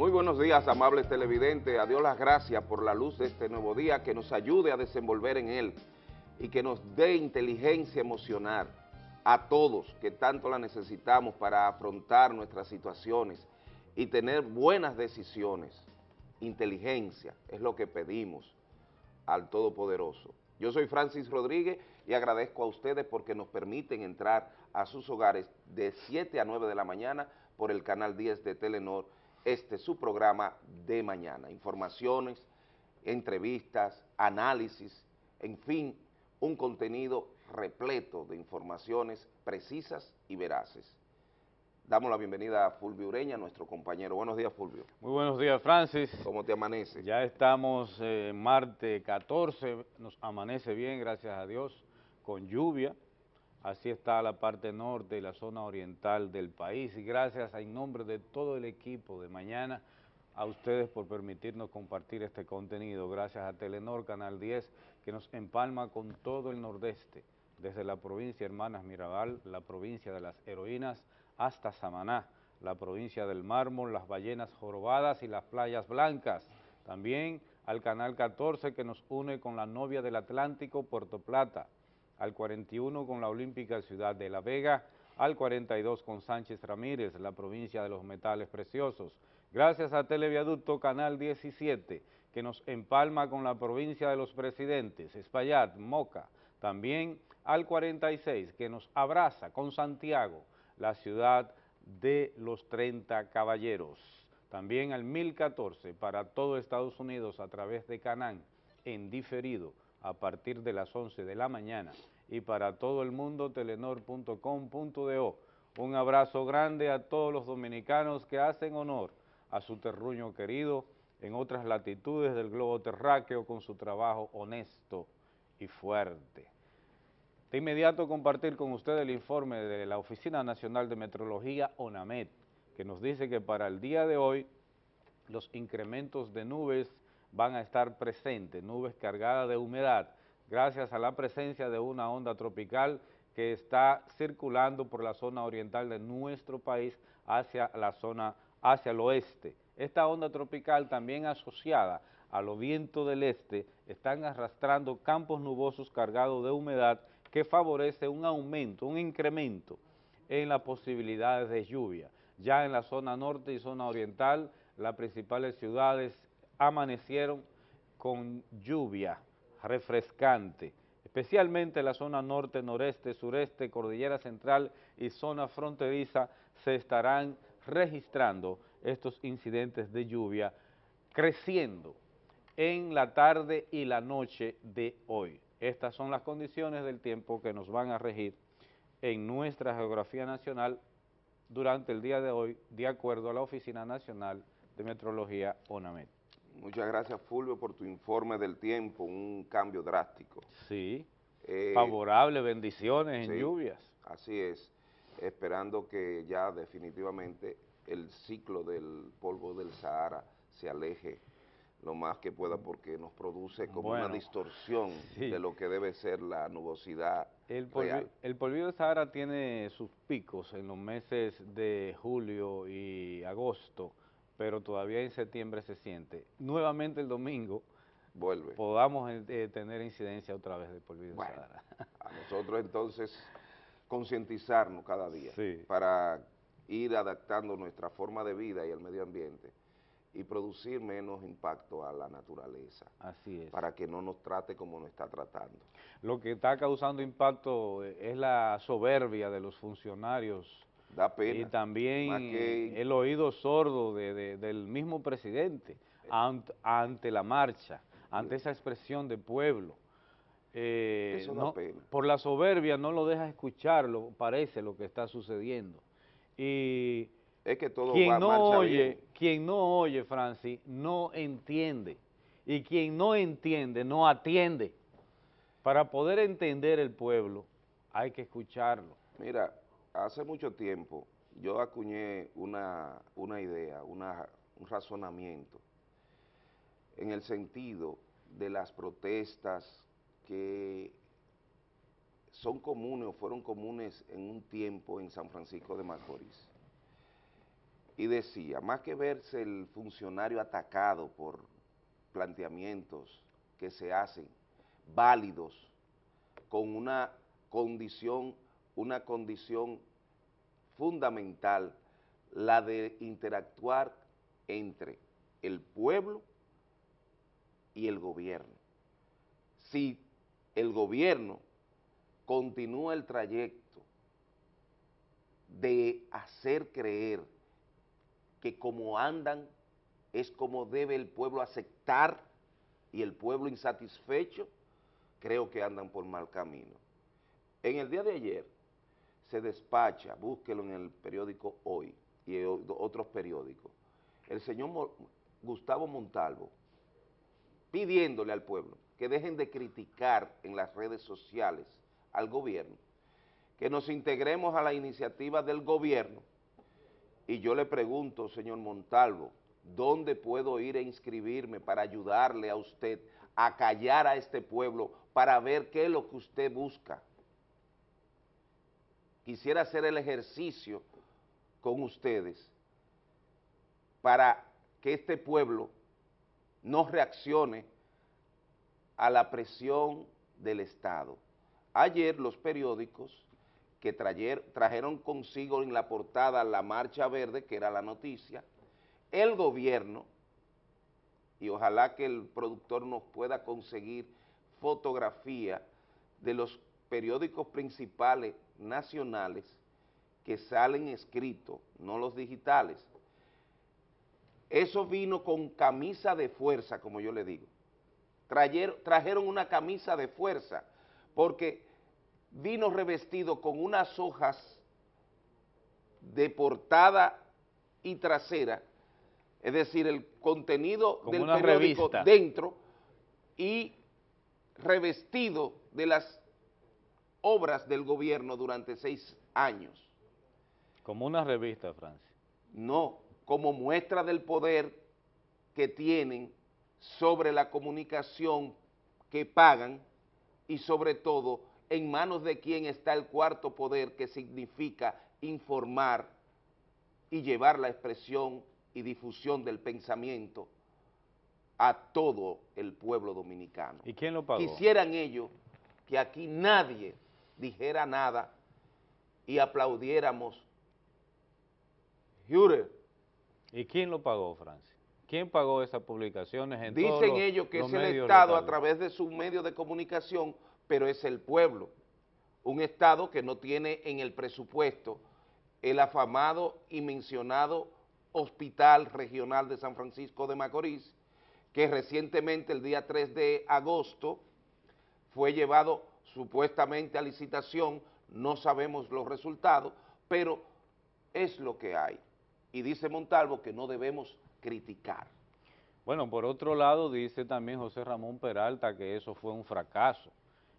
Muy buenos días, amables televidentes. A Dios las gracias por la luz de este nuevo día, que nos ayude a desenvolver en él y que nos dé inteligencia emocional a todos que tanto la necesitamos para afrontar nuestras situaciones y tener buenas decisiones. Inteligencia es lo que pedimos al Todopoderoso. Yo soy Francis Rodríguez y agradezco a ustedes porque nos permiten entrar a sus hogares de 7 a 9 de la mañana por el canal 10 de Telenor, este es su programa de mañana. Informaciones, entrevistas, análisis, en fin, un contenido repleto de informaciones precisas y veraces. Damos la bienvenida a Fulvio Ureña, nuestro compañero. Buenos días, Fulvio. Muy buenos días, Francis. ¿Cómo te amanece? Ya estamos eh, martes 14, nos amanece bien, gracias a Dios, con lluvia. Así está la parte norte y la zona oriental del país. Y gracias en nombre de todo el equipo de mañana a ustedes por permitirnos compartir este contenido. Gracias a Telenor Canal 10 que nos empalma con todo el nordeste, desde la provincia Hermanas Mirabal, la provincia de las heroínas, hasta Samaná, la provincia del mármol, las ballenas jorobadas y las playas blancas. También al Canal 14 que nos une con la novia del Atlántico, Puerto Plata, al 41 con la Olímpica Ciudad de La Vega, al 42 con Sánchez Ramírez, la provincia de los metales preciosos. Gracias a Televiaducto Canal 17, que nos empalma con la provincia de los presidentes, Espaillat, Moca, también al 46, que nos abraza con Santiago, la ciudad de los 30 caballeros. También al 1014 para todo Estados Unidos a través de Canán, en diferido, a partir de las 11 de la mañana y para todo el mundo telenor.com.do. Un abrazo grande a todos los dominicanos que hacen honor a su terruño querido en otras latitudes del globo terráqueo con su trabajo honesto y fuerte. De inmediato compartir con ustedes el informe de la Oficina Nacional de Metrología, ONAMET, que nos dice que para el día de hoy los incrementos de nubes van a estar presentes, nubes cargadas de humedad, gracias a la presencia de una onda tropical que está circulando por la zona oriental de nuestro país hacia la zona, hacia el oeste. Esta onda tropical también asociada a los vientos del este están arrastrando campos nubosos cargados de humedad que favorece un aumento, un incremento en las posibilidades de lluvia. Ya en la zona norte y zona oriental, las principales ciudades amanecieron con lluvia refrescante, especialmente la zona norte, noreste, sureste, cordillera central y zona fronteriza se estarán registrando estos incidentes de lluvia creciendo en la tarde y la noche de hoy. Estas son las condiciones del tiempo que nos van a regir en nuestra geografía nacional durante el día de hoy, de acuerdo a la Oficina Nacional de Metrología ONAMET. Muchas gracias, Fulvio, por tu informe del tiempo, un cambio drástico. Sí, eh, favorable, bendiciones en lluvias. Así es, esperando que ya definitivamente el ciclo del polvo del Sahara se aleje lo más que pueda porque nos produce como una distorsión de lo que debe ser la nubosidad el polvo, El polvillo del Sahara tiene sus picos en los meses de julio y agosto, pero todavía en septiembre se siente. Nuevamente el domingo vuelve podamos eh, tener incidencia otra vez del polvillo del Sahara. A nosotros entonces concientizarnos cada día para ir adaptando nuestra forma de vida y el medio ambiente y producir menos impacto a la naturaleza. Así es. Para que no nos trate como nos está tratando. Lo que está causando impacto es la soberbia de los funcionarios. Da pena. Y también el oído sordo del mismo presidente ante, la marcha, ante esa expresión de pueblo. Eh, Eso da pena. Por la soberbia no lo deja escucharlo, parece lo que está sucediendo. Y es que todo quien no oye, Quien no oye, Francis, no entiende. Y quien no entiende, no atiende. Para poder entender el pueblo, hay que escucharlo. Mira, hace mucho tiempo yo acuñé una, una idea, una, un razonamiento en el sentido de las protestas que son comunes o fueron comunes en un tiempo en San Francisco de Macorís. Y decía, más que verse el funcionario atacado por planteamientos que se hacen válidos con una condición, una condición fundamental, la de interactuar entre el pueblo y el gobierno. Si el gobierno continúa el trayecto de hacer creer que como andan es como debe el pueblo aceptar y el pueblo insatisfecho, creo que andan por mal camino. En el día de ayer se despacha, búsquelo en el periódico Hoy y otros periódicos, el señor Gustavo Montalvo pidiéndole al pueblo que dejen de criticar en las redes sociales al gobierno, que nos integremos a la iniciativa del gobierno y yo le pregunto, señor Montalvo, ¿dónde puedo ir a inscribirme para ayudarle a usted a callar a este pueblo para ver qué es lo que usted busca? Quisiera hacer el ejercicio con ustedes para que este pueblo no reaccione a la presión del Estado. Ayer los periódicos que trajeron consigo en la portada la Marcha Verde, que era la noticia, el gobierno, y ojalá que el productor nos pueda conseguir fotografía de los periódicos principales nacionales que salen escritos, no los digitales. Eso vino con camisa de fuerza, como yo le digo. trajeron una camisa de fuerza, porque vino revestido con unas hojas de portada y trasera, es decir, el contenido del periódico dentro y revestido de las obras del gobierno durante seis años. Como una revista, Francia. No, como muestra del poder que tienen sobre la comunicación que pagan y sobre todo en manos de quien está el cuarto poder que significa informar y llevar la expresión y difusión del pensamiento a todo el pueblo dominicano. ¿Y quién lo pagó? Quisieran ellos que aquí nadie dijera nada y aplaudiéramos. ¿Y quién lo pagó, Francia? ¿Quién pagó esas publicaciones? En Dicen ellos que es el Estado a través de sus medios de comunicación pero es el pueblo. Un Estado que no tiene en el presupuesto el afamado y mencionado Hospital Regional de San Francisco de Macorís, que recientemente, el día 3 de agosto, fue llevado supuestamente a licitación, no sabemos los resultados, pero es lo que hay. Y dice Montalvo que no debemos criticar. Bueno, por otro lado, dice también José Ramón Peralta que eso fue un fracaso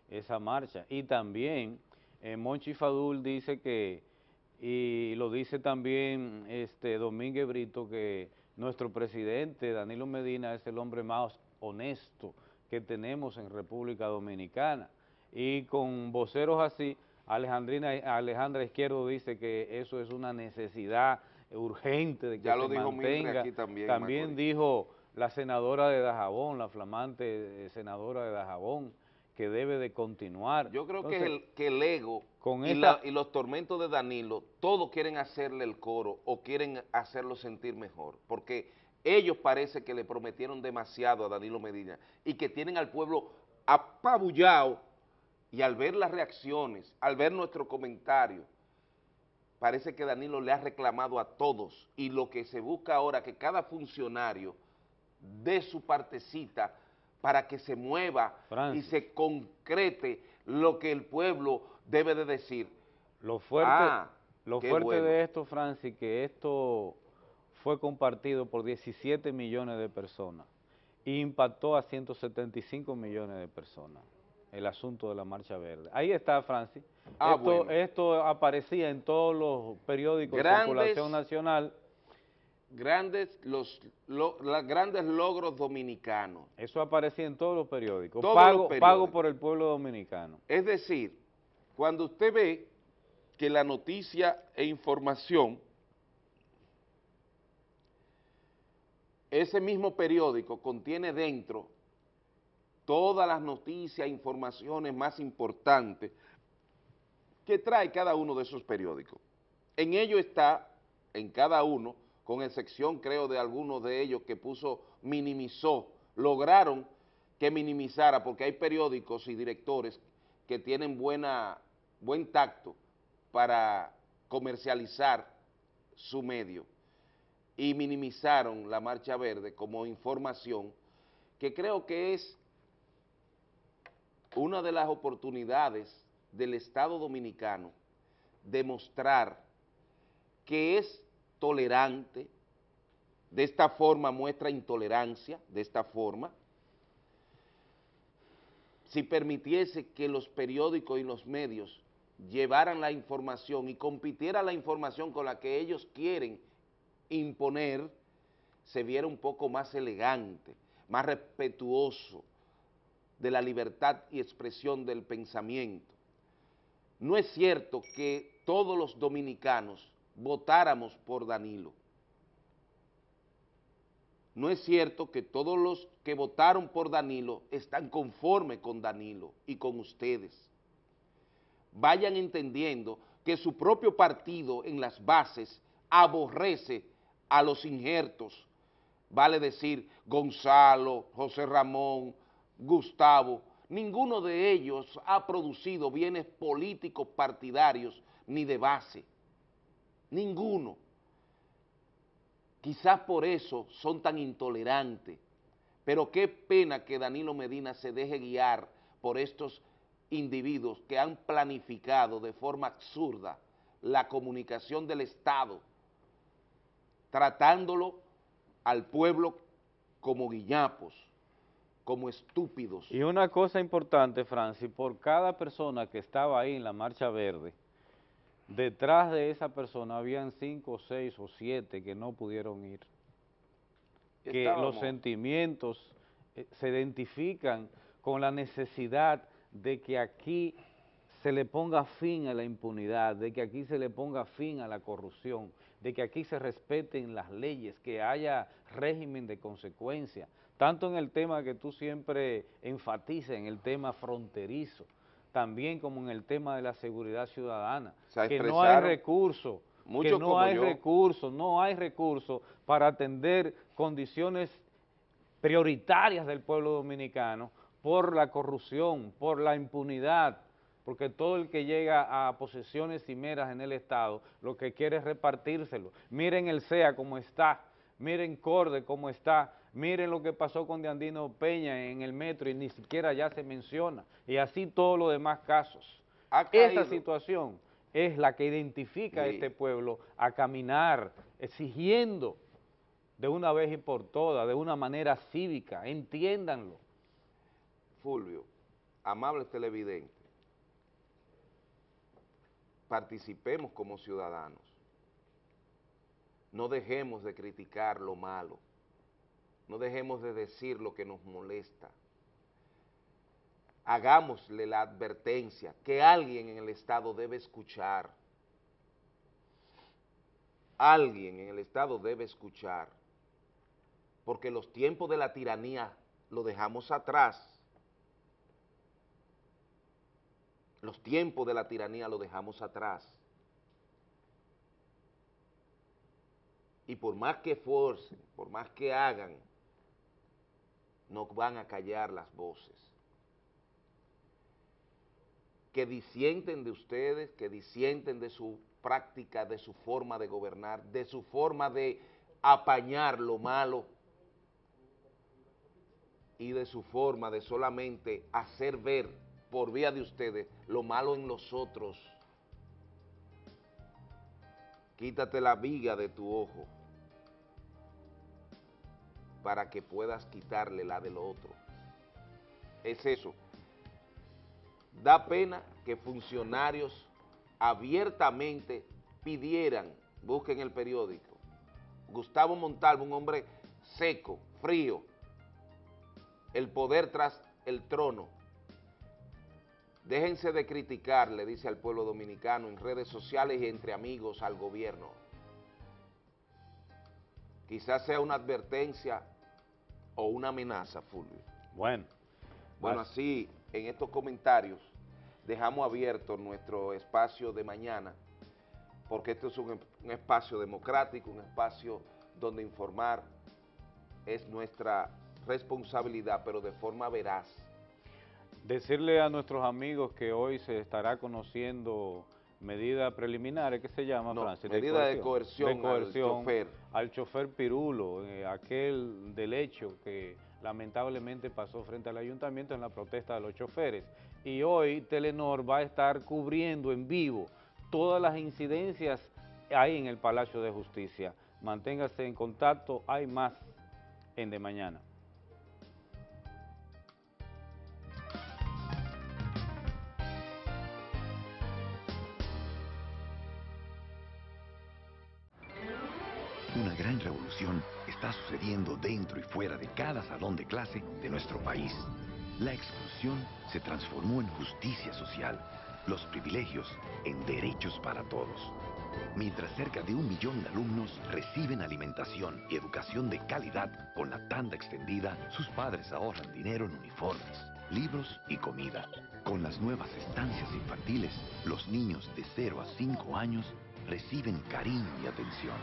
esa marcha. Y también eh, Monchi Fadul dice que, y lo dice también este Domínguez Brito, que nuestro presidente Danilo Medina es el hombre más honesto que tenemos en República Dominicana. Y con voceros así, Alejandrina, Alejandra Izquierdo dice que eso es una necesidad urgente de que ya lo dijo mantenga. Aquí también, también dijo la senadora de Dajabón, la flamante senadora de Dajabón, que debe de continuar. Yo creo que, el, que el ego y, los tormentos de Danilo, todos quieren hacerle el coro o quieren hacerlo sentir mejor, porque ellos parece que le prometieron demasiado a Danilo Medina y que tienen al pueblo apabullado y al ver las reacciones, al ver nuestro comentario, parece que Danilo le ha reclamado a todos. Y lo que se busca ahora que cada funcionario dé su partecita para que se mueva y se concrete lo que el pueblo debe de decir. Lo fuerte, ah, lo fuerte de esto, Francis, que esto fue compartido por 17 millones de personas. E impactó a 175 millones de personas el asunto de la Marcha Verde. Ahí está, Francis. Ah, esto, esto aparecía en todos los periódicos de circulación nacional grandes, los, grandes logros dominicanos. Eso aparecía en todos los periódicos. pago, pago por el pueblo dominicano. Es decir, cuando usted ve que la noticia e información ese mismo periódico contiene dentro todas las noticias, informaciones más importantes que trae cada uno de esos periódicos. En ello está, en cada uno, con excepción creo de algunos de ellos que puso, minimizó, lograron que minimizara, porque hay periódicos y directores que tienen buena, buen tacto para comercializar su medio y minimizaron la Marcha Verde como información que creo que es una de las oportunidades del Estado Dominicano de mostrar que es tolerante, de esta forma muestra intolerancia, de esta forma, si permitiese que los periódicos y los medios llevaran la información y compitiera la información con la que ellos quieren imponer, se viera un poco más elegante, más respetuoso de la libertad y expresión del pensamiento. No es cierto que todos los dominicanos votáramos por Danilo. No es cierto que todos los que votaron por Danilo están conformes con Danilo y con ustedes. Vayan entendiendo que su propio partido en las bases aborrece a los injertos, vale decir Gonzalo, José Ramón, Gustavo, ninguno de ellos ha producido bienes políticos partidarios ni de base, ninguno. Quizás por eso son tan intolerantes, pero qué pena que Danilo Medina se deje guiar por estos individuos que han planificado de forma absurda la comunicación del Estado, tratándolo al pueblo como guiñapos, como estúpidos. Y una cosa importante, Francis, por cada persona que estaba ahí en la Marcha Verde, detrás de esa persona habían cinco, seis o siete que no pudieron ir. Que los sentimientos eh, se identifican con la necesidad de que aquí se le ponga fin a la impunidad, de que aquí se le ponga fin a la corrupción, de que aquí se respeten las leyes, que haya régimen de consecuencia, tanto en el tema que tú siempre enfatizas, en el tema fronterizo, también como en el tema de la seguridad ciudadana, que no hay recursos, que no hay recursos, no hay recursos para atender condiciones prioritarias del pueblo dominicano por la corrupción, por la impunidad, porque todo el que llega a posesiones cimeras en el Estado lo que quiere es repartírselo. Miren el CEA cómo está, miren Corde cómo está, miren lo que pasó con Diandino Peña en el metro y ni siquiera ya se menciona, y así todos los demás casos. Esta situación es la que identifica a este pueblo a caminar exigiendo de una vez y por todas, de una manera cívica, entiéndanlo. Fulvio, amables televidentes, participemos como ciudadanos, no dejemos de criticar lo malo, no dejemos de decir lo que nos molesta, hagámosle la advertencia que alguien en el Estado debe escuchar, alguien en el Estado debe escuchar, porque los tiempos de la tiranía lo dejamos atrás, Los tiempos de la tiranía lo dejamos atrás. Y por más que forcen, por más que hagan, no van a callar las voces. Que disienten de ustedes, que disienten de su práctica, de su forma de gobernar, de su forma de apañar lo malo y de su forma de solamente hacer ver por vía de ustedes lo malo en los otros. Quítate la viga de tu ojo para que puedas quitarle la del otro. Es eso. Da pena que funcionarios abiertamente pidieran, busquen el periódico, Gustavo Montalvo, un hombre seco, frío, el poder tras el trono, Déjense de criticar, le dice al pueblo dominicano en redes sociales y entre amigos al gobierno. quizás sea una advertencia o una amenaza, Fulvio. Bueno. Bueno, así, en estos comentarios, dejamos abierto nuestro espacio de mañana, porque esto es un, un espacio democrático, un espacio donde informar es nuestra responsabilidad, pero de forma veraz. Decirle a nuestros amigos que hoy se estará conociendo medida preliminar, ¿qué se llama, no, Medida de coerción, al chofer. Al chofer Pirulo, eh, aquel del hecho que lamentablemente pasó frente al ayuntamiento en la protesta de los choferes. Y hoy Telenor va a estar cubriendo en vivo todas las incidencias ahí en el Palacio de Justicia. Manténgase en contacto, hay más en De Mañana. Está sucediendo dentro y fuera de cada salón de clase de nuestro país. La exclusión se transformó en justicia social, los privilegios en derechos para todos. Mientras cerca de un millón de alumnos reciben alimentación y educación de calidad con la tanda extendida, sus padres ahorran dinero en uniformes, libros y comida. Con las nuevas estancias infantiles, los niños de 0 a 5 años reciben cariño y atención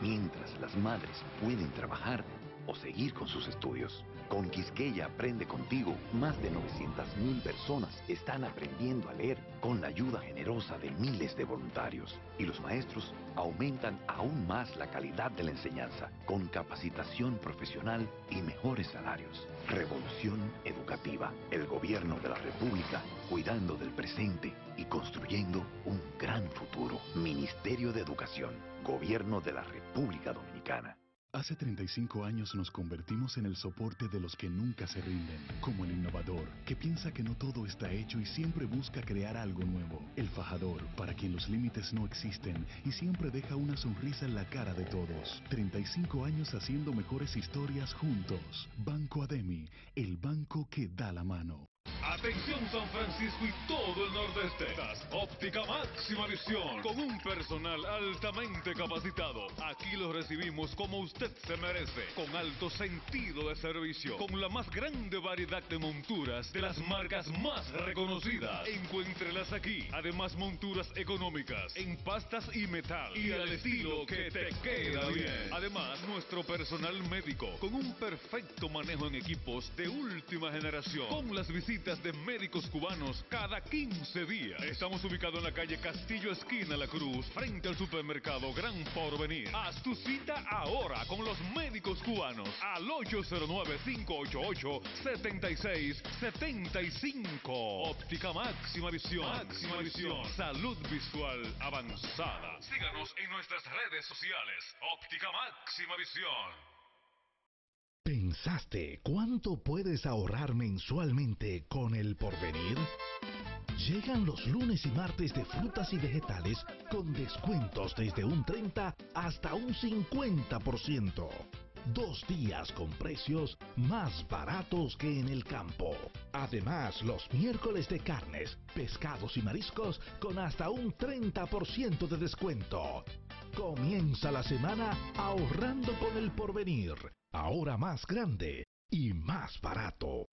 mientras las madres pueden trabajar o seguir con sus estudios. Con Quisqueya Aprende Contigo, más de 900.000 personas están aprendiendo a leer con la ayuda generosa de miles de voluntarios. Y los maestros aumentan aún más la calidad de la enseñanza, con capacitación profesional y mejores salarios. Revolución Educativa, el gobierno de la República, cuidando del presente y construyendo un gran futuro. Ministerio de Educación, Gobierno de la República Dominicana. Hace 35 años nos convertimos en el soporte de los que nunca se rinden, como el innovador, que piensa que no todo está hecho y siempre busca crear algo nuevo. El fajador, para quien los límites no existen y siempre deja una sonrisa en la cara de todos. 35 años haciendo mejores historias juntos. Banco Ademi, el banco que da la mano. Atención San Francisco y todo el nordeste. Óptica máxima visión con un personal altamente capacitado. Aquí lo recibimos como usted se merece, con alto sentido de servicio, con la más grande variedad de monturas de las marcas más reconocidas. Encuéntrelas aquí. Además monturas económicas en pastas y metal y al estilo que te queda bien. Además nuestro personal médico con un perfecto manejo en equipos de última generación. Con las visitas de médicos cubanos cada 15 días. Estamos ubicados en la calle Castillo Esquina La Cruz, frente al supermercado Gran Porvenir. Haz tu cita ahora con los médicos cubanos al 809-588-7675. Óptica máxima visión. Máxima visión. Salud visual avanzada. Síganos en nuestras redes sociales. Óptica máxima visión. ¿Pensaste cuánto puedes ahorrar mensualmente con el porvenir? Llegan los lunes y martes de frutas y vegetales con descuentos desde un 30 hasta un 50%. Dos días con precios más baratos que en el campo. Además, los miércoles de carnes, pescados y mariscos con hasta un 30% de descuento. Comienza la semana ahorrando con el porvenir ahora más grande y más barato.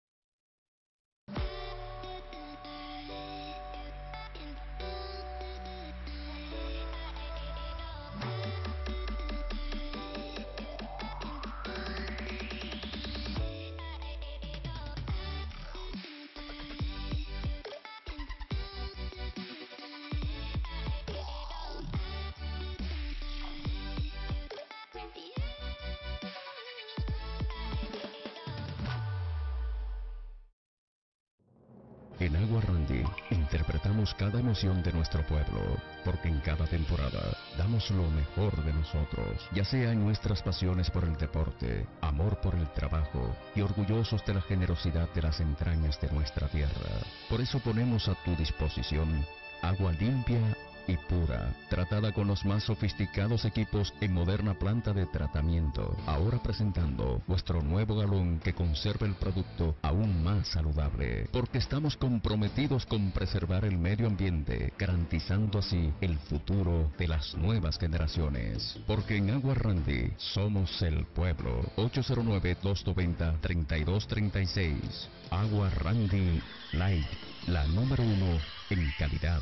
Cada emoción de nuestro pueblo, porque en cada temporada damos lo mejor de nosotros, ya sea en nuestras pasiones por el deporte, amor por el trabajo y orgullosos de la generosidad de las entrañas de nuestra tierra. Por eso ponemos a tu disposición agua limpia y pura, tratada con los más sofisticados equipos en moderna planta de tratamiento. Ahora presentando vuestro nuevo galón que conserva el producto aún más saludable, porque estamos comprometidos con preservar el medio ambiente, garantizando así el futuro de las nuevas generaciones. Porque en Agua Randy somos el pueblo. 809-290-3236. Agua Randy Light, la número uno en calidad.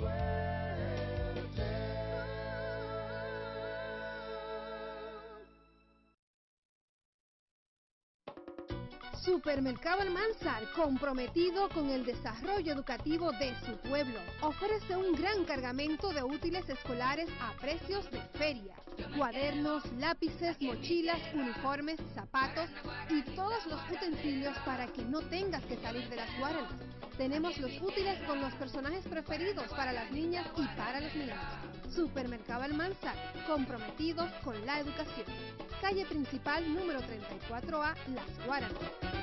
swear. Supermercado Almanzar, comprometido con el desarrollo educativo de su pueblo, ofrece un gran cargamento de útiles escolares a precios de feria. Cuadernos, lápices, mochilas, uniformes, zapatos y todos los utensilios para que no tengas que salir de las guaranas. Tenemos los útiles con los personajes preferidos para las niñas y para los niños. Supermercado Almanzar, comprometidos con la educación. Calle principal número 34A, Las Guaranas.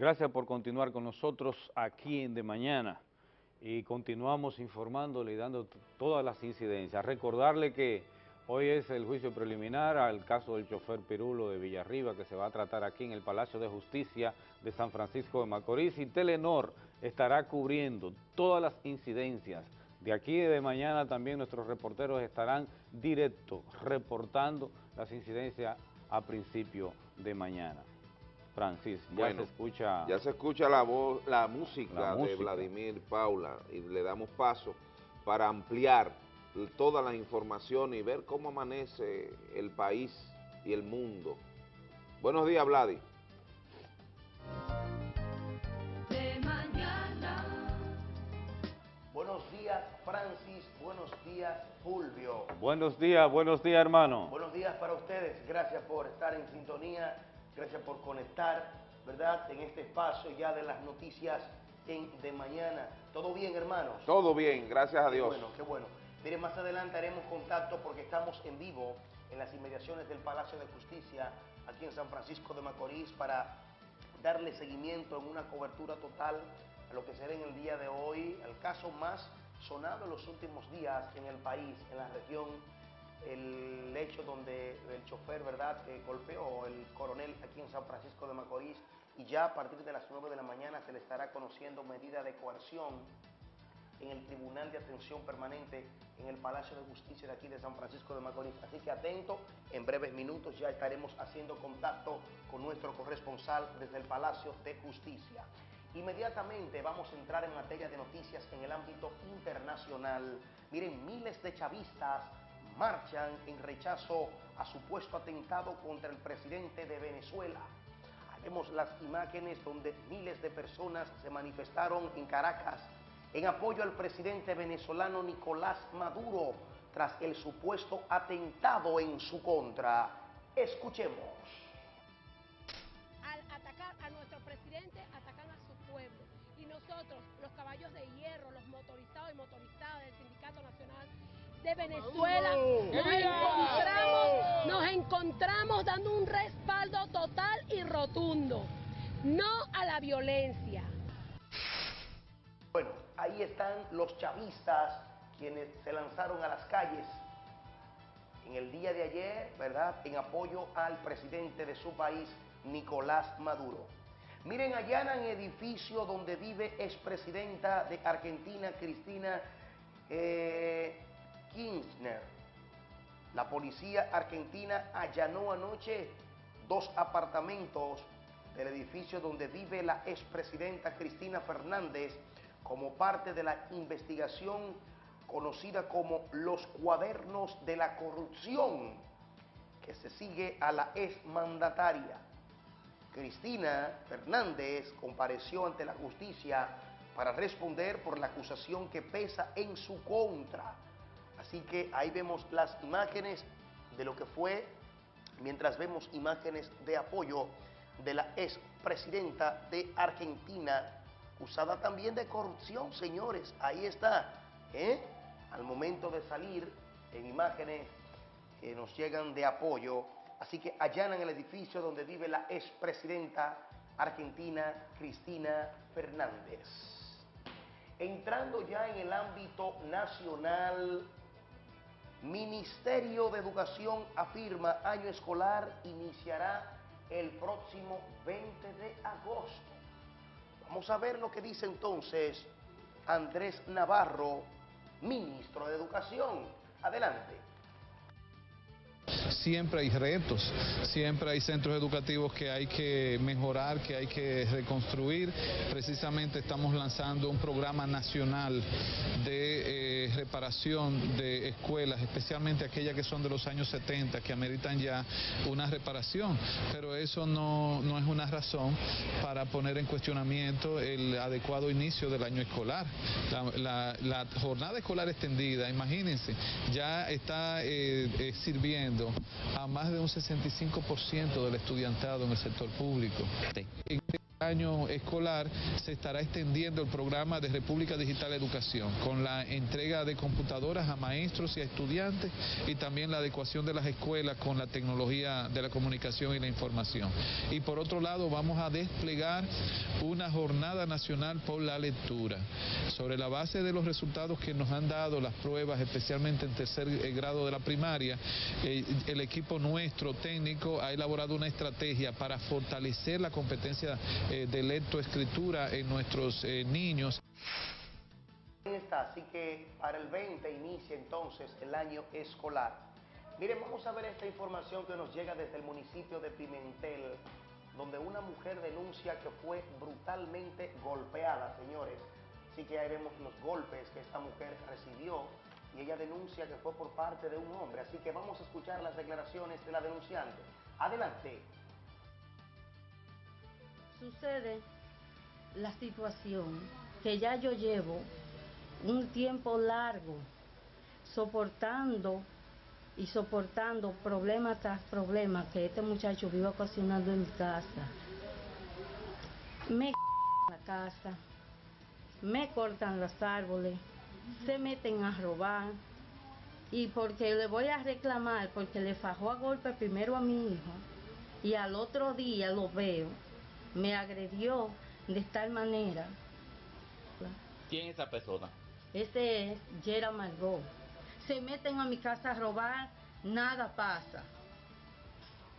Gracias por continuar con nosotros aquí en De Mañana y continuamos informándole y dando todas las incidencias. Recordarle que hoy es el juicio preliminar al caso del chofer Pirulo de Villarriba que se va a tratar aquí en el Palacio de Justicia de San Francisco de Macorís y Telenor estará cubriendo todas las incidencias. De aquí de mañana también nuestros reporteros estarán directo reportando las incidencias a principio de mañana. Francis, ya se escucha... Ya se escucha la voz, la música, de Vladimir Paula y le damos paso para ampliar toda la información y ver cómo amanece el país y el mundo. Buenos días, Vladi. De mañana. Buenos días, Francis. Buenos días, Fulvio. Buenos días, buenos días, hermano. Buenos días para ustedes. Gracias por estar en sintonía Gracias por conectar, ¿verdad? En este espacio ya de las noticias en, de mañana. ¿Todo bien, hermanos? Todo bien, gracias a Dios. Qué bueno, qué bueno. Miren, más adelante haremos contacto porque estamos en vivo en las inmediaciones del Palacio de Justicia, aquí en San Francisco de Macorís, para darle seguimiento en una cobertura total a lo que será en el día de hoy, el caso más sonado en los últimos días en el país, en la región el hecho donde el chofer, ¿verdad?, que golpeó el coronel aquí en San Francisco de Macorís y ya a partir de las 9 de la mañana se le estará conociendo medida de coerción en el Tribunal de Atención Permanente en el Palacio de Justicia de aquí de San Francisco de Macorís. Así que atento, en breves minutos ya estaremos haciendo contacto con nuestro corresponsal desde el Palacio de Justicia. Inmediatamente vamos a entrar en materia de noticias en el ámbito internacional. Miren, miles de chavistas marchan en rechazo a supuesto atentado contra el presidente de Venezuela. Vemos las imágenes donde miles de personas se manifestaron en Caracas en apoyo al presidente venezolano Nicolás Maduro tras el supuesto atentado en su contra. Escuchemos. De Venezuela. Nos encontramos, nos encontramos dando un respaldo total y rotundo, no a la violencia. Bueno, ahí están los chavistas quienes se lanzaron a las calles en el día de ayer, ¿verdad?, en apoyo al presidente de su país, Nicolás Maduro. Miren, allanan edificio donde vive expresidenta de Argentina, Cristina eh, Kirchner. La policía argentina allanó anoche dos apartamentos del edificio donde vive la expresidenta Cristina Fernández como parte de la investigación conocida como los cuadernos de la corrupción que se sigue a la exmandataria. Cristina Fernández compareció ante la justicia para responder por la acusación que pesa en su contra Así que ahí vemos las imágenes de lo que fue, mientras vemos imágenes de apoyo de la expresidenta de Argentina, usada también de corrupción, señores. Ahí está, ¿eh? Al momento de salir en imágenes que nos llegan de apoyo. Así que allanan el edificio donde vive la expresidenta argentina Cristina Fernández. Entrando ya en el ámbito nacional, Ministerio de Educación afirma año escolar iniciará el próximo 20 de agosto. Vamos a ver lo que dice entonces Andrés Navarro, ministro de Educación. Adelante siempre hay retos, siempre hay centros educativos que hay que mejorar, que hay que reconstruir. Precisamente estamos lanzando un programa nacional de eh, reparación de escuelas, especialmente aquellas que son de los años 70, que ameritan ya una reparación, pero eso no, es una razón para poner en cuestionamiento el adecuado inicio del año escolar. La, jornada escolar extendida, imagínense, ya está eh, eh, sirviendo a más de un 65% del estudiantado en el sector público año escolar se estará extendiendo el programa de República Digital Educación con la entrega de computadoras a maestros y a estudiantes y también la adecuación de las escuelas con la tecnología de la comunicación y la información. Y por otro lado vamos a desplegar una jornada nacional por la lectura. Sobre la base de los resultados que nos han dado las pruebas, especialmente en tercer eh, grado de la primaria, eh, el equipo nuestro técnico ha elaborado una estrategia para fortalecer la competencia eh, de lectoescritura en nuestros eh, niños. Está, así que para el 20 inicia entonces el año escolar. Miren, vamos a ver esta información que nos llega desde el municipio de Pimentel, donde una mujer denuncia que fue brutalmente golpeada, señores. Así que ahí vemos los golpes que esta mujer recibió y ella denuncia que fue por parte de un hombre. Así que vamos a escuchar las declaraciones de la denunciante. Adelante sucede la situación que ya yo llevo un tiempo largo soportando y soportando problema tras problema que este muchacho vive ocasionando en mi casa. Me la casa, me cortan los árboles, se meten a robar y porque le voy a reclamar porque le fajó a golpe primero a mi hijo y al otro día lo veo me agredió de tal manera. ¿Quién es esa persona? Este es Yera Margot. Se meten a mi casa a robar, nada pasa.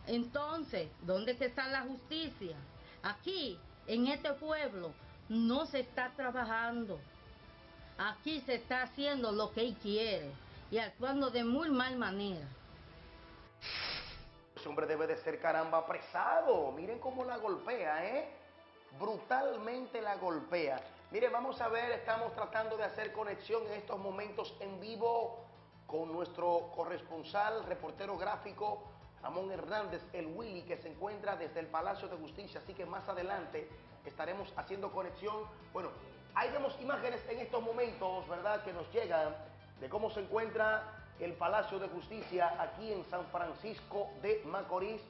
Entonces, ¿dónde está la justicia? Aquí, en este pueblo, no se está trabajando. Aquí se está haciendo lo que él quiere y actuando de muy mal manera. Ese hombre debe de ser caramba apresado. Miren cómo la golpea, ¿eh? Brutalmente la golpea. Miren, vamos a ver, estamos tratando de hacer conexión en estos momentos en vivo con nuestro corresponsal, reportero gráfico, Ramón Hernández, el Willy, que se encuentra desde el Palacio de Justicia. Así que más adelante estaremos haciendo conexión. Bueno, ahí vemos imágenes en estos momentos, ¿verdad?, que nos llegan de cómo se encuentra el Palacio de Justicia aquí en San Francisco de Macorís.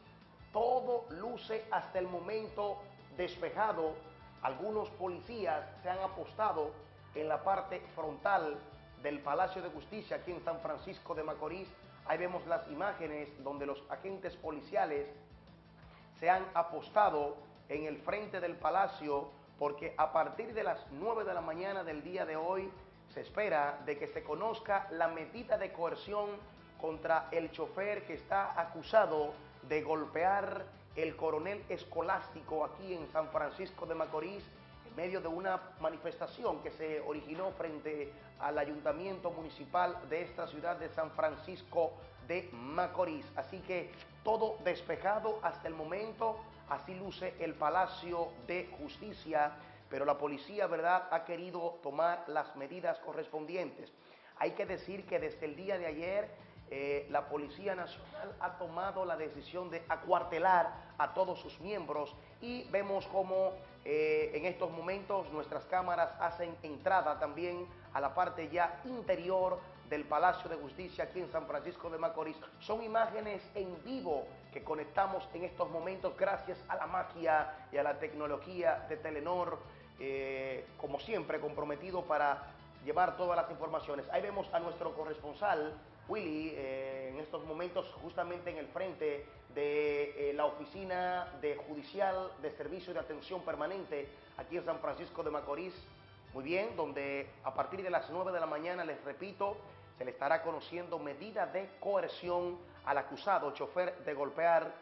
Todo luce hasta el momento despejado. Algunos policías se han apostado en la parte frontal del Palacio de Justicia aquí en San Francisco de Macorís. Ahí vemos las imágenes donde los agentes policiales se han apostado en el frente del palacio porque a partir de las 9 de la mañana del día de hoy se espera de que se conozca la medida de coerción contra el chofer que está acusado de golpear el coronel escolástico aquí en San Francisco de Macorís en medio de una manifestación que se originó frente al ayuntamiento municipal de esta ciudad de San Francisco de Macorís. Así que todo despejado hasta el momento, así luce el Palacio de Justicia pero la policía, ¿verdad?, ha querido tomar las medidas correspondientes. Hay que decir que desde el día de ayer eh, la Policía Nacional ha tomado la decisión de acuartelar a todos sus miembros y vemos cómo eh, en estos momentos nuestras cámaras hacen entrada también a la parte ya interior del Palacio de Justicia aquí en San Francisco de Macorís. Son imágenes en vivo que conectamos en estos momentos gracias a la magia y a la tecnología de Telenor eh, como siempre, comprometido para llevar todas las informaciones. Ahí vemos a nuestro corresponsal, Willy, eh, en estos momentos justamente en el frente de eh, la Oficina de Judicial de Servicio de Atención Permanente aquí en San Francisco de Macorís. Muy bien, donde a partir de las 9 de la mañana, les repito, se le estará conociendo medida de coerción al acusado, chofer de golpear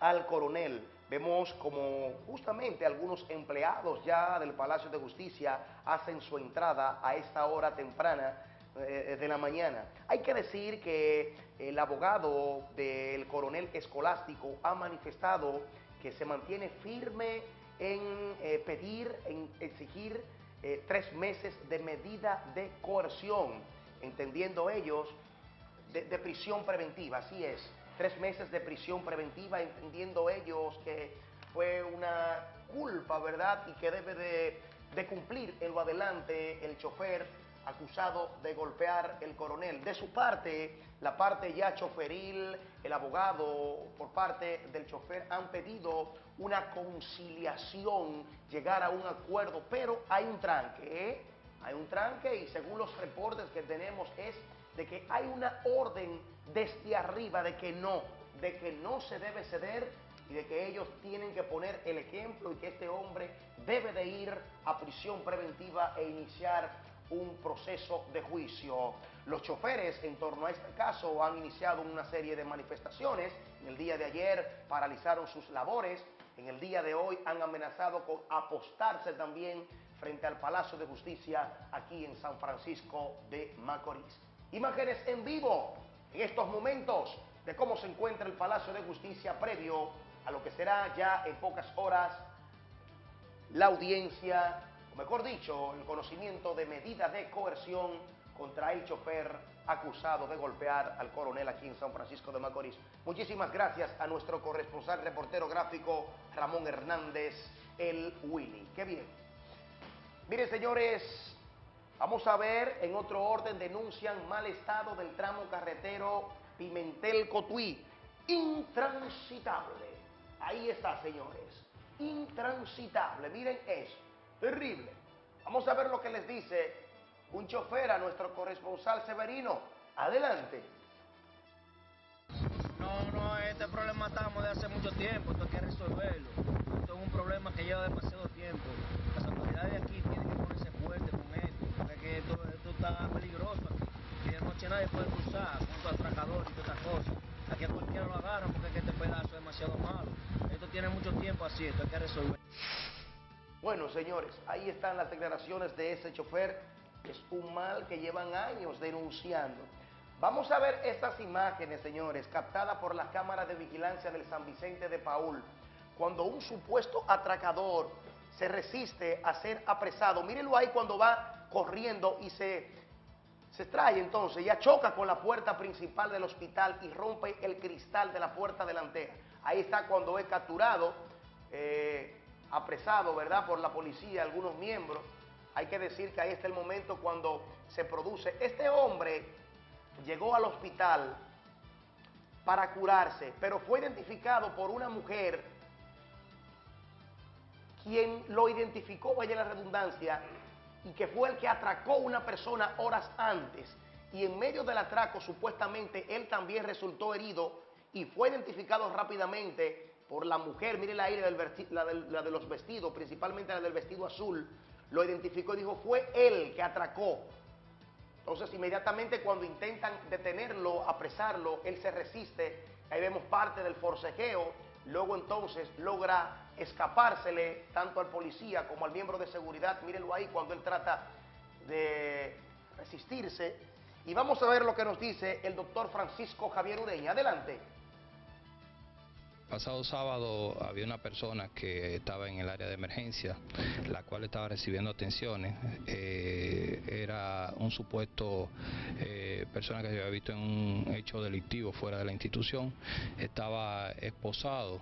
al coronel. Vemos como justamente algunos empleados ya del Palacio de Justicia hacen su entrada a esta hora temprana eh, de la mañana. Hay que decir que el abogado del coronel escolástico ha manifestado que se mantiene firme en eh, pedir, en exigir eh, tres meses de medida de coerción, entendiendo ellos de, de prisión preventiva, así es, tres meses de prisión preventiva, entendiendo ellos que fue una culpa, ¿verdad? Y que debe de, cumplir en lo adelante el chofer acusado de golpear el coronel. De su parte, la parte ya choferil, el abogado por parte del chofer han pedido una conciliación, llegar a un acuerdo, pero hay un tranque, ¿eh? Hay un tranque y según los reportes que tenemos es de que hay una orden desde arriba de que no, de que no se debe ceder y de que ellos tienen que poner el ejemplo y que este hombre debe de ir a prisión preventiva e iniciar un proceso de juicio. Los choferes en torno a este caso han iniciado una serie de manifestaciones. En el día de ayer paralizaron sus labores. En el día de hoy han amenazado con apostarse también frente al Palacio de Justicia aquí en San Francisco de Macorís. Imágenes en vivo en estos momentos de cómo se encuentra el Palacio de Justicia previo a lo que será ya en pocas horas la audiencia mejor dicho, el conocimiento de medida de coerción contra el chofer acusado de golpear al coronel aquí en San Francisco de Macorís. Muchísimas gracias a nuestro corresponsal reportero gráfico Ramón Hernández, el Willy. Qué bien. Miren, señores, vamos a ver en otro orden, denuncian mal estado del tramo carretero Pimentel-Cotuí. Intransitable. Ahí está, señores. Intransitable. Miren eso. Terrible. Vamos a ver lo que les dice un chofer a nuestro corresponsal Severino. Adelante. No, no, este problema estamos de hace mucho tiempo, esto hay que resolverlo. Esto es un problema que lleva demasiado tiempo. Las autoridades de aquí tienen que ponerse fuertes con esto, esto, está peligroso aquí. De noche nadie puede cruzar con tu atracador y todas estas cosas. Aquí a cualquiera lo agarran porque es que este pedazo es demasiado malo. Esto tiene mucho tiempo así, esto hay que resolver. Bueno, señores, ahí están las declaraciones de ese chofer. Es un mal que llevan años denunciando. Vamos a ver estas imágenes, señores, captadas por la cámara de vigilancia del San Vicente de Paul, cuando un supuesto atracador se resiste a ser apresado. Mírenlo ahí cuando va corriendo y se, se trae entonces, ya choca con la puerta principal del hospital y rompe el cristal de la puerta delantera. Ahí está cuando es capturado. Eh, apresado, ¿verdad?, por la policía, algunos miembros. Hay que decir que ahí está el momento cuando se produce. Este hombre llegó al hospital para curarse, pero fue identificado por una mujer quien lo identificó, vaya la redundancia, y que fue el que atracó una persona horas antes. Y en medio del atraco, supuestamente, él también resultó herido y fue identificado rápidamente por la mujer, mire la, del la, la de los vestidos, principalmente la del vestido azul, lo identificó y dijo, fue él que atracó. Entonces, inmediatamente cuando intentan detenerlo, apresarlo, él se resiste, ahí vemos parte del forcejeo, luego entonces logra escapársele tanto al policía como al miembro de seguridad, mírenlo ahí cuando él trata de resistirse. Y vamos a ver lo que nos dice el doctor Francisco Javier Ureña. Adelante. Pasado sábado había una persona que estaba en el área de emergencia, la cual estaba recibiendo atenciones. Eh, era un supuesto eh, persona que se había visto en un hecho delictivo fuera de la institución. Estaba esposado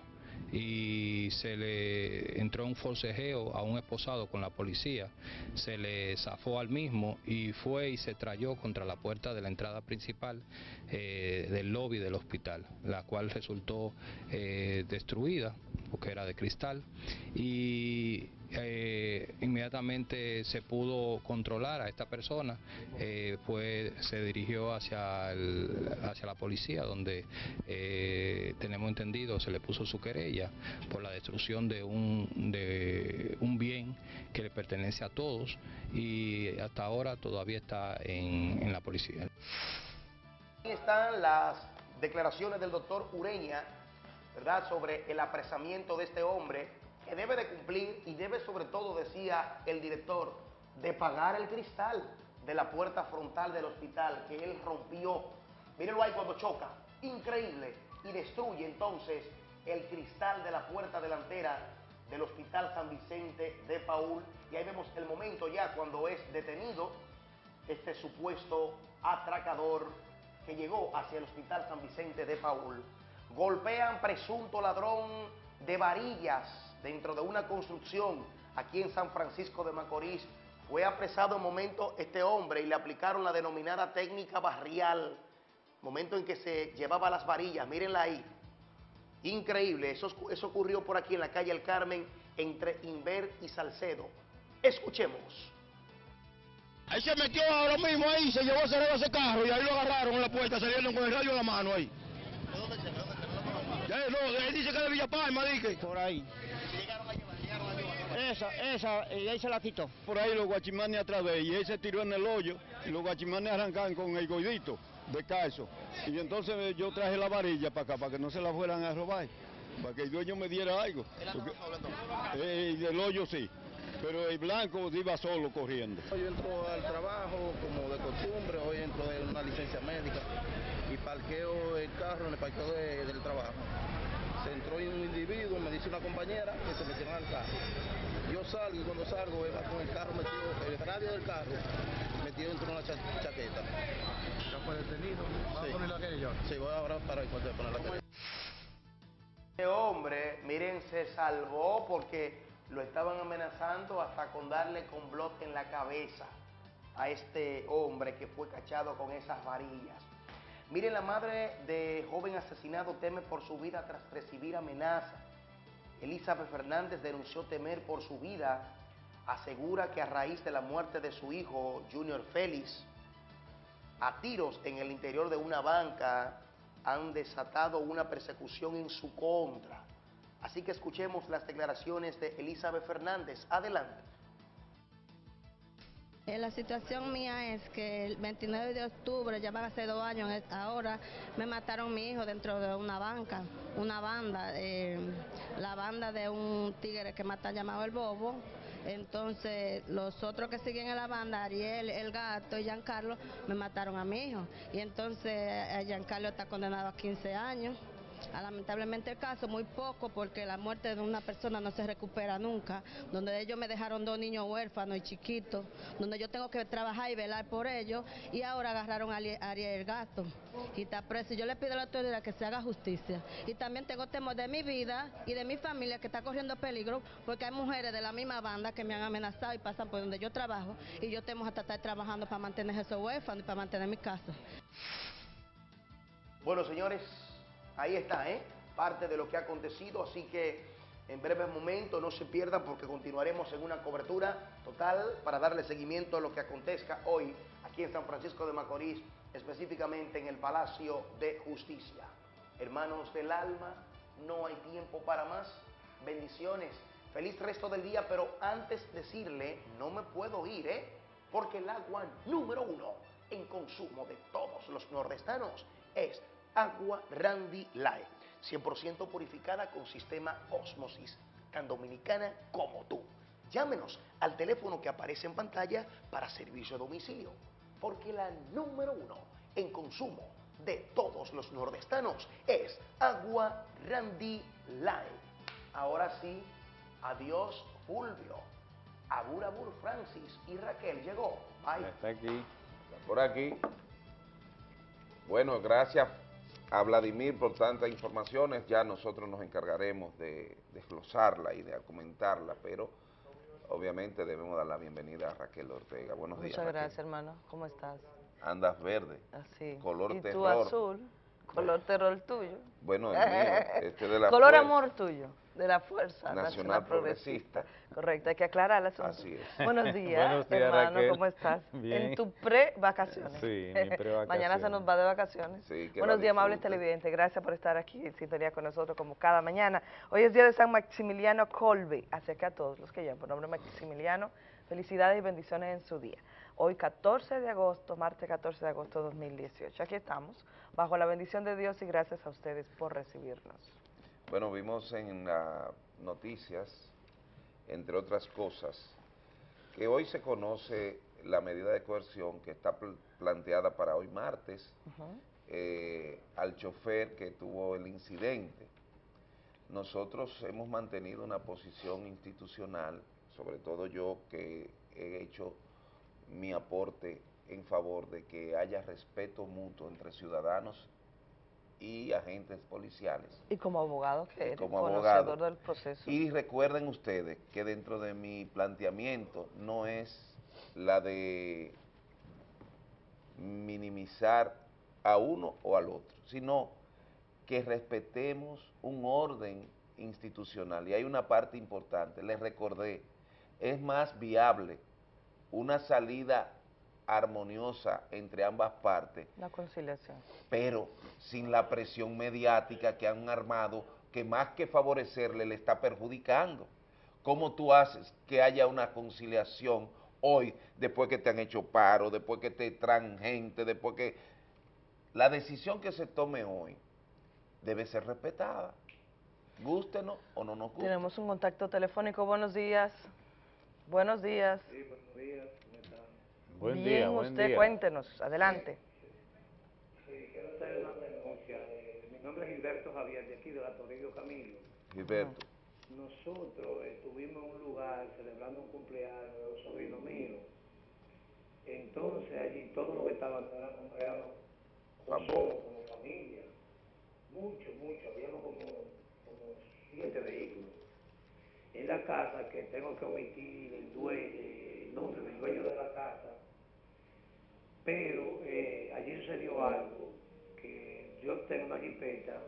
y se le entró un forcejeo a un esposado con la policía, se le zafó al mismo y fue y se trayó contra la puerta de la entrada principal eh, del lobby del hospital, la cual resultó eh, destruida porque era de cristal y eh, inmediatamente se pudo controlar a esta persona, pues se dirigió hacia, hacia la policía, donde eh, tenemos entendido se le puso su querella por la destrucción de un, de un bien que le pertenece a todos y hasta ahora todavía está en, en la policía. Están las declaraciones del doctor Ureña, ¿verdad?, sobre el apresamiento de este hombre que debe de cumplir y debe sobre todo, decía el director, de pagar el cristal de la puerta frontal del hospital que él rompió. Mírenlo ahí cuando choca, increíble, y destruye entonces el cristal de la puerta delantera del Hospital San Vicente de Paul. Y ahí vemos el momento ya cuando es detenido este supuesto atracador que llegó hacia el Hospital San Vicente de Paul. Golpean presunto ladrón de varillas dentro de una construcción aquí en San Francisco de Macorís. Fue apresado en momento este hombre y le aplicaron la denominada técnica barrial. Momento en que se llevaba las varillas, mírenla ahí. Increíble, eso, eso ocurrió por aquí en la calle El Carmen entre Inver y Salcedo. Escuchemos. Ahí se metió ahora mismo ahí, se llevó a cerrar ese carro y ahí lo agarraron en la puerta, saliendo con el radio en la mano ahí. Ya, no, él dice que es de Villa Palma, dije. Por ahí. Esa, esa, y ahí se la quitó. Por ahí los guachimanes atrás de ella, y él se tiró en el hoyo, y los guachimanes arrancaron con el goidito de calzo. Y entonces yo traje la varilla para acá, para que no se la fueran a robar, para que el dueño me diera algo. Porque- Eh, del hoyo sí, pero el blanco iba solo corriendo. Yo entro al trabajo como de costumbre, hoy entro de una licencia médica y parqueo el carro en el parqueo de- del trabajo. Se entró un individuo, me dice una compañera que se metieron al carro. Yo salgo y cuando salgo él va con el carro metido, el radio del carro metido dentro de una cha- chaqueta. ¿Ya fue detenido? ¿Va a poner la querella? Sí, voy ahora para encontrar poner la querella. Este hombre, miren, se salvó porque lo estaban amenazando hasta con darle con blot en la cabeza a este hombre que fue cachado con esas varillas. Miren, la madre de joven asesinado teme por su vida tras recibir amenaza. Elizabeth Fernández denunció temer por su vida. Asegura que a raíz de la muerte de su hijo, Junior Félix, a tiros en el interior de una banca han desatado una persecución en su contra. Así que escuchemos las declaraciones de Elizabeth Fernández. Adelante. Eh, La situación mía es que el 29 de octubre, ya van a ser dos años eh, ahora, me mataron mi hijo dentro de una banca, una banda, eh, la banda de un tigre que mata llamado El Bobo. Entonces, los otros que siguen en la banda, Ariel, El Gato y Giancarlo, me mataron a mi hijo. Y entonces, eh, Giancarlo está condenado a 15 años. Lamentablemente el caso, muy poco, porque la muerte de una persona no se recupera nunca, donde ellos me dejaron dos niños huérfanos y chiquitos, donde yo tengo que trabajar y velar por ellos, y ahora agarraron a Ari- a Ariel el gato y está preso. Yo le pido a la autoridad que se haga justicia. Y también tengo temor de mi vida y de mi familia que está corriendo peligro, porque hay mujeres de la misma banda que me han amenazado y pasan por donde yo trabajo, y yo tengo hasta estar trabajando para mantener esos huérfanos y para mantener mi casa. Bueno, señores, ahí está, ¿eh? Parte de lo que ha acontecido, así que en breves momentos no se pierdan porque continuaremos en una cobertura total para darle seguimiento a lo que acontezca hoy aquí en San Francisco de Macorís, específicamente en el Palacio de Justicia. Hermanos del alma, no hay tiempo para más. Bendiciones. Feliz resto del día, pero antes decirle, no me puedo ir, ¿eh? Porque el agua número uno en consumo de todos los nordestanos es agua Randy Light, 100% purificada con sistema Osmosis, tan dominicana como tú. Llámenos al teléfono que aparece en pantalla para servicio a domicilio, porque la número uno en consumo de todos los nordestanos es agua Randy Light. Ahora sí, adiós Fulvio, Abur Abur Francis y Raquel llegó. Bye. Está aquí. Por aquí. Bueno, gracias a Vladimir por tantas informaciones. Ya nosotros nos encargaremos de desglosarla y de comentarla, pero obviamente debemos dar la bienvenida a Raquel Ortega. Buenos días. Muchas Raquel. gracias, hermano. ¿Cómo estás? Andas verde. Así. Color y tú azul. Color terror tuyo. Bueno, el mío, este de la Color Fuerza amor tuyo, de la Fuerza Nacional, Nacional, Progresista. Correcto, hay que aclarar el asunto. Así es. Buenos días, Buenos días, hermano, Raquel. ¿cómo estás? Bien. En tu pre-vacaciones. Sí, mi pre-vacaciones. Mañana se nos va de vacaciones. Sí, que Buenos días, amables televidentes. Gracias por estar aquí en sintonía con nosotros como cada mañana. Hoy es día de San Maximiliano Colbe. Así que a todos los que llaman por nombre Maximiliano, felicidades y bendiciones en su día. Hoy 14 de agosto, martes 14 de agosto de 2018. Aquí estamos, bajo la bendición de Dios y gracias a ustedes por recibirnos. Bueno, vimos en las noticias, entre otras cosas, que hoy se conoce la medida de coerción que está pl- planteada para hoy martes eh, al chofer que tuvo el incidente. Nosotros hemos mantenido una posición institucional, sobre todo yo que he hecho mi aporte en favor de que haya respeto mutuo entre ciudadanos y agentes policiales. Y como abogado que eres, como abogado. del proceso. Y recuerden ustedes que dentro de mi planteamiento no es la de minimizar a uno o al otro, sino que respetemos un orden institucional. Y hay una parte importante, les recordé, es más viable una salida armoniosa entre ambas partes La conciliación. pero sin la presión mediática que han armado, que más que favorecerle le está perjudicando. ¿Cómo tú haces que haya una conciliación hoy, después que te han hecho paro, después que te traen gente, después que... La decisión que se tome hoy debe ser respetada, gústenos o no nos guste. Tenemos un contacto telefónico. Buenos días. Buenos días. Buen Bien, día, buen usted día. cuéntenos. Adelante. Sí, quiero hacer una denuncia. Eh, mi nombre es Gilberto Javier, de aquí de la Toribio Camilo. Gilberto. Nosotros estuvimos en un lugar celebrando un cumpleaños de un sobrino mío. Entonces allí todos los que estaban eran como, familia. Mucho, mucho. Habíamos como, como siete vehículos. En la casa que tengo que omitir el, due- el nombre del dueño de la casa, pero eh, allí sucedió algo, que yo tengo una jipeta,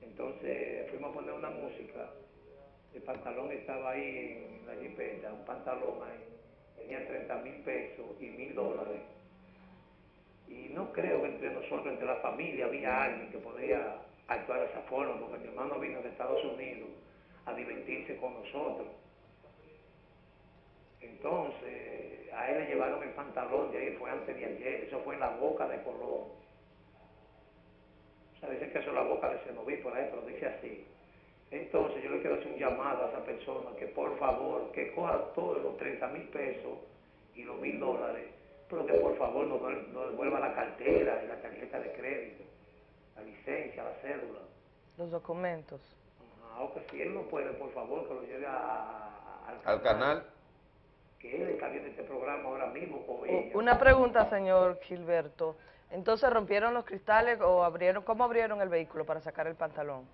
entonces fuimos a poner una música, el pantalón estaba ahí en la jipeta, un pantalón ahí, tenía 30 mil pesos y mil dólares. Y no creo que entre nosotros, entre la familia, había alguien que podía actuar de esa forma, porque mi hermano vino de Estados Unidos a divertirse con nosotros. Entonces, a él le llevaron el pantalón de ahí, fue antes de ayer, eso fue en la boca de Colón. O sea, dicen que eso es la boca de Cenoví por ahí, pero dice así. Entonces, yo le quiero hacer un llamado a esa persona que por favor, que coja todos los 30 mil pesos y los mil dólares, pero que por favor nos, devuel- nos devuelva la cartera y la tarjeta de crédito, la licencia, la cédula. Los documentos. Ah, o que si él no puede, por favor, que lo lleve a- a- Al canal. Que él está viendo este programa ahora mismo ella. Una pregunta, señor Gilberto. Entonces, ¿rompieron los cristales o abrieron, cómo abrieron el vehículo para sacar el pantalón?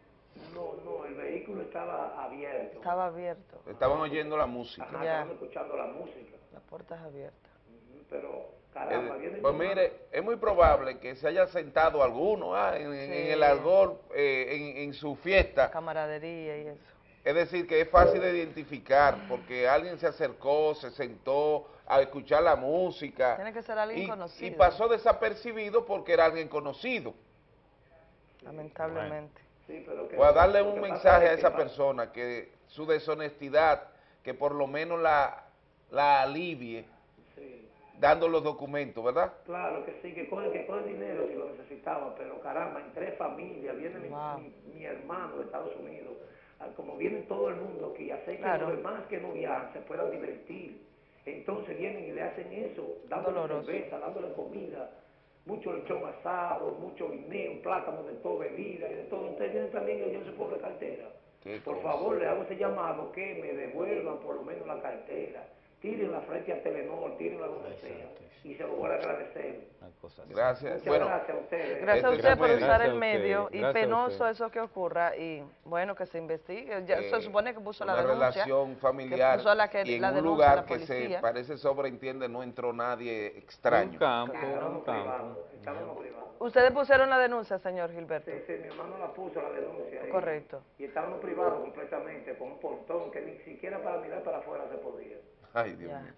No, no, el vehículo estaba abierto. Estaba abierto. Estaban oyendo la música. Ajá, Ya. estaban escuchando la música. Las puertas abiertas. Ujú, Pero, caramba, Eh, viene pues mi mire, es muy probable que se haya sentado alguno ah, en, el algor, eh, en, en su fiesta. Camaradería y eso. Es decir, que es fácil de identificar porque alguien se acercó, se sentó a escuchar la música. Tiene que ser alguien y, conocido. y pasó desapercibido porque era alguien conocido. Lamentablemente. Sí, pero que- O a darle un que mensaje a que esa persona que su deshonestidad, que por lo menos la, la alivie Sí. dando los documentos, ¿verdad? Claro que sí, que coge, que coge dinero si lo necesitaba, pero caramba, en tres familias, viene mi, Wow. mi- mi hermano de Estados Unidos, como viene todo el mundo aquí, hace que Claro. los demás que no viajan se puedan divertir. Entonces vienen y le hacen eso, dándole Doloroso. cerveza, dándole comida, mucho lechón asado, mucho guineo, plátano de todo, bebida y de todo. Ustedes vienen también y llevan su pobre cartera. Qué Por cosa. favor, le hago ese llamado que me devuelvan por lo menos la cartera, tírenla frente a Telenor, tírenla donde sea. Y se lo voy a agradecer. Gracias. Muchas Bueno, gracias a ustedes. Gracias a Este usted por usar el medio y penoso eso que ocurra y bueno, que se investigue. Ya eh, se supone que puso la denuncia. relación que familiar puso la, que, y en la un lugar que se parece sobreentiende no entró nadie extraño. Un campo, un campo. Ustedes pusieron la denuncia, señor Gilberto. Sí, sí, mi hermano la puso la denuncia. y- Correcto. Y estábamos privados completamente, con un portón que ni siquiera para mirar para afuera se podía. Ay, Dios mío.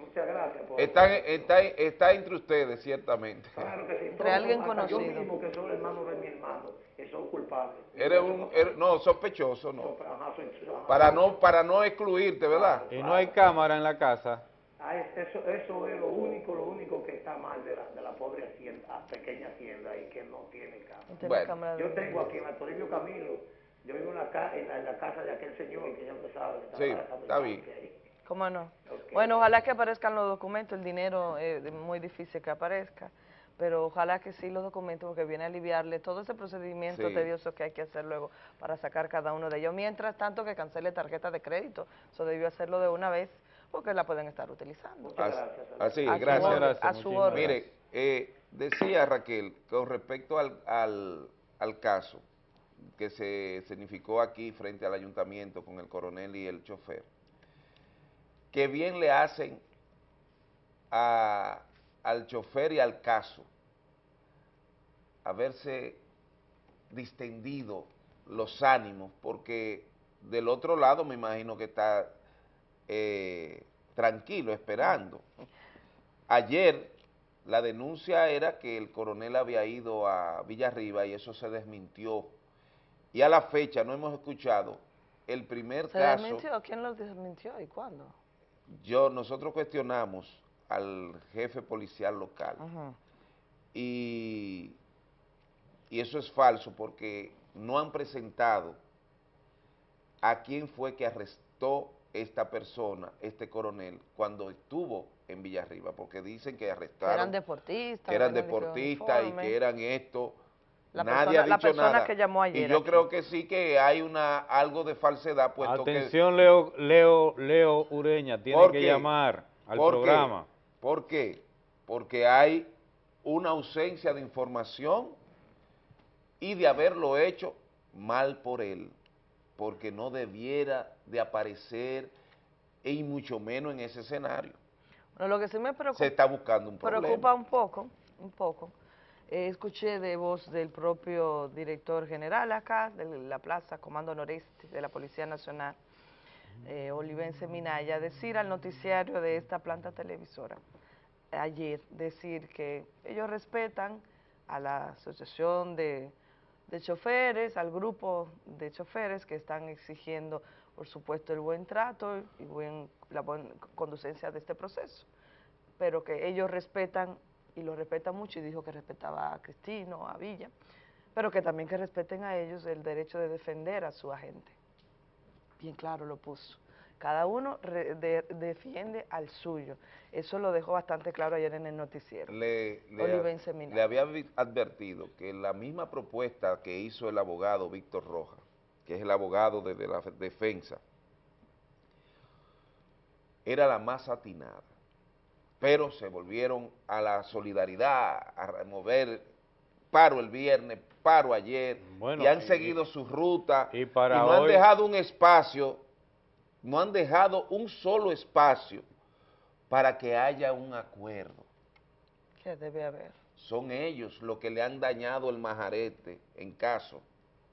Muchas gracias por... Está, está, está entre ustedes, ciertamente. Claro que sí. Entre alguien conocido. Yo mismo, que soy hermano de mi hermano, que soy culpable. Eres un, eres- no, sospechoso, no. Ajá, soy- ajá. Para no, para no excluirte, ¿verdad? Y no hay cámara en la casa. Ah, es- eso, eso es lo único, lo único que está mal de la, de la pobre hacienda, pequeña hacienda y que no tiene Bueno. cámara de yo tengo aquí en la Toribio Camilo, yo vivo en la, ca- en la, en la casa de aquel señor que ya usted sabe. que Sí, está bien. ¿Cómo no? Bueno, ojalá que aparezcan los documentos, el dinero es muy difícil que aparezca, pero ojalá que sí los documentos, porque viene a aliviarle todo ese procedimiento Sí. tedioso que hay que hacer luego para sacar cada uno de ellos. Mientras tanto, que cancele tarjeta de crédito, eso debió hacerlo de una vez, porque la pueden estar utilizando. Así, así A su gracias. orden, a su orden. Mire, eh, decía Raquel, con respecto al, al, al caso que se significó aquí frente al ayuntamiento con el coronel y el chofer, que bien le hacen a- al chofer y al caso haberse distendido los ánimos, porque del otro lado me imagino que está eh, tranquilo, esperando. Ayer la denuncia era que el coronel había ido a Villarriba y eso se desmintió. Y a la fecha no hemos escuchado el primer ¿Se caso. desmintió? ¿Quién lo desmintió y cuándo? Yo, nosotros cuestionamos al jefe policial local y, y eso es falso porque no han presentado a quién fue que arrestó esta persona, este coronel, cuando estuvo en Villarriba, porque dicen que arrestaron, Eran deportistas. que eran deportistas y que eran esto. La Nadie persona- ha la dicho persona nada. que llamó ayer Y yo aquí. creo que sí que hay una algo de falsedad, puesto que Atención, Leo, Leo, Leo Ureña, tiene ¿Por que llamar al ¿Por qué? programa. ¿Por qué? Porque hay una ausencia de información y de haberlo hecho mal por él, porque no debiera de aparecer y mucho menos en ese escenario. Bueno, lo que sí me preocupa, Se está buscando un problema. preocupa un poco, un poco. Eh, escuché de voz del propio director general acá, de la Plaza Comando Noreste de la Policía Nacional, eh, Olivense Minaya, decir al noticiario de esta planta televisora ayer, decir que ellos respetan a la asociación de, choferes, al grupo de choferes que están exigiendo, por supuesto, el buen trato y buen, la buena conducencia de este proceso, pero que ellos respetan y lo respetan mucho y dijo que respetaba a Cristino, a Villa, pero que también que respeten a ellos el derecho de defender a su agente. Bien claro lo puso. Cada uno de- defiende al suyo. Eso lo dejó bastante claro ayer en el noticiero. le, había advertido que la misma propuesta que hizo el abogado Víctor Rojas, que es el abogado de, de la defensa, era la más atinada, pero se volvieron a la solidaridad, a remover paro el viernes, paro ayer, Bueno, y han y- seguido su ruta, y para no han dejado un espacio, no han dejado un solo espacio para que haya un acuerdo Que debe haber. son ellos los que le han dañado el majarete en caso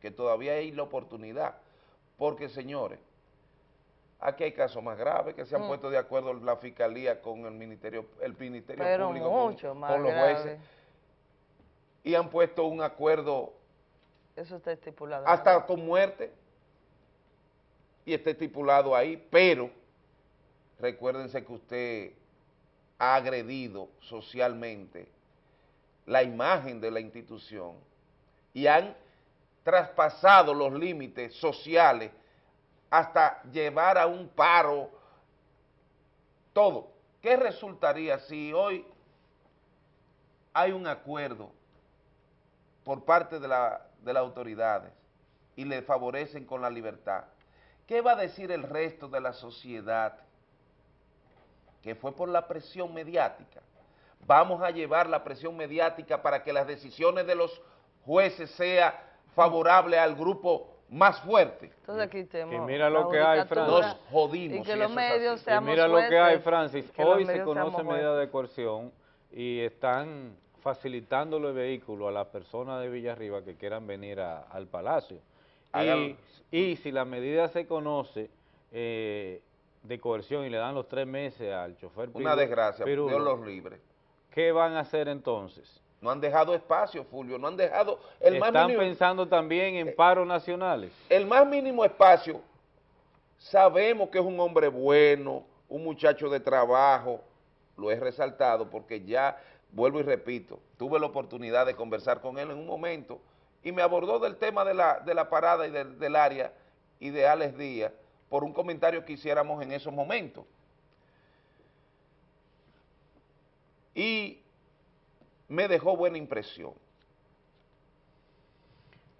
que todavía hay la oportunidad. Porque, señores, aquí hay casos más graves que se han Mm. puesto de acuerdo la fiscalía con el ministerio, el ministerio Pero público, con- mucho con, más los jueces, grave. y han puesto un acuerdo Eso está estipulado. hasta con muerte, y está estipulado ahí, pero recuérdense que usted ha agredido socialmente la imagen de la institución y han traspasado los límites sociales hasta llevar a un paro todo. ¿Qué resultaría si hoy hay un acuerdo por parte de, la- de las autoridades y le favorecen con la libertad? ¿Qué va a decir el resto de la sociedad que fue por la presión mediática. Vamos a llevar la presión mediática para que las decisiones de los jueces sean favorables al grupo más fuerte. Entonces aquí tenemos Y mira lo que hay, judicatura Nos jodimos. Y que los medios. Y mira lo que hay, Francis. que Hoy se conoce seamos medida jueces. de coerción y están facilitando los vehículos a las personas de Villarriba que quieran venir a- al Palacio. Y, y si la medida se conoce eh, de coerción y le dan los tres meses al chofer Una piru- desgracia, pirulo, Dios los libre. ¿qué van a hacer entonces? No han dejado espacio, Fulvio, no han dejado el más Están mínimo, pensando también en paros nacionales. el más mínimo espacio. Sabemos que es un hombre bueno, un muchacho de trabajo, lo he resaltado porque ya, vuelvo y repito, tuve la oportunidad de conversar con él en un momento y me abordó del tema de la, de la parada y del, del área y de Alex Díaz por un comentario que hiciéramos en esos momentos. Y me dejó buena impresión.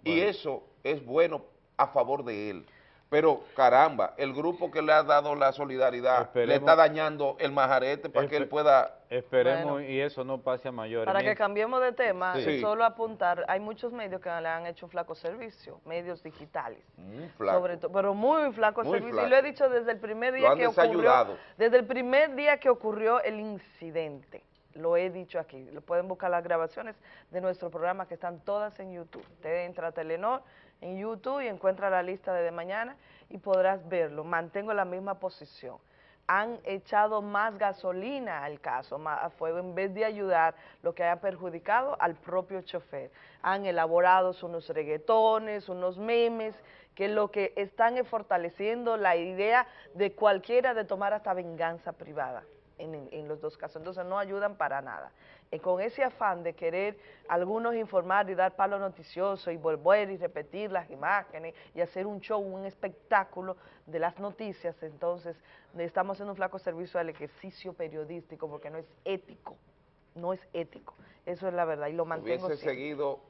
Y eso es bueno a favor de él. Pero caramba, el grupo que le ha dado la solidaridad le está dañando el majarete para que él pueda... Esperemos Bueno. y eso no pase a mayores. Para que cambiemos de tema, Sí. solo apuntar, hay muchos medios que le han hecho un flaco servicio, medios digitales. Muy flaco. Sobre todo, pero muy flaco Muy servicio. flaco. Y lo he dicho desde el primer Lo día han que ocurrió. Desde el primer día que ocurrió el incidente. Lo he dicho aquí. Lo pueden buscar las grabaciones de nuestro programa que están todas en YouTube. Usted entra a Telenor en YouTube y encuentra la lista de, de mañana y podrás verlo. Mantengo la misma posición. Han echado más gasolina al caso, más a fuego, en vez de ayudar, lo que haya perjudicado al propio chofer. Han elaborado unos reggaetones, unos memes, que lo que están es fortaleciendo la idea de cualquiera de tomar hasta venganza privada en, en- los dos casos. Entonces no ayudan para nada. Y con ese afán de querer algunos informar y dar palo noticioso y volver y repetir las imágenes y hacer un show, un espectáculo de las noticias, entonces estamos haciendo un flaco servicio al ejercicio periodístico porque no es ético, no es ético. Eso es la verdad y lo mantengo hubiese siempre. seguido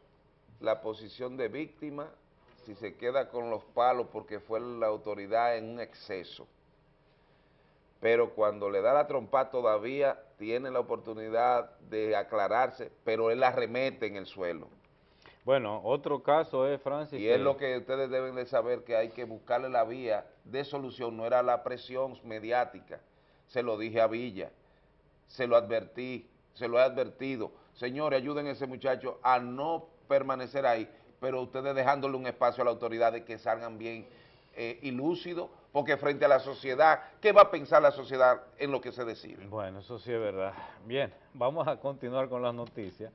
la posición de víctima si se queda con los palos porque fue la autoridad en un exceso. Pero cuando le da la trompa todavía tiene la oportunidad de aclararse, pero él la remete en el suelo. Bueno, otro caso es, Francis, Y es lo que ustedes deben de saber, que hay que buscarle la vía de solución, no era la presión mediática. Se lo dije a Villa, se lo advertí, se lo he advertido. Señores, ayuden a ese muchacho a no permanecer ahí, pero ustedes dejándole un espacio a la autoridad de que salgan bien eh, y lúcidos, porque frente a la sociedad, ¿qué va a pensar la sociedad en lo que se decide? Bueno, eso sí es verdad. Bien, vamos a continuar con las noticias.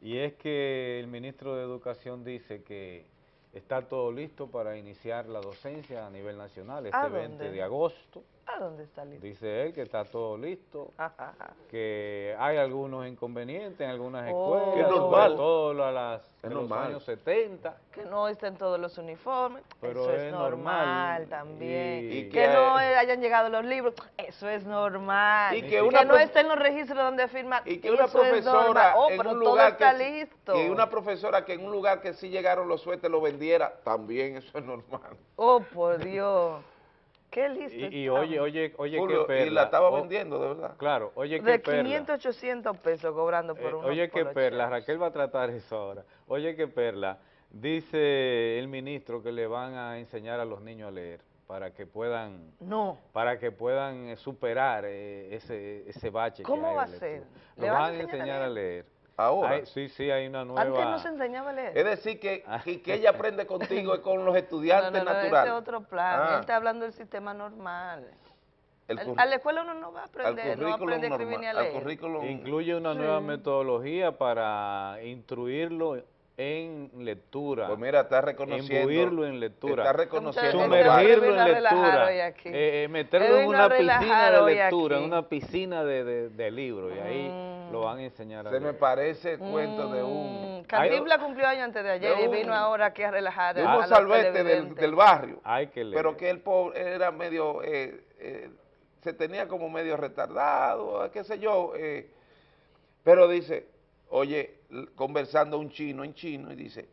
Y es que el ministro de Educación dice que está todo listo para iniciar la docencia a nivel nacional este ¿A 20 dónde? de agosto. ¿A dónde está listo? Dice él que está todo listo, Ajá. que hay algunos inconvenientes en algunas Oh. escuelas, Que es normal. todo a las de Es los normal. años 70. que no estén todos los uniformes, Pero eso es, es normal, normal. también. Y- Y que, que- no hayan llegado los libros, eso es normal. Y que que una no prof- estén los registros donde firman, Y que una eso es normal. profesora Oh, en pero un todo está que, listo. que una profesora que en un lugar que sí llegaron los suéteres lo vendiera, también eso es normal. Oh, por Dios. Qué listo Y, oye, oye, oye, Julio, qué perla. y la estaba vendiendo, de verdad. Claro, oye, qué De perla. 500, 800 pesos cobrando por Eh, unos oye, qué perla, Raquel va a tratar eso ahora. Oye, qué perla, dice el ministro que le van a enseñar a los niños a leer para que puedan No. para que puedan eh, superar eh, ese ese bache que ¿Cómo hay va de a ser? ¿Le Lo van a enseñar a leer. Ahora. Hay- sí, sí, hay una nueva Antes no se enseñaba a leer. Es decir, que, que, que ella aprende contigo es con los no, estudiantes no, no, ese naturales. es otro plan. Ah. Él está hablando del sistema normal. El a la escuela uno no va a al aprender, no va a aprender a escribir normal, ni a al leer. currículum- Incluye una Sí. nueva metodología para instruirlo en lectura. Pues mira, está reconociendo. Imbuirlo en lectura. Está reconociendo. Sumergirlo en lectura. eh, eh, meterlo Edwin en una piscina de lectura, en una piscina de, de, de libros. Y ahí Mm. Lo van a enseñar a Se me parece el cuento de un, Mm, Cantinflas cumplió año antes de ayer de y un- vino ahora aquí a relajar de a, mozalbete del, del barrio. Hay que leer. Pero que el pobre era medio, eh, eh, se tenía como medio retardado, qué sé yo. eh, pero dice, oye, conversando un chino en chino y dice,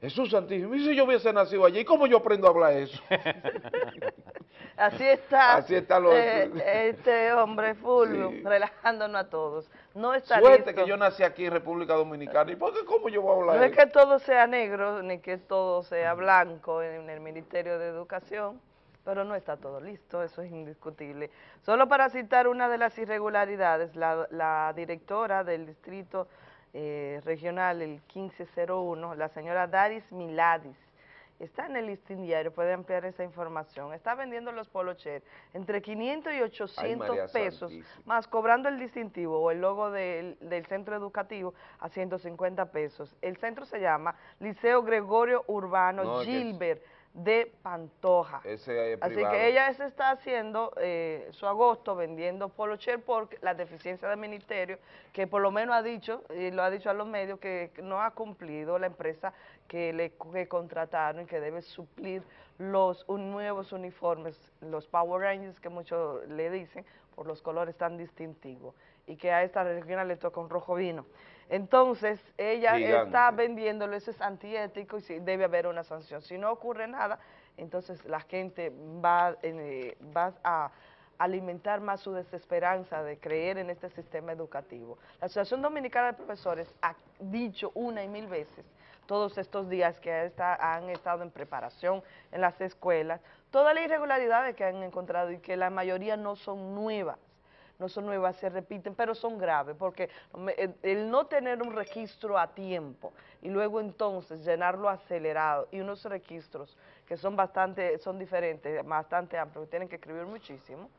Jesús Santísimo, ¿y si yo hubiese nacido allí? ¿Cómo yo aprendo a hablar eso? Así está, Así está lo- eh, este hombre Fulvio, Sí. relajándonos a todos. No está Suerte listo. que yo nací aquí en República Dominicana. ¿Y por qué cómo yo voy a hablar? No es que todo sea negro, ni que todo sea blanco en el Ministerio de Educación, pero no está todo listo, eso es indiscutible. Solo para citar una de las irregularidades, la, la directora del Distrito eh, Regional, el 1501, la señora Daris Miladis, está en el listín diario, puede ampliar esa información. Está vendiendo los polocher entre 500 y 800 María pesos, Santísima. más cobrando el distintivo o el logo del, del centro educativo a 150 pesos. El centro se llama Liceo Gregorio Urbano No, que Gilbert de Pantoja. Ese es Así que ella se está haciendo eh, su agosto vendiendo polocher por la deficiencia del ministerio, que por lo menos ha dicho, y lo ha dicho a los medios, que no ha cumplido la empresa que le que contrataron y que debe suplir los un- nuevos uniformes, los Power Rangers que muchos le dicen, por los colores tan distintivos, y que a esta regional le toca un rojo vino. Entonces, ella Gigante. está vendiéndolo, eso es antiético y debe haber una sanción. Si no ocurre nada, entonces la gente va, eh, va a alimentar más su desesperanza de creer en este sistema educativo. La Asociación Dominicana de Profesores ha dicho una y mil veces todos estos días que está- han estado en preparación en las escuelas, todas las irregularidades que han encontrado y que la mayoría no son nuevas no son nuevas, se repiten, pero son graves, porque el no tener un registro a tiempo y luego entonces llenarlo acelerado y unos registros que son bastante, son diferentes, bastante amplios, que tienen que escribir muchísimo,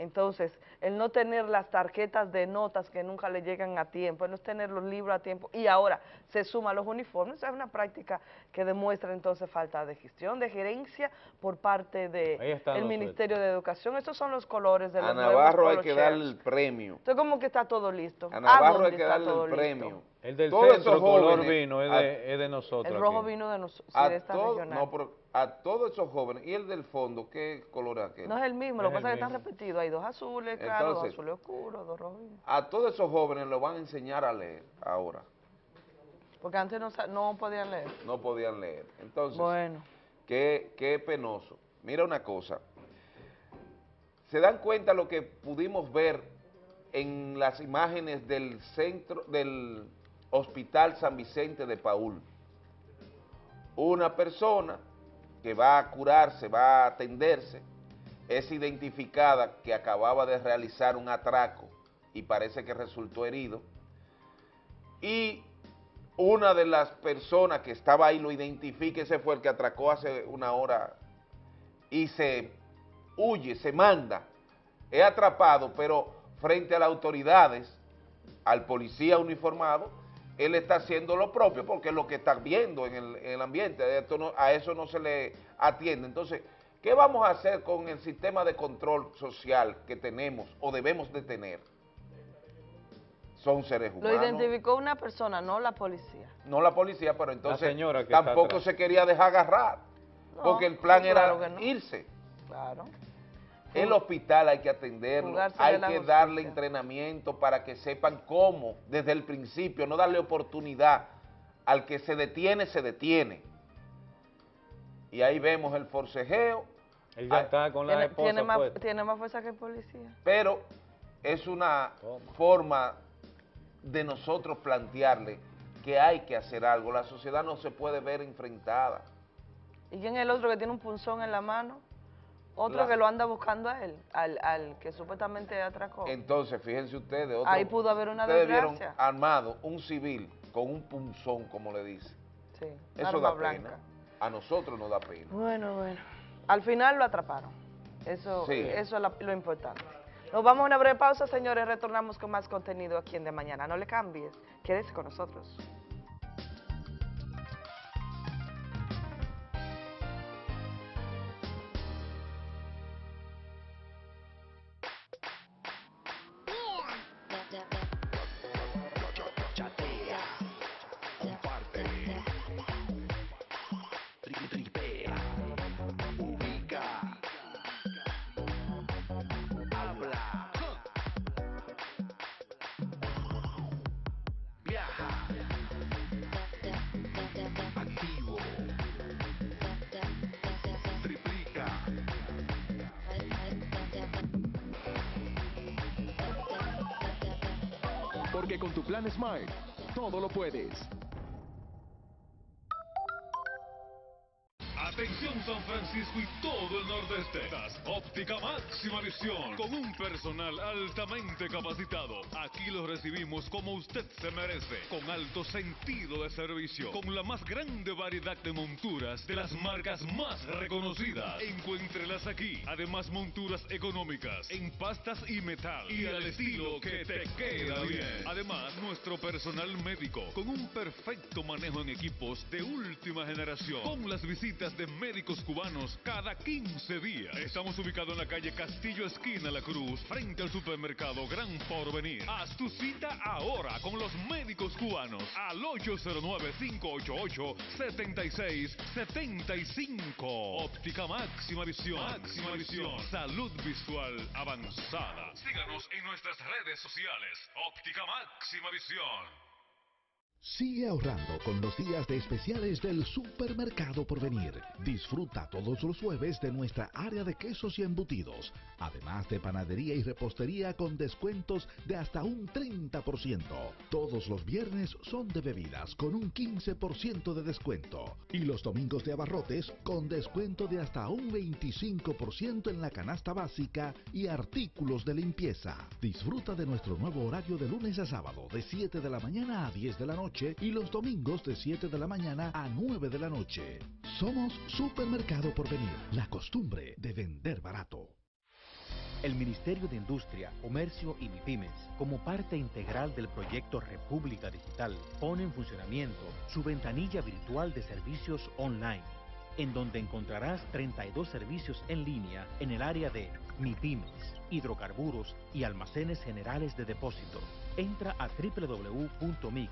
entonces el no tener las tarjetas de notas que nunca le llegan a tiempo, el no tener los libros a tiempo y ahora se suman los uniformes, es una práctica que demuestra entonces falta de gestión, de gerencia por parte del los Ministerio de Educación, estos son los colores de los A Navarro hay que darle el premio. Entonces, como que está todo listo. A Navarro hay que darle el listo? El del Todos centro, esos color vino, es a- de, es de nosotros. El rojo aquí. vino de nosotros, de esta regional. no, pero a todos esos jóvenes, ¿y el del fondo qué color es aquel? No es el mismo, lo que pasa es que están repetidos. Hay dos azules, claro, dos Entonces- azules oscuros, dos rojos. A todos esos jóvenes los van a enseñar a leer ahora. Porque antes no, no podían leer. No podían leer. Entonces, Bueno. qué, qué penoso. Mira una cosa. ¿Se dan cuenta lo que pudimos ver en las imágenes del centro, del Hospital San Vicente de Paul? Una persona que va a curarse, va a atenderse, es identificada que acababa de realizar un atraco y parece que resultó herido. Y una de las personas que estaba ahí lo identifica, ese fue el que atracó hace una hora y se huye, se manda, es atrapado, pero frente a las autoridades, al policía uniformado, él está haciendo lo propio, porque es lo que está viendo en el, en el ambiente, Esto no- a eso no se le atiende. Entonces, ¿qué vamos a hacer con el sistema de control social que tenemos o debemos de tener? Son seres Lo humanos. identificó una persona, no la policía. no la policía, pero entonces señora que está tampoco se quería dejar agarrar, No, porque el plan sí, era claro que no. irse. Claro. El hospital hay que atenderlo, hay que justicia. darle entrenamiento para que sepan cómo, desde el principio, no darle oportunidad. Al que se detiene, se detiene. Y ahí vemos el forcejeo, Él ya Ah, está con la Tiene, esposa tiene más, puesta. tiene más fuerza que el policía. pero es una forma de nosotros plantearle que hay que hacer algo. La sociedad no se puede ver enfrentada. ¿Y quién es el otro que tiene un punzón en la mano? Otro La- que lo anda buscando a él, al, al que supuestamente atracó. Entonces, fíjense ustedes, otro- Ahí pudo haber una ustedes vieron desgracia. armado un civil con un punzón, como le dice. Sí, Eso arma da blanca. pena. A nosotros nos da pena. Bueno, bueno. Al final lo atraparon. Eso, Sí. eso es la- lo importante. Nos vamos a una breve pausa, señores. Retornamos con más contenido aquí en De Mañana. No le cambies. Quédese con nosotros. Puedes. Personal altamente capacitado. Aquí los recibimos como usted se merece, con alto sentido de servicio, con la más grande variedad de monturas de las marcas más reconocidas. Encuéntrelas aquí. Además monturas económicas en pastas y metal y al estilo que te queda bien. Además nuestro personal médico con un perfecto manejo en equipos de última generación, con las visitas de médicos cubanos cada 15 días. Estamos ubicados en la calle Castillo Esquina La Cruz, frente al supermercado Gran Porvenir. Haz tu cita ahora con los médicos cubanos al 809-588-7675. Óptica máxima visión. Máxima visión. Salud visual avanzada. Síganos en nuestras redes sociales. Óptica máxima visión. Sigue ahorrando con los días de especiales del Supermercado Porvenir. Disfruta todos los jueves de nuestra área de quesos y embutidos, además de panadería y repostería con descuentos de hasta un 30%. Todos los viernes son de bebidas con un 15% de descuento y los domingos de abarrotes con descuento de hasta un 25% en la canasta básica y artículos de limpieza. Disfruta de nuestro nuevo horario de lunes a sábado de 7 de la mañana a 10 de la noche y los domingos de 7 de la mañana a 9 de la noche. Somos Supermercado Porvenir, la costumbre de vender barato. El Ministerio de Industria, Comercio y MIPIMES, como parte integral del proyecto República Digital, pone en funcionamiento su ventanilla virtual de servicios online, en donde encontrarás 32 servicios en línea en el área de MIPIMES, hidrocarburos y almacenes generales de depósito. Entra a www.mic.gov.do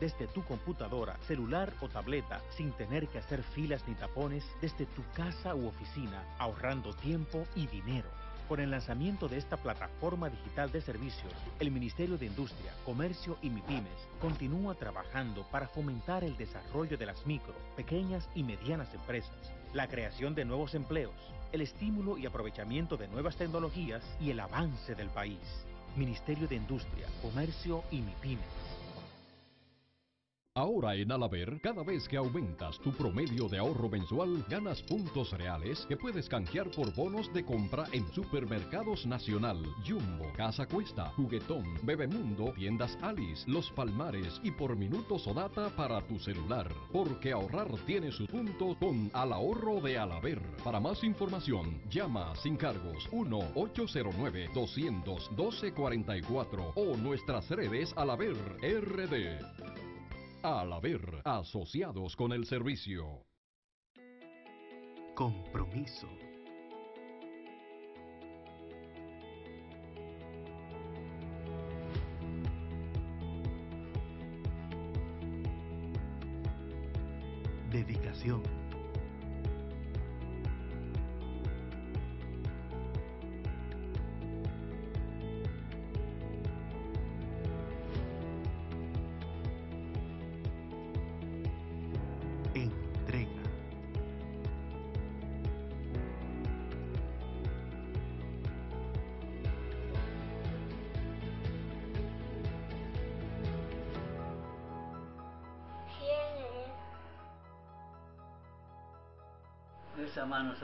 desde tu computadora, celular o tableta sin tener que hacer filas ni tapones desde tu casa u oficina, ahorrando tiempo y dinero. Con el lanzamiento de esta plataforma digital de servicios, el Ministerio de Industria, Comercio y MIPIMES continúa trabajando para fomentar el desarrollo de las micro, pequeñas y medianas empresas, la creación de nuevos empleos, el estímulo y aprovechamiento de nuevas tecnologías y el avance del país. Ministerio de Industria, Comercio y MIPIMES. Ahora en Alaber, cada vez que aumentas tu promedio de ahorro mensual, ganas puntos reales que puedes canjear por bonos de compra en Supermercados Nacional, Jumbo, Casa Cuesta, Juguetón, Bebemundo, Tiendas Alice, Los Palmares y por minutos o data para tu celular. Porque ahorrar tiene su punto con Al Ahorro de Alaber. Para más información, llama sin cargos 1-809-212-44 o nuestras redes Alaber RD. Al haber asociados con el servicio. Compromiso. Dedicación. Manos.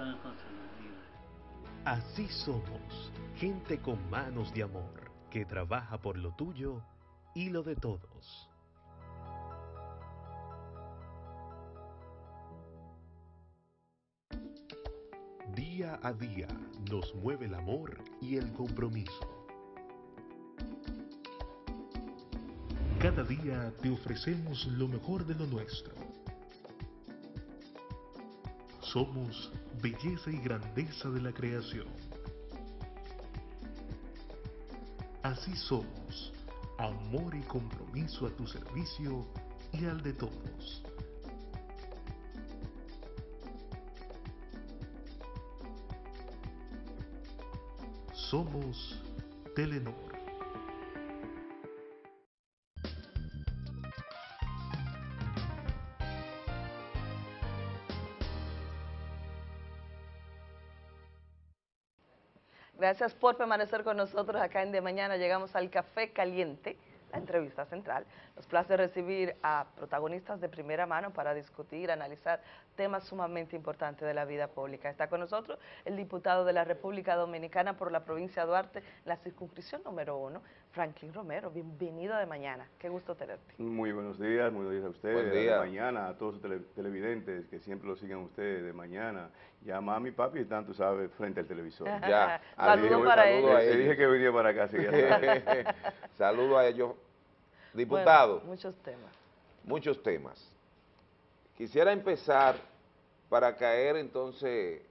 Así somos, gente con manos de amor, que trabaja por lo tuyo y lo de todos. Día a día nos mueve el amor y el compromiso. Cada día te ofrecemos lo mejor de lo nuestro. Somos belleza y grandeza de la creación. Así somos, amor y compromiso a tu servicio y al de todos. Somos Telenor. Gracias por permanecer con nosotros acá en De Mañana. Llegamos al Café Caliente, la entrevista central. Nos place recibir a protagonistas de primera mano para discutir, analizar temas sumamente importantes de la vida pública. Está con nosotros el diputado de la República Dominicana por la provincia de Duarte, la circunscripción número uno, Franklin Romero. Bienvenido De Mañana. Qué gusto tenerte. Muy buenos días, muy buenos días a ustedes, día. de mañana, a todos los tele- televidentes que siempre lo sigan ustedes de mañana. Ya mami, papi están, tú sabes, frente al televisor. Ya. Dije- para ellos. Le dije que venía para acá, así que ya saben. Saludo a ellos. Diputado, Bueno, muchos temas. muchos temas. Quisiera empezar para caer entonces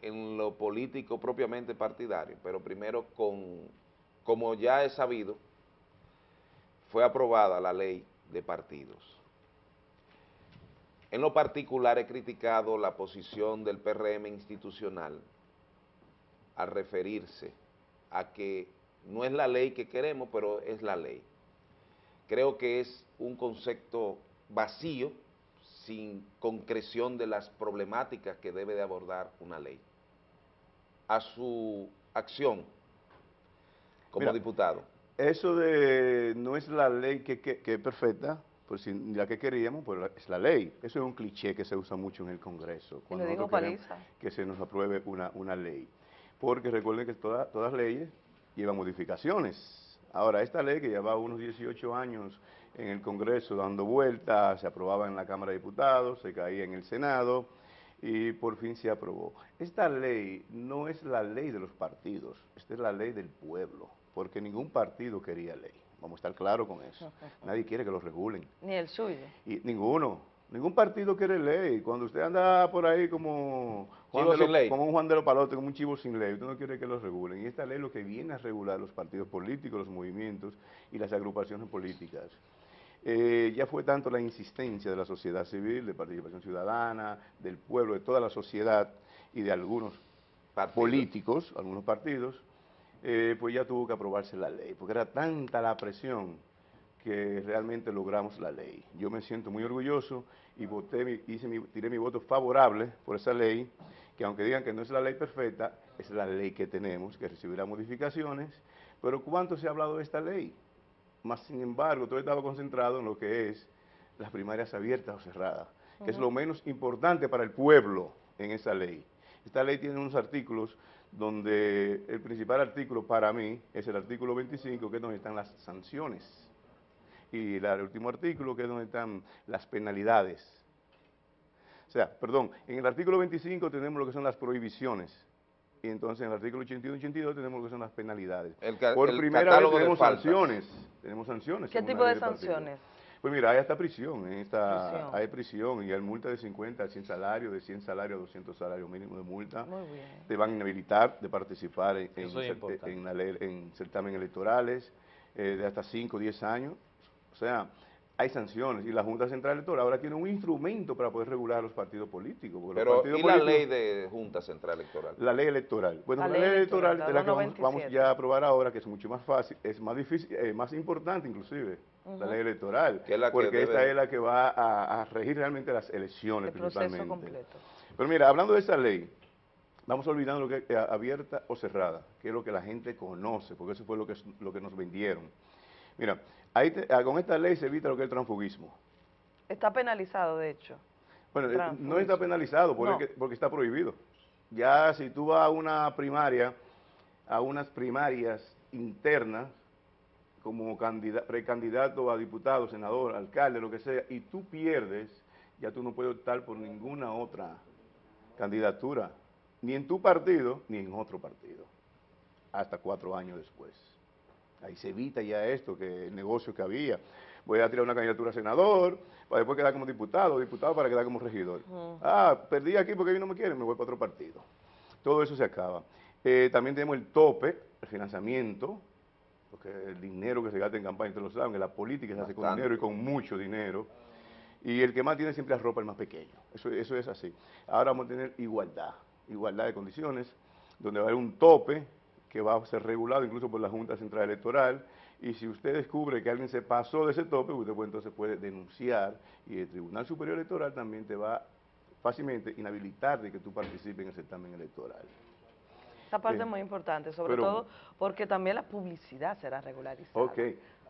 en lo político propiamente partidario, pero primero con, como ya es sabido, fue aprobada la ley de partidos. En lo particular he criticado la posición del PRM institucional al referirse a que no es la ley que queremos, pero es la ley. Creo que es un concepto vacío, sin concreción de las problemáticas que debe de abordar una ley. A su acción como Mira, diputado. Eso de no es la ley que, que- que es perfecta, pues si la que queríamos, pues la- es la ley. Eso es un cliché que se usa mucho en el Congreso. Queremos Paliza. que se nos apruebe una, una ley. Porque recuerden que toda- todas leyes llevan modificaciones. Ahora, esta ley que llevaba unos 18 años en el Congreso dando vueltas, se aprobaba en la Cámara de Diputados, se caía en el Senado y por fin se aprobó. Esta ley no es la ley de los partidos, esta es la ley del pueblo, porque ningún partido quería ley. Vamos a estar claros con eso. Nadie quiere que lo regulen. Ni el suyo. Y ninguno, ningún partido quiere ley. Cuando usted anda por ahí como, Juan Chivo de sin lo- ley. como un Juan de los Palotes, como un chivo sin ley, usted no quiere que lo regulen. Y esta ley lo que viene a regular los partidos políticos, los movimientos y las agrupaciones políticas. Eh, ya fue tanto la insistencia de la sociedad civil, de participación ciudadana, del pueblo, de toda la sociedad y de algunos políticos, algunos partidos, eh, pues ya tuvo que aprobarse la ley, porque era tanta la presión que realmente logramos la ley. Yo me siento muy orgulloso y voté, hice mi- tiré mi voto favorable por esa ley, que aunque digan que no es la ley perfecta, es la ley que tenemos, que recibirá modificaciones, pero ¿cuánto se ha hablado de esta ley? Más sin embargo, todo estaba concentrado en lo que es las primarias abiertas o cerradas, que es lo menos importante para el pueblo en esa ley. Esta ley tiene unos artículos donde el principal artículo para mí es el artículo 25, que es donde están las sanciones, y el último artículo, que es donde están las penalidades. O sea, perdón, en el artículo 25 tenemos lo que son las prohibiciones, y entonces en el artículo 81 y 82 tenemos lo que son las penalidades. El Por el primera vez tenemos sanciones, tenemos sanciones. ¿Qué tipo de partido. Pues mira, hay hasta prisión, en esta, Prisión. hay prisión y hay multa de 50 a 100 salarios, de 100 salarios a 200 salarios mínimo de multa. Muy bien. Te van a inhabilitar de participar en, en, en en certámenes electorales eh, de hasta 5 o 10 años. O sea, hay sanciones y la Junta Central Electoral ahora tiene un instrumento para poder regular a los partidos políticos. porque los Pero, partidos ¿y la políticos- ley de Junta Central Electoral? la ley electoral. Bueno, La la, ley electoral, electoral, la es la que vamos, 297. vamos ya a aprobar ahora, que es mucho más fácil, es más difícil, eh, más importante inclusive, la ley electoral, Que es la que porque esta es la que va a, a regir realmente las elecciones El principalmente. completo. Pero mira, hablando de esa ley, vamos olvidando lo que es abierta o cerrada, que es lo que la gente conoce, porque eso fue lo que, lo que nos vendieron. Mira, ahí te- ah, con esta ley se evita lo que es el transfugismo. Está penalizado, de hecho. Bueno, eh, no está penalizado porque, No. porque está prohibido. Ya si tú vas a una primaria, a unas primarias internas, como candida- precandidato a diputado, senador, alcalde, lo que sea, y tú pierdes, ya tú no puedes optar por ninguna otra candidatura, ni en tu partido, ni en otro partido, hasta cuatro años después. Ahí se evita ya esto, que el negocio que había. Voy a tirar una candidatura a senador, para después quedar como diputado, diputado para quedar como regidor. Ah, perdí aquí porque ellos no me quieren, me voy para otro partido. Todo eso se acaba. Eh, también tenemos el tope, el financiamiento, porque el dinero que se gasta en campaña, ustedes lo saben, que la política se hace con Bastante. dinero y con mucho dinero. Y el que más tiene siempre la ropa el más pequeño. Eso, eso es así. Ahora vamos a tener igualdad, igualdad de condiciones, donde va a haber un tope que va a ser regulado incluso por la Junta Central Electoral. Y si usted descubre que alguien se pasó de ese tope, usted puede, entonces puede denunciar y el Tribunal Superior Electoral también te va fácilmente inhabilitar de que tú participes en el certamen electoral. Esa parte Eh, es muy importante, sobre pero- todo porque también la publicidad será regularizada. Ok.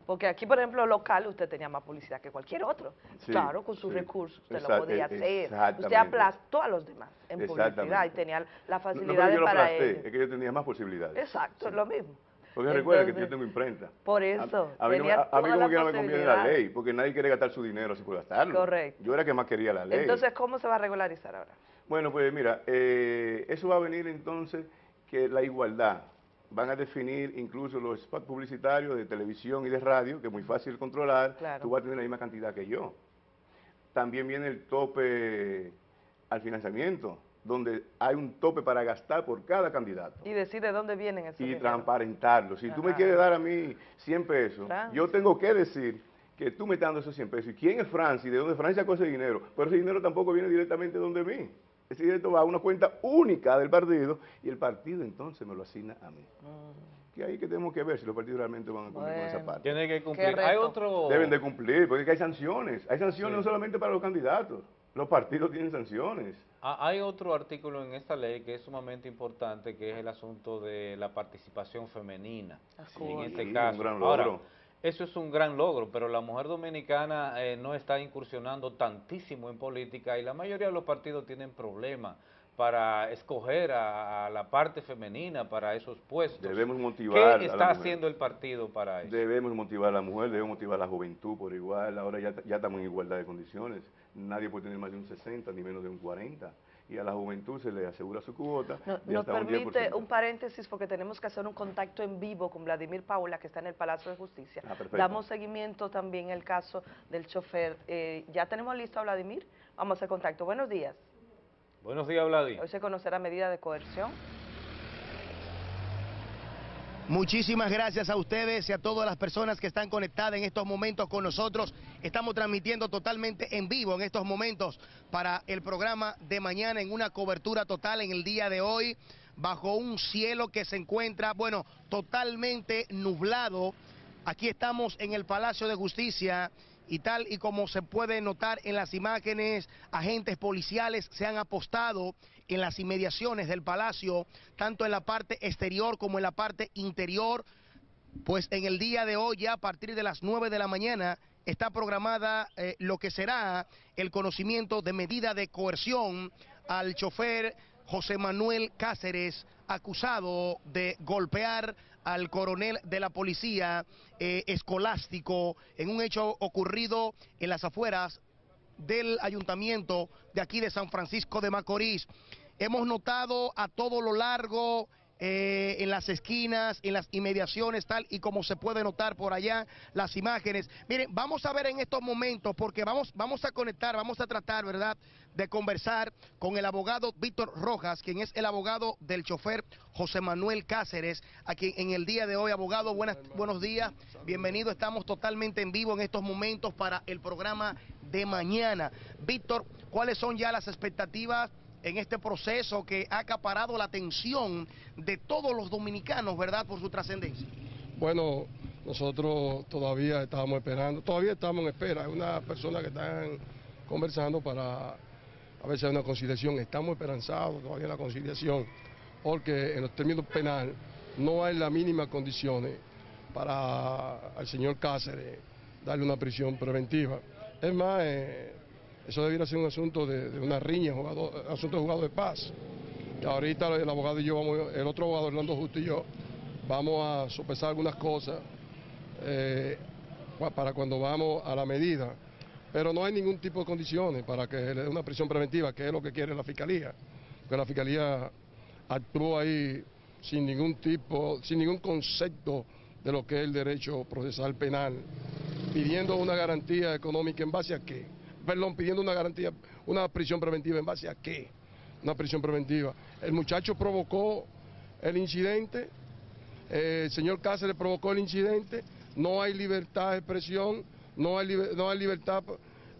Porque aquí, por ejemplo, local, usted tenía más publicidad que cualquier otro. Sí, claro, con sus sí. recursos usted Exact- lo podía eh, hacer. Usted aplastó a los demás en publicidad y tenía la No, no que lo para aplasté, ello. es que yo tenía más posibilidades. Exacto, es lo mismo. Porque recuerda que yo tengo imprenta. Por A, eso, a mí, no a- a mí como la quiera me conviene la ley, porque nadie quiere gastar su dinero así por gastarlo. Correcto. Yo era que más quería la ley. Entonces, ¿cómo se va a regularizar ahora? Bueno, pues mira, eh, eso va a venir entonces que la igualdad. Van a definir incluso los spots publicitarios de televisión y de radio, que es muy fácil controlar. Claro. Tú vas a tener la misma cantidad que yo. También viene el tope al financiamiento, donde hay un tope para gastar por cada candidato. Y decide dónde vienen esos Y transparentarlo. Si tú me Ajá. quieres dar a mí 100 pesos, yo tengo que decir que tú me estás dando esos 100 pesos. ¿Y quién es Francis? ¿De dónde Francia sacó ese dinero? Pero ese dinero tampoco viene directamente de donde mí. Ese dinero va a una cuenta única del partido y el partido entonces me lo asigna a mí. Que ahí que tenemos que ver si los partidos realmente van a cumplir con esa Bueno. parte. Tiene que cumplir. Hay otro... Deben de cumplir, porque hay sanciones. Hay sanciones Sí. no solamente para los candidatos. Los partidos tienen sanciones. Ah, Hay otro artículo en esta ley que es sumamente importante, que es el asunto de la participación femenina. Así en es. este Sí, caso. un gran Ahora, logro. Eso es un gran logro, pero la mujer dominicana eh, no está incursionando tantísimo en política y la mayoría de los partidos tienen problemas para escoger a, a la parte femenina para esos puestos. Debemos motivar ¿Qué a la está haciendo el partido para eso? Debemos motivar a la mujer, debemos motivar a la juventud por igual. Ahora ya, ya estamos en igualdad de condiciones. Nadie puede tener más de un 60 ni menos de un 40. Y a la juventud se le asegura su cuota. No- de nos un permite 10%. un paréntesis porque tenemos que hacer un contacto en vivo con Vladimir Paula, que está en el Palacio de Justicia. Ah. Damos seguimiento también al caso del chofer. Eh, ¿Ya tenemos listo a Vladimir? Vamos a hacer contacto. Buenos días. Buenos días, Vladi. Hoy se conocerá medida de coerción. Muchísimas gracias a ustedes y a todas las personas que están conectadas en estos momentos con nosotros. Estamos transmitiendo totalmente en vivo en estos momentos para el programa de mañana en una cobertura total en el día de hoy bajo un cielo que se encuentra, bueno, totalmente nublado. Aquí estamos en el Palacio de Justicia y tal y como se puede notar en las imágenes, agentes policiales se han apostado en las inmediaciones del palacio, tanto en la parte exterior como en la parte interior. Pues en el día de hoy, ya a partir de las 9 de la mañana, está programada eh, lo que será el conocimiento de medida de coerción al chofer José Manuel Cáceres, acusado de golpear al coronel de la policía eh, escolástico en un hecho ocurrido en las afueras del ayuntamiento de aquí de San Francisco de Macorís. Hemos notado a todo lo largo, eh, en las esquinas, en las inmediaciones, tal y como se puede notar por allá las imágenes. Miren, vamos a ver en estos momentos, porque vamos, vamos a conectar, vamos a tratar, ¿verdad?, de conversar con el abogado Víctor Rojas, quien es el abogado del chofer José Manuel Cáceres, a quien en el día de hoy, abogado, buenas, buenos días, bienvenido, estamos totalmente en vivo en estos momentos para el programa de mañana. Víctor, ¿cuáles son ya las expectativas? En este proceso que ha acaparado la atención de todos los dominicanos, ¿verdad?, por su trascendencia. Bueno, nosotros todavía estábamos esperando, todavía estamos en espera. Hay una persona que están conversando para a ver si hay una conciliación. Estamos esperanzados todavía en la conciliación, porque en los términos penal no hay las mínimas condiciones para al señor Cáceres darle una prisión preventiva. Es más, eh, eso debiera ser un asunto de, una riña, jugador, asunto de jugador de paz. Ahorita el abogado y yo, el otro abogado, Orlando Justo y yo, vamos a sopesar algunas cosas eh, pa- para cuando vamos a la medida. Pero no hay ningún tipo de condiciones para que le dé una prisión preventiva, que es lo que quiere la Fiscalía. Porque la Fiscalía actuó ahí sin ningún tipo, sin ningún concepto de lo que es el derecho procesal penal, pidiendo una garantía económica en base a qué. Perdón, pidiendo una garantía, una prisión preventiva en base a qué. Una prisión preventiva. El muchacho provocó el incidente, eh, el señor Cáceres provocó el incidente, no hay libertad de expresión, no hay, no hay libertad,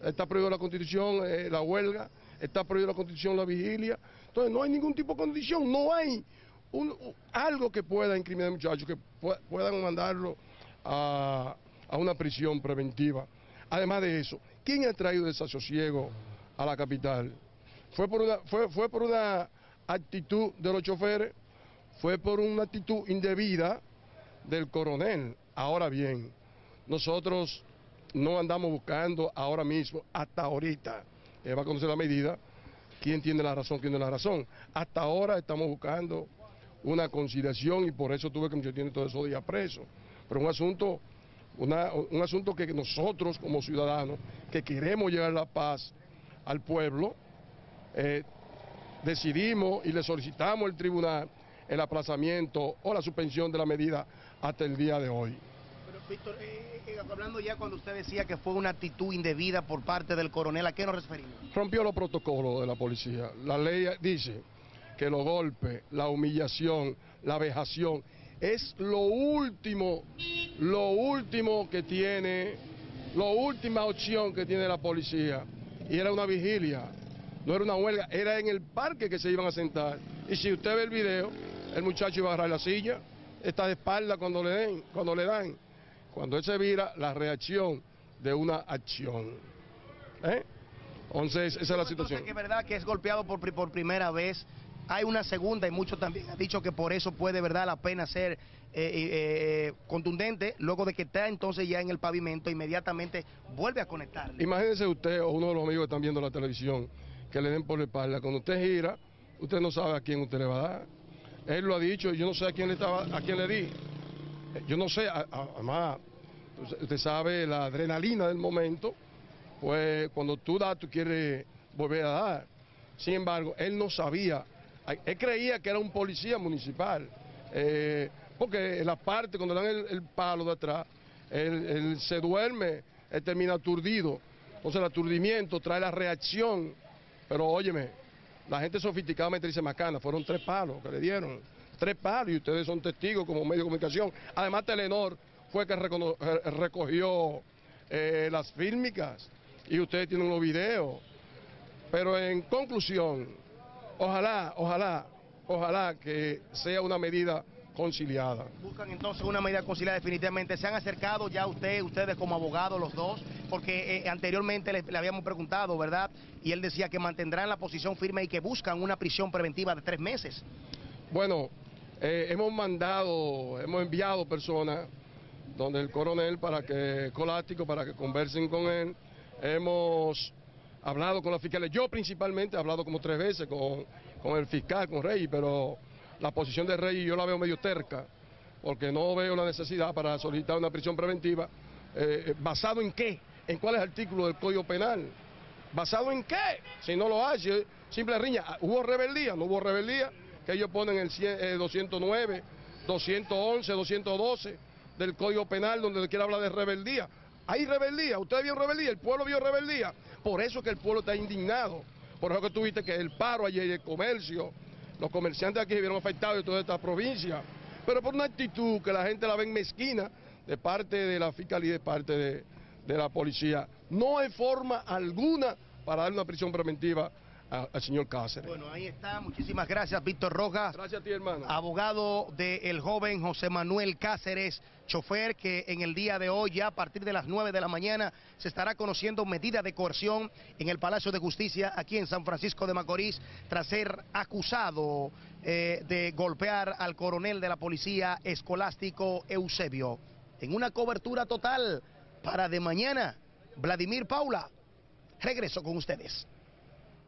está prohibido la constitución, eh, la huelga, está prohibido la constitución, la vigilia. Entonces no hay ningún tipo de condición, no hay un- algo que pueda incriminar al muchacho, que pue- puedan mandarlo a, a una prisión preventiva. Además de eso, ¿quién ha traído desasosiego a la capital? Fue por una, fue, fue por una actitud de los choferes, fue por una actitud indebida del coronel. Ahora bien, nosotros no andamos buscando ahora mismo, hasta ahorita, él va a conocer la medida, quién tiene la razón, quién tiene la razón. Hasta ahora estamos buscando una conciliación y por eso tuve que me tiene todos esos días preso. Pero un asunto, una- un asunto que nosotros como ciudadanos, que queremos llevar la paz al pueblo, eh, decidimos y le solicitamos al tribunal el aplazamiento o la suspensión de la medida hasta el día de hoy. Pero, Víctor, eh, eh, hablando ya cuando usted decía que fue una actitud indebida por parte del coronel, ¿a qué nos referimos? rompió los protocolos de la policía. La ley dice que los golpes, la humillación, la vejación, es lo último, lo último que tiene, la última opción que tiene la policía. Y era una vigilia, no era una huelga, era en el parque que se iban a sentar. Y si usted ve el video, el muchacho iba a agarrar la silla, está de espalda cuando le den, cuando le dan. Cuando él se vira, la reacción de una acción. ¿Eh? Entonces, esa es la situación. Entonces, que es verdad que es golpeado por primera vez. Hay una segunda y muchos también han dicho que por eso puede, verdad, la pena ser eh, eh, eh, contundente. Luego de que está entonces ya en el pavimento, inmediatamente vuelve a conectarle. Imagínese usted o uno de los amigos que están viendo la televisión que le den por la espalda. Cuando usted gira, usted no sabe a quién usted le va a dar. Él lo ha dicho, yo no sé a quién le, estaba, a quién le di. Yo no sé, además, usted- sabe la adrenalina del momento, pues cuando tú das, tú quieres volver a dar. Sin embargo, él no sabía, él creía que era un policía municipal, eh, porque la parte, cuando le dan el, palo de atrás, él, se duerme, él termina aturdido. Entonces el aturdimiento trae la reacción, pero óyeme, la gente sofisticadamente dice macana, fueron tres palos que le dieron, tres palos y ustedes son testigos como medio de comunicación. Además Telenor fue que recogió eh, las fílmicas y ustedes tienen los videos. Pero en conclusión, ojalá, ojalá, ojalá que sea una medida conciliada. Buscan entonces una medida conciliada definitivamente. ¿Se han acercado ya usted, ustedes como abogados los dos? Porque eh, anteriormente le, le habíamos preguntado, ¿verdad? Y él decía que mantendrán la posición firme y que buscan una prisión preventiva de tres meses. Bueno, eh, hemos mandado, hemos enviado personas donde el coronel para que, colástico, para que conversen con él. Hemos hablado con los fiscales. Yo principalmente he hablado como tres veces con, con el fiscal, con Rey, pero la posición de Rey yo la veo medio terca, porque no veo la necesidad para solicitar una prisión preventiva. eh, ¿Basado en qué? ¿En cuáles artículos del Código Penal? ¿Basado en qué? Si no lo hace, simple riña. Ah, ¿Hubo rebeldía? ¿No hubo rebeldía? Que ellos ponen el 100, eh, 209, 211, 212 del Código Penal donde quiera hablar de rebeldía. Hay rebeldía, usted vio rebeldía, el pueblo vio rebeldía. Por eso que el pueblo está indignado. Por eso que tuviste que el paro ayer, el comercio, los comerciantes aquí se vieron afectados de toda esta provincia. Pero por una actitud que la gente la ve mezquina de parte de la fiscalía y de parte de, de la policía. No hay forma alguna para dar una prisión preventiva a- al señor Cáceres. Bueno, ahí está. Muchísimas gracias, Víctor Rojas. Gracias a ti, hermano. Abogado del joven José Manuel Cáceres, chofer, que en el día de hoy, ya a partir de las 9 de la mañana, se estará conociendo medida de coerción en el Palacio de Justicia aquí en San Francisco de Macorís, tras ser acusado eh, de golpear al coronel de la policía escolástico Eusebio. En una cobertura total para de mañana, Vladimir Paula. Regreso con ustedes.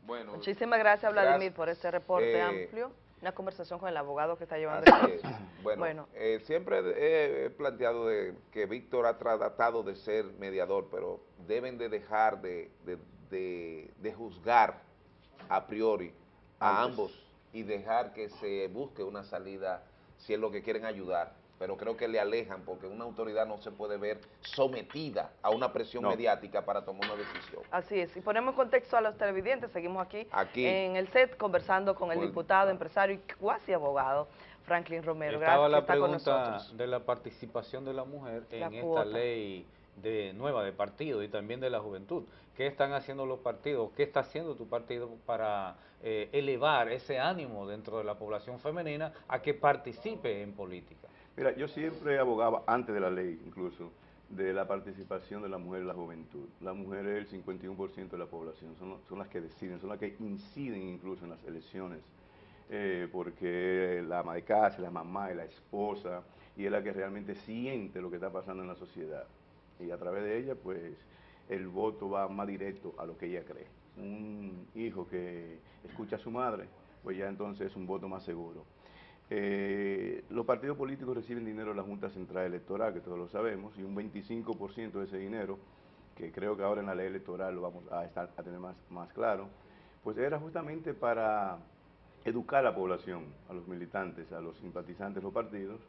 Bueno, Muchísimas gracias, Vladimir, Gracias. por este reporte Eh, amplio. Una conversación con el abogado que está llevando. Así es. Bueno, Bueno. eh, siempre he, he planteado de que Víctor ha tratado de ser mediador, pero deben de dejar de, de- de- de juzgar a priori a Antes. ambos y dejar que se busque una salida si es lo que quieren ayudar. Pero creo que le alejan porque una autoridad no se puede ver sometida a una presión No. mediática para tomar una decisión. Así es, y ponemos en contexto a los televidentes, seguimos aquí, Aquí. en el set conversando con el el diputado, empresario y cuasi abogado Franklin Romero. Estaba Gracias la con pregunta nosotros. de la participación de la mujer La en cuota. esta ley de nueva de partido y también de la juventud. ¿Qué están haciendo los partidos? ¿Qué está haciendo tu partido para eh, elevar ese ánimo dentro de la población femenina a que participe en política? Mira, yo siempre abogaba, antes de la ley incluso, de la participación de la mujer en la juventud. La mujer es el 51% de la población, son, las que deciden, son las que inciden incluso en las elecciones eh, porque la ama de casa, la mamá y la esposa, y es la que realmente siente lo que está pasando en la sociedad. Y a través de ella, pues, el voto va más directo a lo que ella cree. Un hijo que escucha a su madre, pues ya entonces es un voto más seguro. Eh, los partidos políticos reciben dinero de la Junta Central Electoral, que todos lo sabemos, y un 25% de ese dinero, que creo que ahora en la ley electoral lo vamos a, estar, a tener más, más claro, pues era justamente para educar a la población, a los militantes, a los simpatizantes de los partidos,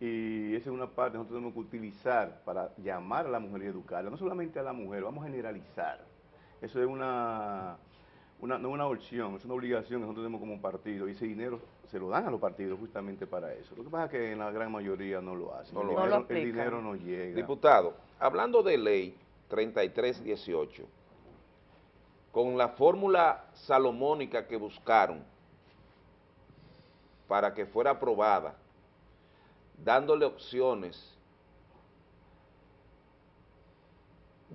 y esa es una parte que nosotros tenemos que utilizar para llamar a la mujer y educarla, no solamente a la mujer, vamos a generalizar. Eso es una, una, no una opción, es una obligación que nosotros tenemos como partido, y ese dinero se lo dan a los partidos justamente para eso. Lo que pasa es que en la gran mayoría no lo hacen, No el, lo dinero, hacen. el dinero no llega. Diputado, hablando de ley 3318, con la fórmula salomónica que buscaron para que fuera aprobada, dándole opciones,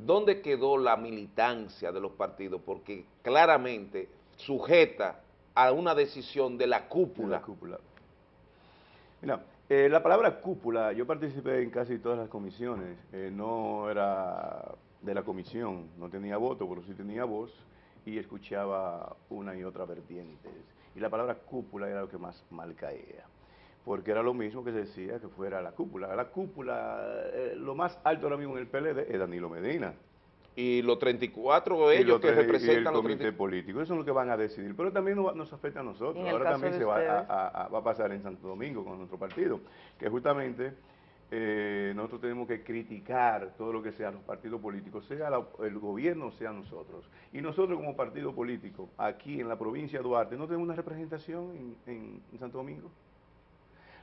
¿dónde quedó la militancia de los partidos? Porque claramente sujeta a una decisión de la cúpula. La cúpula. Mira, eh, la palabra cúpula, yo participé en casi todas las comisiones, eh, no era de la comisión, no tenía voto, pero sí tenía voz y escuchaba una y otra vertientes. Y la palabra cúpula era lo que más mal caía, porque era lo mismo que se decía que fuera la cúpula. La cúpula, eh, lo más alto ahora mismo en el PLD es Danilo Medina. Y los 34 Y ellos los que tres- y representan el los comité 34 político, eso es lo que van a decidir, pero también nos, nos afecta a nosotros, ahora también de se va a, ustedes. a- a- va a pasar en Santo Domingo con nuestro partido, que justamente eh, nosotros tenemos que criticar todo lo que sea los partidos políticos, sea la- el gobierno, sea nosotros, y nosotros como partido político, aquí en la provincia de Duarte, no tenemos una representación en, en- en Santo Domingo.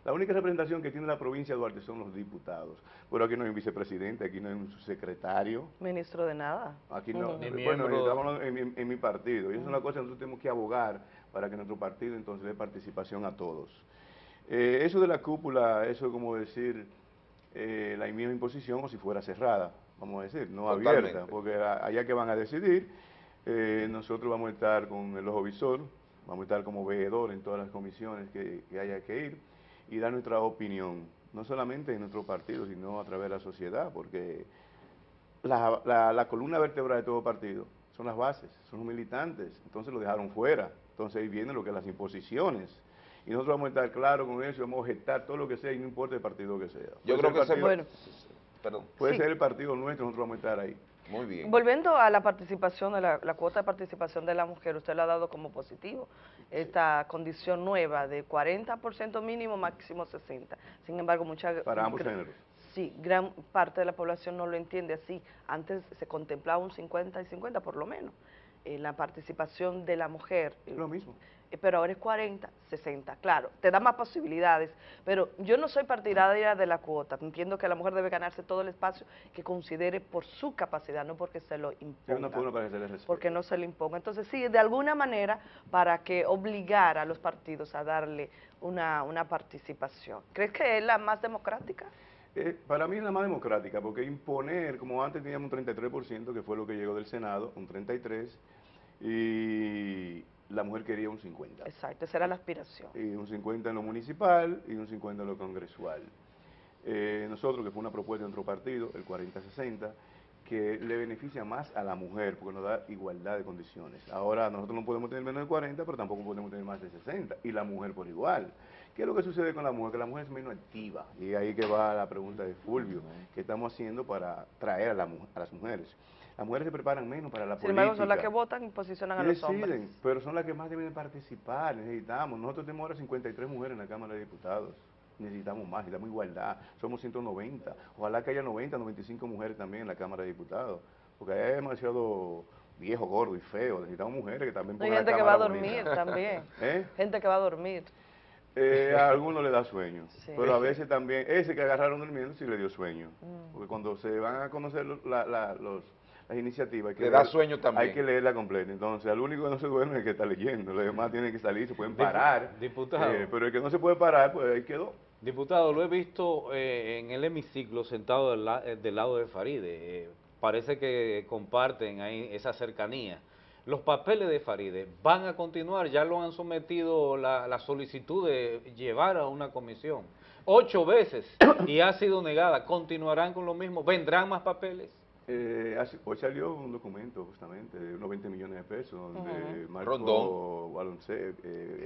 La única representación que tiene la provincia de Duarte son los diputados, pero aquí no hay un vicepresidente, aquí no hay un secretario, Ministro de nada. Aquí no, bueno, estamos hablando en, mi- en mi partido, y esa es una cosa que nosotros tenemos que abogar para que nuestro partido entonces dé participación a todos. Eh, eso de la cúpula, eso es como decir eh, la misma imposición o si fuera cerrada, vamos a decir, no Totalmente. abierta, porque allá que van a decidir, eh, nosotros vamos a estar con el ojo visor, vamos a estar como veedor en todas las comisiones que, que haya que ir y dar nuestra opinión, no solamente en nuestro partido, sino a través de la sociedad, porque la, la- la columna vertebral de todo partido son las bases, son los militantes, entonces lo dejaron fuera, entonces ahí viene lo que es las imposiciones. Y nosotros vamos a estar claros con eso, vamos a objetar todo lo que sea y no importa el partido que sea. Yo Puede creo ser que se... Bueno. Perdón. Puede Sí. ser el partido nuestro, nosotros vamos a estar ahí. Muy bien. Volviendo a la participación, de la, la cuota de participación de la mujer, usted lo ha dado como positivo, esta condición nueva de 40% mínimo, máximo 60%. Sin embargo, mucha... Para ambos géneros. Sí, gran parte de la población no lo entiende así. Antes se contemplaba un 50 y 50 por lo menos, en la participación de la mujer. Lo mismo. Pero ahora es 40, 60, claro, te da más posibilidades, pero yo no soy partidaria de la cuota, entiendo que la mujer debe ganarse todo el espacio que considere por su capacidad, no porque se lo imponga forma para que se respete. porque no se le imponga. Entonces, sí, de alguna manera, para que obligar a los partidos a darle una, una participación. ¿Crees que es la más democrática? Eh, para mí es la más democrática, porque imponer, como antes teníamos un 33%, que fue lo que llegó del Senado, un 33%, y la mujer quería un 50%. Exacto, esa era la aspiración. y un 50 en lo municipal y un 50 en lo congresual. Eh, nosotros, que fue una propuesta de nuestro partido, el 40-60, que le beneficia más a la mujer porque nos da igualdad de condiciones. Ahora nosotros no podemos tener menos de 40, pero tampoco podemos tener más de 60, y la mujer por igual. ¿Qué es lo que sucede con la mujer? Que la mujer es menos activa, y ahí que va la pregunta de Fulvio, ¿qué estamos haciendo para traer a, la a las mujeres? Las mujeres se preparan menos para la Sin política. embargo, son las que votan y posicionan a Y los hombres. deciden, pero son las que más deben participar, necesitamos. Nosotros tenemos ahora 53 mujeres en la Cámara de Diputados. Necesitamos más, necesitamos igualdad. Somos 190. Ojalá que haya 90, 95 mujeres también en la Cámara de Diputados. Porque hay demasiado viejo, gordo y feo. Necesitamos mujeres que también Hay pongan gente la que va a dormir bonita. también. ¿Eh? Gente que va a dormir. Eh, a algunos le da sueño, Sí. pero a veces también, ese que agarraron durmiendo sí le dio sueño, Mm. porque cuando se van a conocer los- la- la- los- las iniciativas, hay que Le da sueño también. Hay que leerla completa, entonces al único que no se duerme es el que está leyendo, los demás tienen que salir, se pueden parar, diputado. eh, pero el que no se puede parar, pues ahí quedó. Diputado, lo he visto eh, en el hemiciclo sentado del, la- eh, del lado de Faride. Eh, parece que comparten ahí esa cercanía. los papeles de Faride van a continuar, ya lo han sometido la, la solicitud de llevar a una comisión ocho veces y ha sido negada, continuarán con lo mismo, vendrán más papeles. Eh, hace- hoy salió un documento justamente de unos 20 millones de pesos donde. Marco Rondón. Balonce- eh,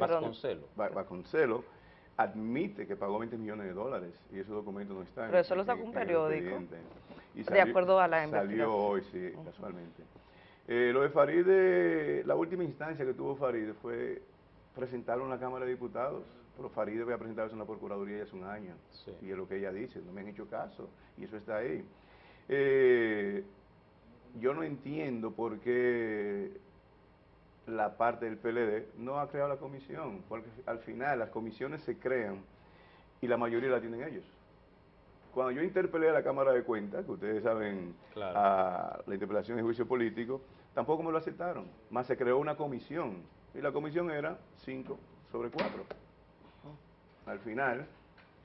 admite que pagó 20 millones de dólares y ese documento no está en- Pero eso lo sacó un periódico. Y De acuerdo a la Salió investigación. hoy, sí, casualmente. Eh, lo de Faride, la última instancia que tuvo Faride fue presentarlo en la Cámara de Diputados, pero Faride había presentado eso en la Procuraduría ya hace un año, y es lo que ella dice, no me han hecho caso, y eso está ahí. Eh, yo no entiendo por qué la parte del PLD no ha creado la comisión, porque al final las comisiones se crean y la mayoría la tienen ellos. Cuando yo interpelé a la Cámara de Cuentas, que ustedes saben, Claro. a la interpelación de juicio político, tampoco me lo aceptaron, más se creó una comisión, y la comisión era 5 sobre 4. Al final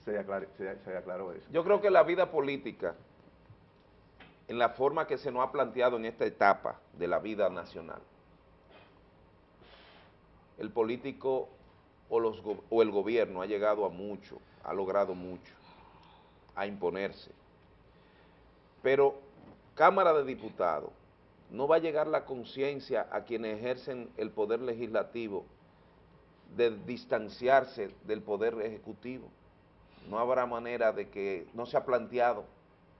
se, aclar- se- se aclaró eso. Yo creo que la vida política, en la forma que se nos ha planteado en esta etapa de la vida nacional, el político o, o el gobierno ha llegado a mucho, ha logrado mucho, a imponerse. Pero Cámara de Diputados, no va a llegar la conciencia a quienes ejercen el poder legislativo de distanciarse del poder ejecutivo. No habrá manera de que, no se ha planteado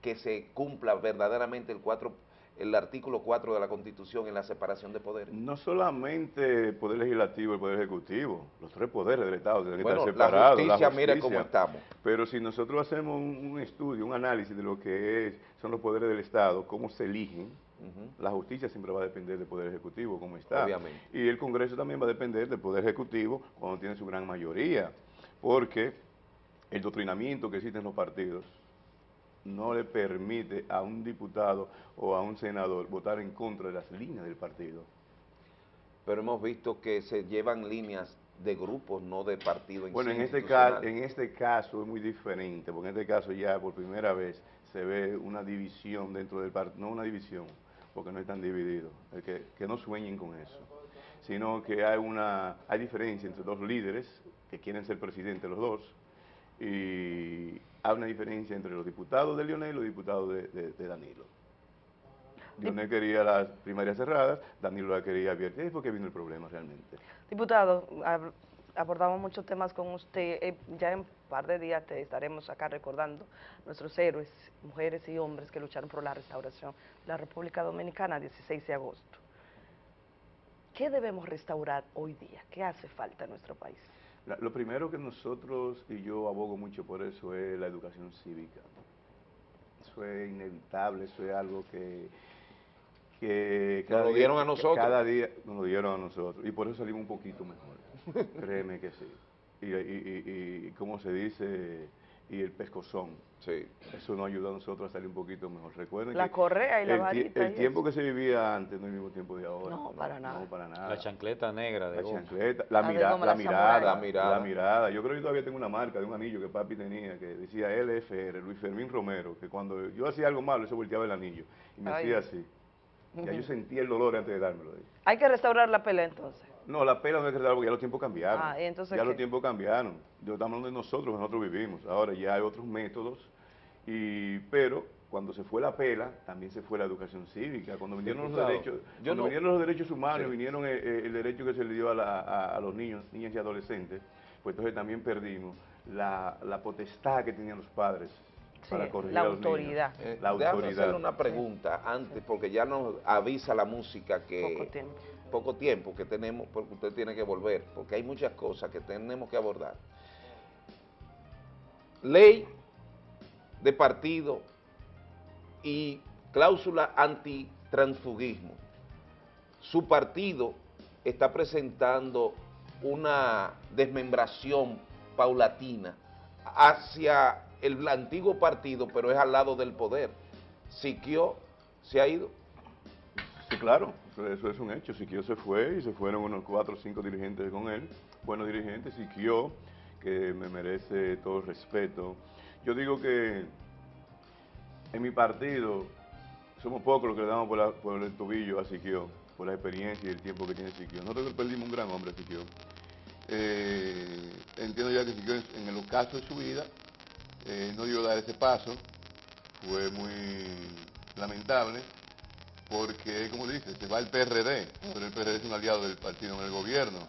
que se cumpla verdaderamente el, cuatro, el artículo 4 de la Constitución en la separación de poderes. No solamente el poder legislativo y el poder ejecutivo, los tres poderes del Estado tienen que Bueno, estar la separados. justicia, mire cómo estamos. Pero si nosotros hacemos un, un estudio, un análisis de lo que es, son los poderes del Estado, cómo se eligen, la justicia siempre va a depender del poder ejecutivo, cómo está. Obviamente. Y el Congreso también va a depender del poder ejecutivo cuando tiene su gran mayoría, porque el doctrinamiento que existe en los partidos no le permite a un diputado o a un senador votar en contra de las líneas del partido. Pero hemos visto que se llevan líneas de grupos, no de partidos. Bueno, en este, caso, en este caso es muy diferente, porque en este caso ya por primera vez se ve una división dentro del partido, no una división, porque no están divididos, que, que no sueñen con eso, sino que hay una hay diferencia entre dos líderes que quieren ser presidentes los dos, y hay una diferencia entre los diputados de Lionel y los diputados de, Danilo. Lionel quería las primarias cerradas, Danilo la quería abierta, y ahí fue que vino el problema realmente. Diputado, ab- abordamos muchos temas con usted. Eh, ya en un par de días te estaremos acá recordando nuestros héroes, mujeres y hombres que lucharon por la restauración de la República Dominicana 16 de agosto. ¿Qué debemos restaurar hoy día? ¿Qué hace falta en nuestro país? La- lo primero que nosotros, y yo abogo mucho por eso, es la educación cívica. Eso es inevitable, eso es algo que... que Nos lo día- dieron a nosotros. Cada día nos lo dieron a nosotros, y por eso salimos un poquito mejor. Créeme que sí. Y, y, y, y como se dice, y el pescozón. Sí. Eso nos ayuda a nosotros a salir un poquito mejor. Recuerden La que correa y la el, varita el y tiempo que se vivía antes no es el mismo tiempo de ahora. No, para nada. No, para nada. La chancleta negra de La chancleta, la, La de mira- goma, la la mirada, la mirada, la mirada. Yo creo que yo todavía tengo una marca de un anillo que papi tenía que decía LFR, Luis Fermín Romero, que cuando yo hacía algo malo, eso volteaba el anillo y me Ay. hacía así. Ya yo sentía el dolor antes de dármelo. Hay que restaurar la pelea entonces. No, la pela no hay que darla porque ya los tiempos cambiaron. Ah, ¿y entonces ya qué? los tiempos cambiaron. Yo estamos hablando de nosotros, nosotros vivimos. Ahora ya hay otros métodos, y pero cuando se fue la pela, también se fue la educación cívica. Cuando vinieron los derechos, yo cuando no- vinieron los derechos humanos, Sí. vinieron el, el derecho que se le dio a, la- a- a los niños, niñas y adolescentes, pues entonces también perdimos la, la potestad que tenían los padres para corregir la a los niños. autoridad. Eh, La déjame autoridad. hacerle una pregunta antes, porque ya nos avisa la música que... Poco tiempo. poco tiempo que tenemos, porque usted tiene que volver, porque hay muchas cosas que tenemos que abordar. Ley de partido y cláusula antitransfugismo. Su partido está presentando una desmembración paulatina hacia el antiguo partido, pero es al lado del poder. Siquio se ha ido. Sí, claro, eso, es un hecho. Siquio se fue y se fueron unos cuatro o cinco dirigentes con él, buenos dirigentes. Siquio, que me merece todo el respeto. Yo digo que en mi partido somos pocos los que le damos por, la- por el tobillo a Siquio. por la experiencia y el tiempo que tiene Siquio. Nosotros perdimos un gran hombre, Siquio. Eh, entiendo ya que Siquio en el ocaso de su vida eh, no dio dar ese paso, fue muy lamentable, porque, como dice, se va el PRD, pero el PRD es un aliado del partido en el gobierno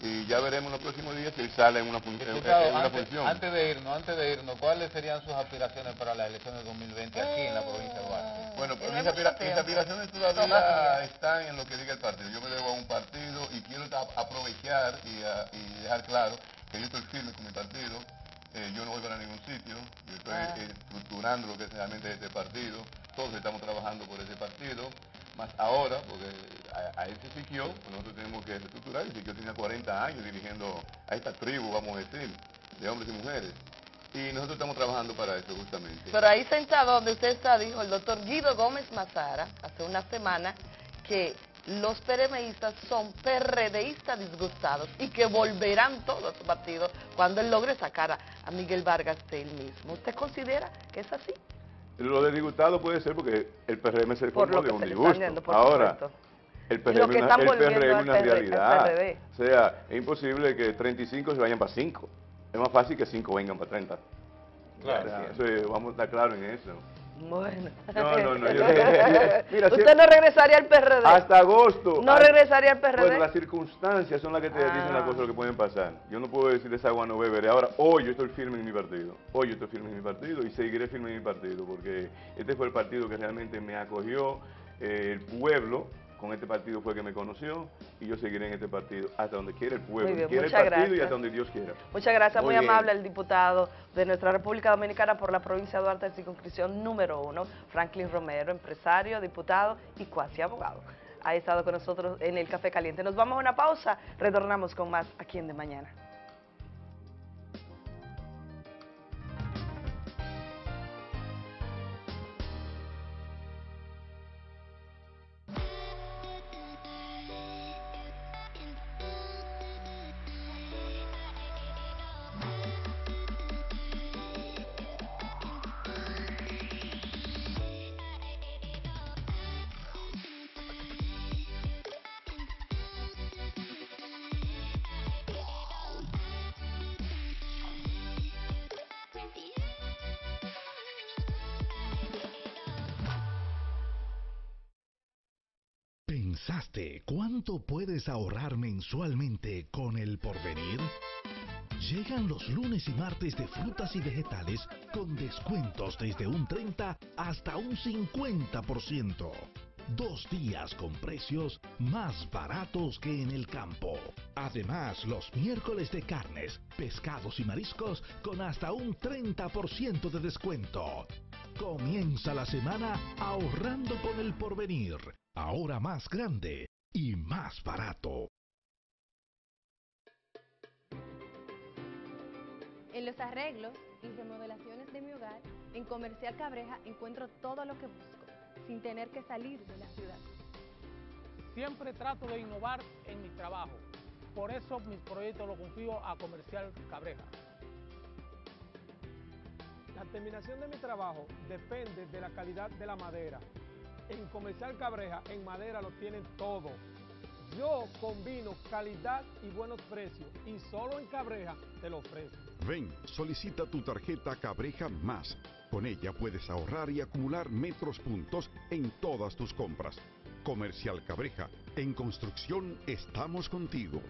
y ya veremos en los próximos días si él sale en una, fun en una antes, función. Antes de irnos, antes de irnos, ¿cuáles serían sus aspiraciones para las elecciones de 2020 aquí en la provincia de Duarte? Bueno, pues mis, aspira mis, aspiraciones todavía están en lo que diga el partido. Yo me debo a un partido y quiero aprovechar y, a, y dejar claro que yo estoy firme con mi partido. Eh, yo no voy para ningún sitio, yo estoy ah. estructurando lo que es realmente este partido, todos estamos trabajando por ese partido, más ahora, porque a, ese Siquio, nosotros tenemos que reestructurar, y Siquio tiene 40 años dirigiendo a esta tribu, vamos a decir, de hombres y mujeres. Y nosotros estamos trabajando para eso justamente. Pero ahí sentado donde usted está, dijo el doctor Guido Gómez Mazara, hace una semana, que los PRMistas son PRDistas disgustados y que volverán todos a su partido cuando él logre sacar a, a Miguel Vargas de él mismo. ¿Usted considera que es así? Lo de disgustado puede ser porque el PRM se formó de un disgusto. Ahora, el PRM, es una realidad. O sea, es imposible que 35 se vayan para 5. Es más fácil que 5 vengan para 30. Claro. vamos a estar claros en eso. Bueno. No, no, no. Yo, mira, ¿Usted no regresaría al PRD? Hasta agosto. ¿No regresaría al PRD? Bueno, las circunstancias son las que te dicen las ah. cosas que pueden pasar. Yo no puedo decir esa agua no beberé. Ahora, hoy yo estoy firme en mi partido. Hoy yo estoy firme en mi partido y seguiré firme en mi partido porque este fue el partido que realmente me acogió. Eh, el pueblo con este partido fue que me conoció y yo seguiré en este partido hasta donde quiera el pueblo, quiera el partido y hasta donde Dios quiera. Muchas gracias, muy, amable el diputado de nuestra República Dominicana por la provincia de Duarte, circunscripción número uno, Franklin Romero, empresario, diputado y cuasi abogado. Ha estado con nosotros en el Café Caliente. Nos vamos a una pausa, retornamos con más aquí en De Mañana. ¿Pensaste cuánto puedes ahorrar mensualmente con el porvenir? Llegan los lunes y martes de frutas y vegetales con descuentos desde un 30 hasta un 50%. Dos días con precios más baratos que en el campo. Además, los miércoles de carnes, pescados y mariscos con hasta un 30% de descuento. Comienza la semana ahorrando con el porvenir ahora más grande y más barato. En los arreglos y remodelaciones de mi hogar, en Comercial Cabreja encuentro todo lo que busco, sin tener que salir de la ciudad. Siempre trato de innovar en mi trabajo, por eso mis proyectos los confío a Comercial Cabreja. La terminación de mi trabajo depende de la calidad de la madera, en Comercial Cabreja, en madera lo tienen todo. Yo combino calidad y buenos precios y solo en Cabreja te lo ofrezco. Ven, solicita tu tarjeta Cabreja Más. Con ella puedes ahorrar y acumular metros puntos en todas tus compras. Comercial Cabreja, en construcción estamos contigo.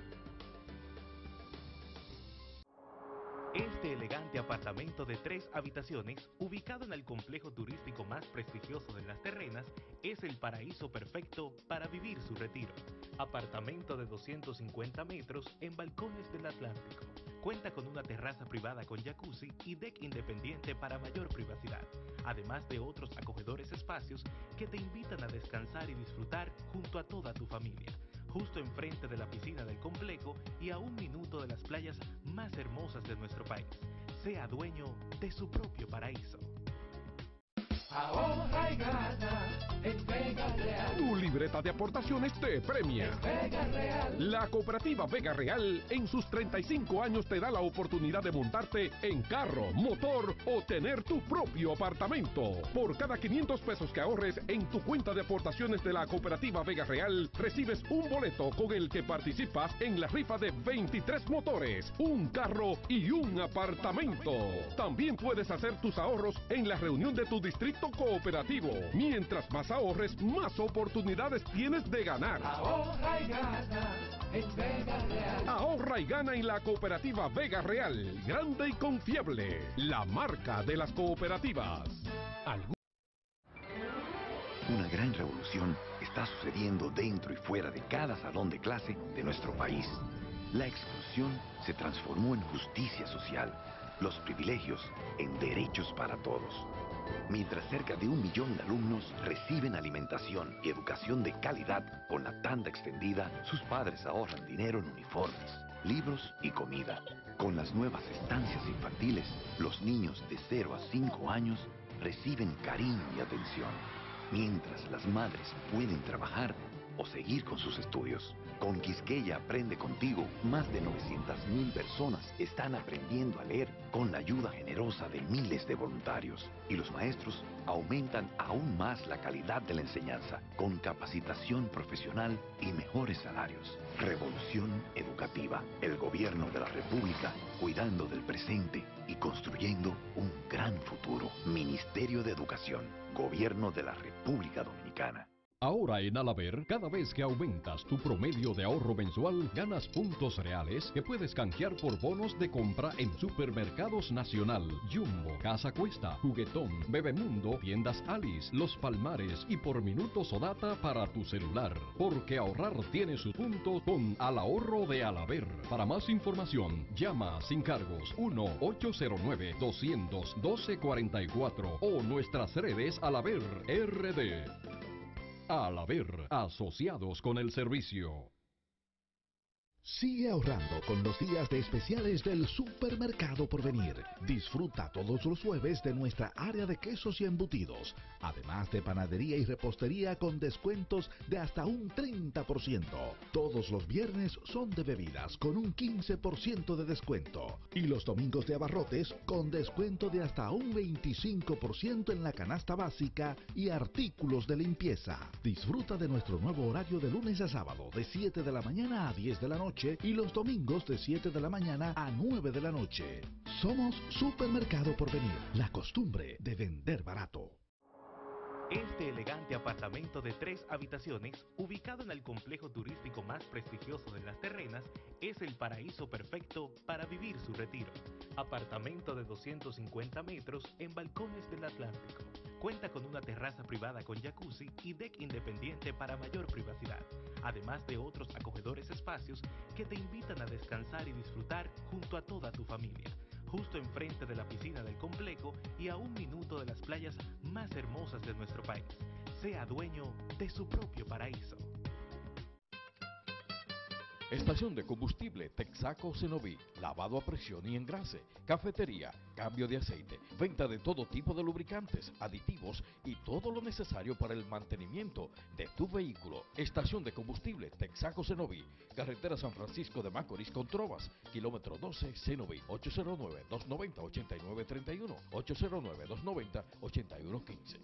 Este elegante apartamento de tres habitaciones, ubicado en el complejo turístico más prestigioso de las terrenas, es el paraíso perfecto para vivir su retiro. Apartamento de 250 metros en balcones del Atlántico. Cuenta con una terraza privada con jacuzzi y deck independiente para mayor privacidad, además de otros acogedores espacios que te invitan a descansar y disfrutar junto a toda tu familia justo enfrente de la piscina del complejo y a un minuto de las playas más hermosas de nuestro país. Sea dueño de su propio paraíso. Ahorra y gana en Vega Real. Tu libreta de aportaciones te premia. Vega Real. La cooperativa Vega Real en sus 35 años te da la oportunidad de montarte en carro, motor o tener tu propio apartamento. Por cada 500 pesos que ahorres en tu cuenta de aportaciones de la cooperativa Vega Real, recibes un boleto con el que participas en la rifa de 23 motores, un carro y un apartamento. También puedes hacer tus ahorros en la reunión de tu distrito cooperativo. Mientras más ahorres, más oportunidades tienes de ganar. Ahorra y gana en Vega Real. Ahorra y gana en la cooperativa Vega Real, grande y confiable, la marca de las cooperativas. Algún- Una gran revolución está sucediendo dentro y fuera de cada salón de clase de nuestro país. La exclusión se transformó en justicia social, los privilegios en derechos para todos. Mientras cerca de un millón de alumnos reciben alimentación y educación de calidad con la tanda extendida, sus padres ahorran dinero en uniformes, libros y comida. Con las nuevas estancias infantiles, los niños de 0 a 5 años reciben cariño y atención, mientras las madres pueden trabajar o seguir con sus estudios. Con Quisqueya Aprende Contigo, más de 900.000 personas están aprendiendo a leer con la ayuda generosa de miles de voluntarios. Y los maestros aumentan aún más la calidad de la enseñanza, con capacitación profesional y mejores salarios. Revolución educativa. El gobierno de la República cuidando del presente y construyendo un gran futuro. Ministerio de Educación. Gobierno de la República Dominicana. Ahora en Alaber, cada vez que aumentas tu promedio de ahorro mensual, ganas puntos reales que puedes canjear por bonos de compra en Supermercados Nacional, Jumbo, Casa Cuesta, Juguetón, Bebemundo, Tiendas Alice, Los Palmares y por minutos o data para tu celular. Porque ahorrar tiene su punto con Al Ahorro de Alaber. Para más información, llama sin cargos 1-809-212-44 o nuestras redes Alaber RD. Al haber asociados con el servicio. Sigue ahorrando con los días de especiales del Supermercado Porvenir. Disfruta todos los jueves de nuestra área de quesos y embutidos, además de panadería y repostería con descuentos de hasta un 30%. Todos los viernes son de bebidas con un 15% de descuento y los domingos de abarrotes con descuento de hasta un 25% en la canasta básica y artículos de limpieza. Disfruta de nuestro nuevo horario de lunes a sábado de 7 de la mañana a 10 de la noche y los domingos de 7 de la mañana a 9 de la noche. Somos Supermercado Porvenir, la costumbre de vender barato. Este elegante apartamento de tres habitaciones, ubicado en el complejo turístico más prestigioso de las terrenas, es el paraíso perfecto para vivir su retiro. Apartamento de 250 metros en balcones del Atlántico. Cuenta con una terraza privada con jacuzzi y deck independiente para mayor privacidad, además de otros acogedores espacios que te invitan a descansar y disfrutar junto a toda tu familia justo enfrente de la piscina del complejo y a un minuto de las playas más hermosas de nuestro país. Sea dueño de su propio paraíso. Estación de combustible Texaco Cenoví, lavado a presión y engrase, cafetería, cambio de aceite, venta de todo tipo de lubricantes, aditivos y todo lo necesario para el mantenimiento de tu vehículo. Estación de combustible Texaco Cenoví, carretera San Francisco de Macorís con Trovas, kilómetro 12 Cenoví, 809-290-8931, 809-290-8115.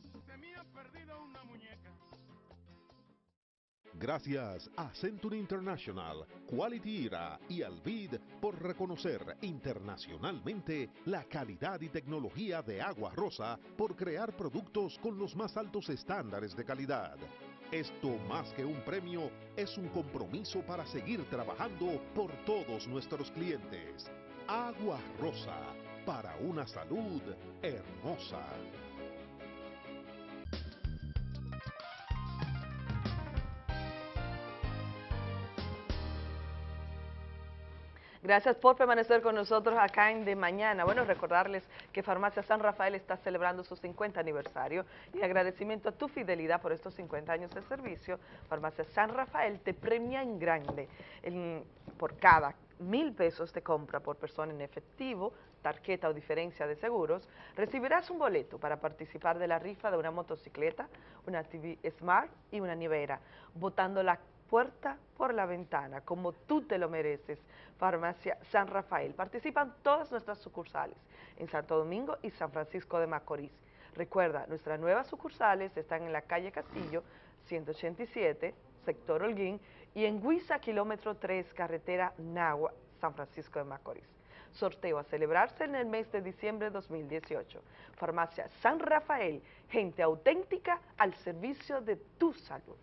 Gracias a Century International, Quality Era y Alvid por reconocer internacionalmente la calidad y tecnología de Agua Rosa por crear productos con los más altos estándares de calidad. Esto más que un premio es un compromiso para seguir trabajando por todos nuestros clientes. Agua Rosa, para una salud hermosa. Gracias por permanecer con nosotros acá en De Mañana. Bueno, recordarles que Farmacia San Rafael está celebrando su 50 aniversario y en agradecimiento a tu fidelidad por estos 50 años de servicio, Farmacia San Rafael te premia en grande en- por cada mil pesos de compra por persona en efectivo, tarjeta o diferencia de seguros, recibirás un boleto para participar de la rifa de una motocicleta, una TV Smart y una nevera, botando la puerta por la ventana, como tú te lo mereces. Farmacia San Rafael. Participan todas nuestras sucursales en Santo Domingo y San Francisco de Macorís. Recuerda, nuestras nuevas sucursales están en la calle Castillo, 187, sector Holguín, y en Huiza, kilómetro 3, carretera Nagua, San Francisco de Macorís. Sorteo a celebrarse en el mes de diciembre de 2018. Farmacia San Rafael, gente auténtica al servicio de tu salud.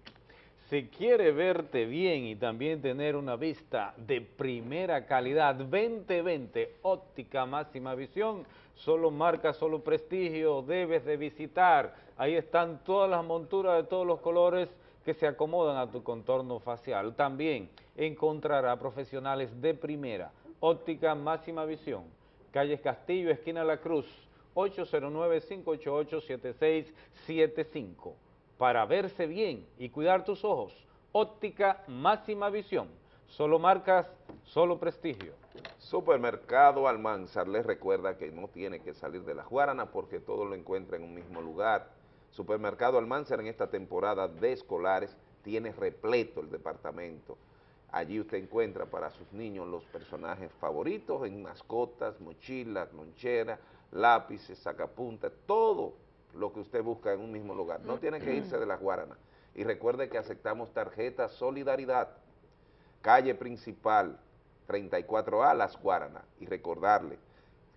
Si quiere verte bien y también tener una vista de primera calidad, 2020 óptica máxima visión, solo marca, solo prestigio, debes de visitar. Ahí están todas las monturas de todos los colores que se acomodan a tu contorno facial. También encontrará profesionales de primera, óptica máxima visión, calles Castillo, esquina La Cruz, 809-588-7675 para verse bien y cuidar tus ojos. Óptica máxima visión. Solo marcas, solo prestigio. Supermercado Almanzar les recuerda que no tiene que salir de la Guarana porque todo lo encuentra en un mismo lugar. Supermercado Almanzar en esta temporada de escolares tiene repleto el departamento. Allí usted encuentra para sus niños los personajes favoritos en mascotas, mochilas, loncheras, lápices, sacapuntas, todo lo que usted busca en un mismo lugar. No tiene que irse de las Guaranas. Y recuerde que aceptamos tarjeta Solidaridad, calle principal 34A, Las Guaranas. Y recordarle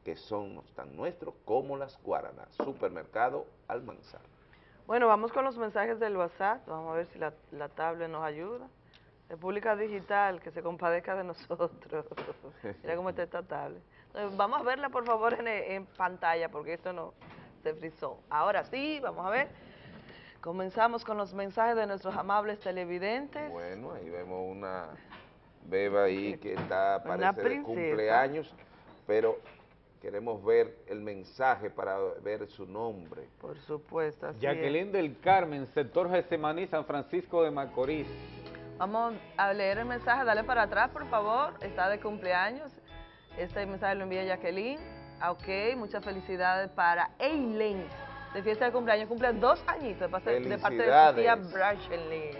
que son tan nuestros como Las Guaranas. Supermercado Almanzar. Bueno, vamos con los mensajes del WhatsApp. Vamos a ver si la, la tablet nos ayuda. República Digital, que se compadezca de nosotros. Mira cómo está esta tablet. Vamos a verla, por favor, en, en pantalla, porque esto no se frizó. Ahora sí, vamos a ver. Comenzamos con los mensajes de nuestros amables televidentes. Bueno, ahí vemos una beba ahí que está, parece de cumpleaños, pero queremos ver el mensaje para ver su nombre. Por supuesto, así Jacqueline del Carmen, sector Gesemaní, San Francisco de Macorís. Vamos a leer el mensaje, dale para atrás, por favor, está de cumpleaños. Este mensaje lo envía Jacqueline. Ah, ok, muchas felicidades para Eileen, de fiesta de cumpleaños, cumple dos añitos de, parte de su tía Brachelin.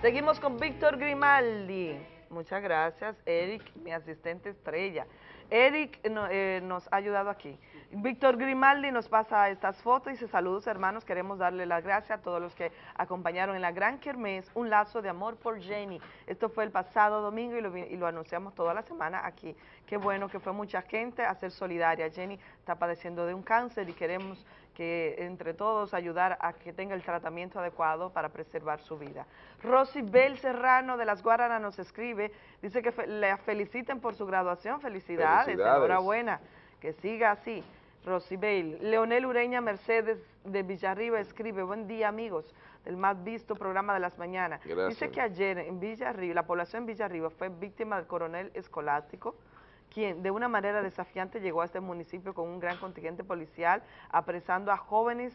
Seguimos con Víctor Grimaldi. Muchas gracias, Eric, mi asistente estrella. Eric eh, nos ha ayudado aquí. Víctor Grimaldi nos pasa estas fotos y dice, saludos hermanos, queremos darle las gracias a todos los que acompañaron en la Gran Kermés, un lazo de amor por Jenny. Esto fue el pasado domingo y lo, y lo anunciamos toda la semana aquí. Qué bueno que fue mucha gente a ser solidaria. Jenny está padeciendo de un cáncer y queremos que entre todos ayudar a que tenga el tratamiento adecuado para preservar su vida. Rosy Bel Serrano de Las Guaranas nos escribe, dice que le feliciten por su graduación, felicidades, felicidades. enhorabuena, que siga así. Rosy Bale. Leonel Ureña Mercedes de Villarriba escribe, buen día amigos del más visto programa de las mañanas. Dice que ayer en Villarriba, la población en Villarriba fue víctima del coronel escolástico, quien de una manera desafiante llegó a este municipio con un gran contingente policial, apresando a jóvenes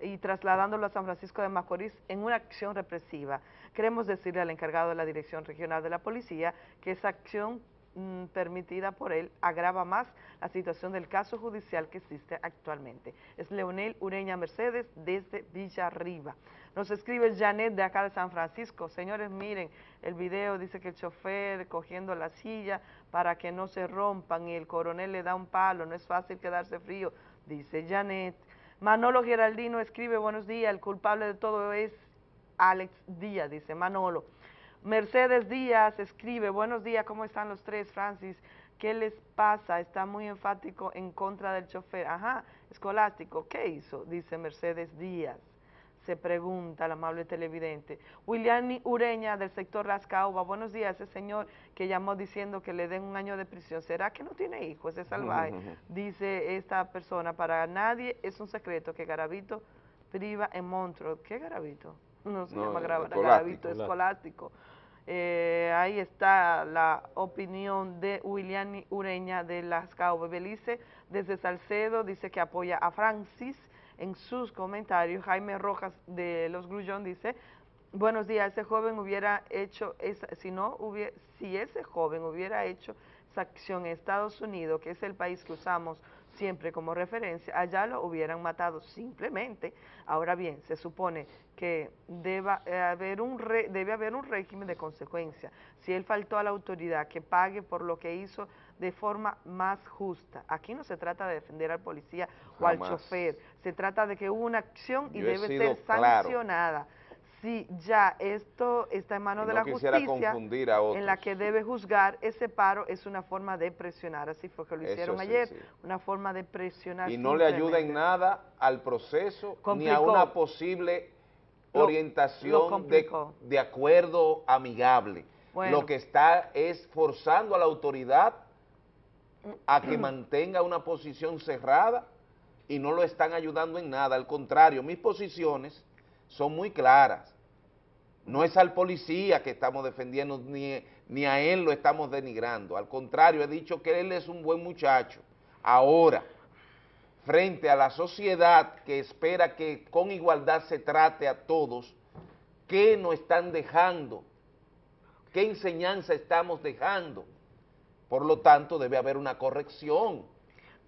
y trasladándolo a San Francisco de Macorís en una acción represiva. Queremos decirle al encargado de la Dirección Regional de la Policía que esa acción mm, permitida por él agrava más la situación del caso judicial que existe actualmente. Es Leonel Ureña Mercedes desde Villarriba. Nos escribe Janet de acá de San Francisco. Señores, miren, el video dice que el chofer cogiendo la silla para que no se rompan y el coronel le da un palo, no es fácil quedarse frío, dice Janet. Manolo Geraldino escribe, buenos días, el culpable de todo es Alex Díaz, dice Manolo. Mercedes Díaz escribe, buenos días, ¿cómo están los tres, Francis? ¿Qué les pasa? Está muy enfático en contra del chofer. Ajá, escolástico, ¿qué hizo? Dice Mercedes Díaz se pregunta el amable televidente. William Ureña del sector Las Caubas, buenos días, ese señor que llamó diciendo que le den un año de prisión, ¿será que no tiene hijos? Es salvaje. Dice esta persona, para nadie es un secreto que Garavito priva en Montreux. ¿Qué Garavito? No se llama Garavito, escolástico. Eh, ahí está la opinión de William Ureña de Las Caubas. Belice desde Salcedo dice que apoya a Francis en sus comentarios. Jaime Rojas de Los Grullón dice, Buenos días, ese joven hubiera hecho, esa, si no hubiera, si ese joven hubiera hecho esa acción en Estados Unidos, que es el país que usamos siempre como referencia, allá lo hubieran matado simplemente. Ahora bien, se supone que deba eh, haber un re, debe haber un régimen de consecuencia. Si él faltó a la autoridad, que pague por lo que hizo de forma más justa. Aquí no se trata de defender al policía o al chofer, se trata de que hubo una acción y Yo debe ser claro. sancionada. Si ya esto está en manos de la justicia, confundir a en la que debe juzgar ese paro, es una forma de presionar. Así fue que lo hicieron ayer, sí. una forma de presionar. y no le ayuda en nada al proceso ni a una posible Lo- lo orientación de, acuerdo amigable. Bueno. Lo que está es forzando a la autoridad a que mantenga una posición cerrada y no lo están ayudando en nada. Al contrario, mis posiciones son muy claras. No es al policía que estamos defendiendo, ni, ni a él lo estamos denigrando. Al contrario, he dicho que él es un buen muchacho. Ahora, frente a la sociedad que espera que con igualdad se trate a todos, ¿qué nos están dejando? ¿Qué enseñanza estamos dejando? Por lo tanto, debe haber una corrección.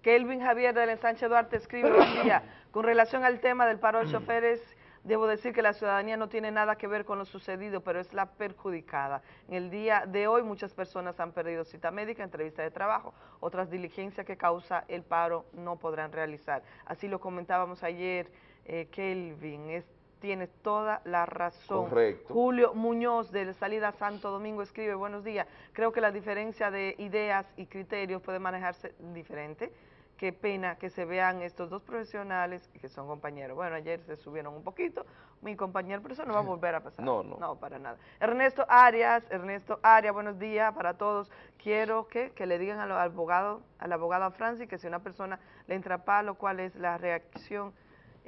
Kelvin Javier del ensanche Duarte escribe, buen día, con relación al tema del paro de choferes, debo decir que la ciudadanía no tiene nada que ver con lo sucedido, pero es la perjudicada. En el día de hoy muchas personas han perdido cita médica, entrevista de trabajo, otras diligencias que causa el paro no podrán realizar. Así lo comentábamos ayer, eh, Kelvin, es Tienes toda la razón. Correcto. Julio Muñoz de Salida Santo Domingo escribe, buenos días, creo que la diferencia de ideas y criterios puede manejarse diferente. Qué pena que se vean estos dos profesionales que son compañeros. Bueno, ayer se subieron un poquito, mi compañero, pero eso no va a volver a pasar. No, no. No, para nada. Ernesto Arias, Ernesto Arias, buenos días para todos. Quiero que, que le digan al abogado, al abogado Francis que si una persona le entra a palo, cuál es la reacción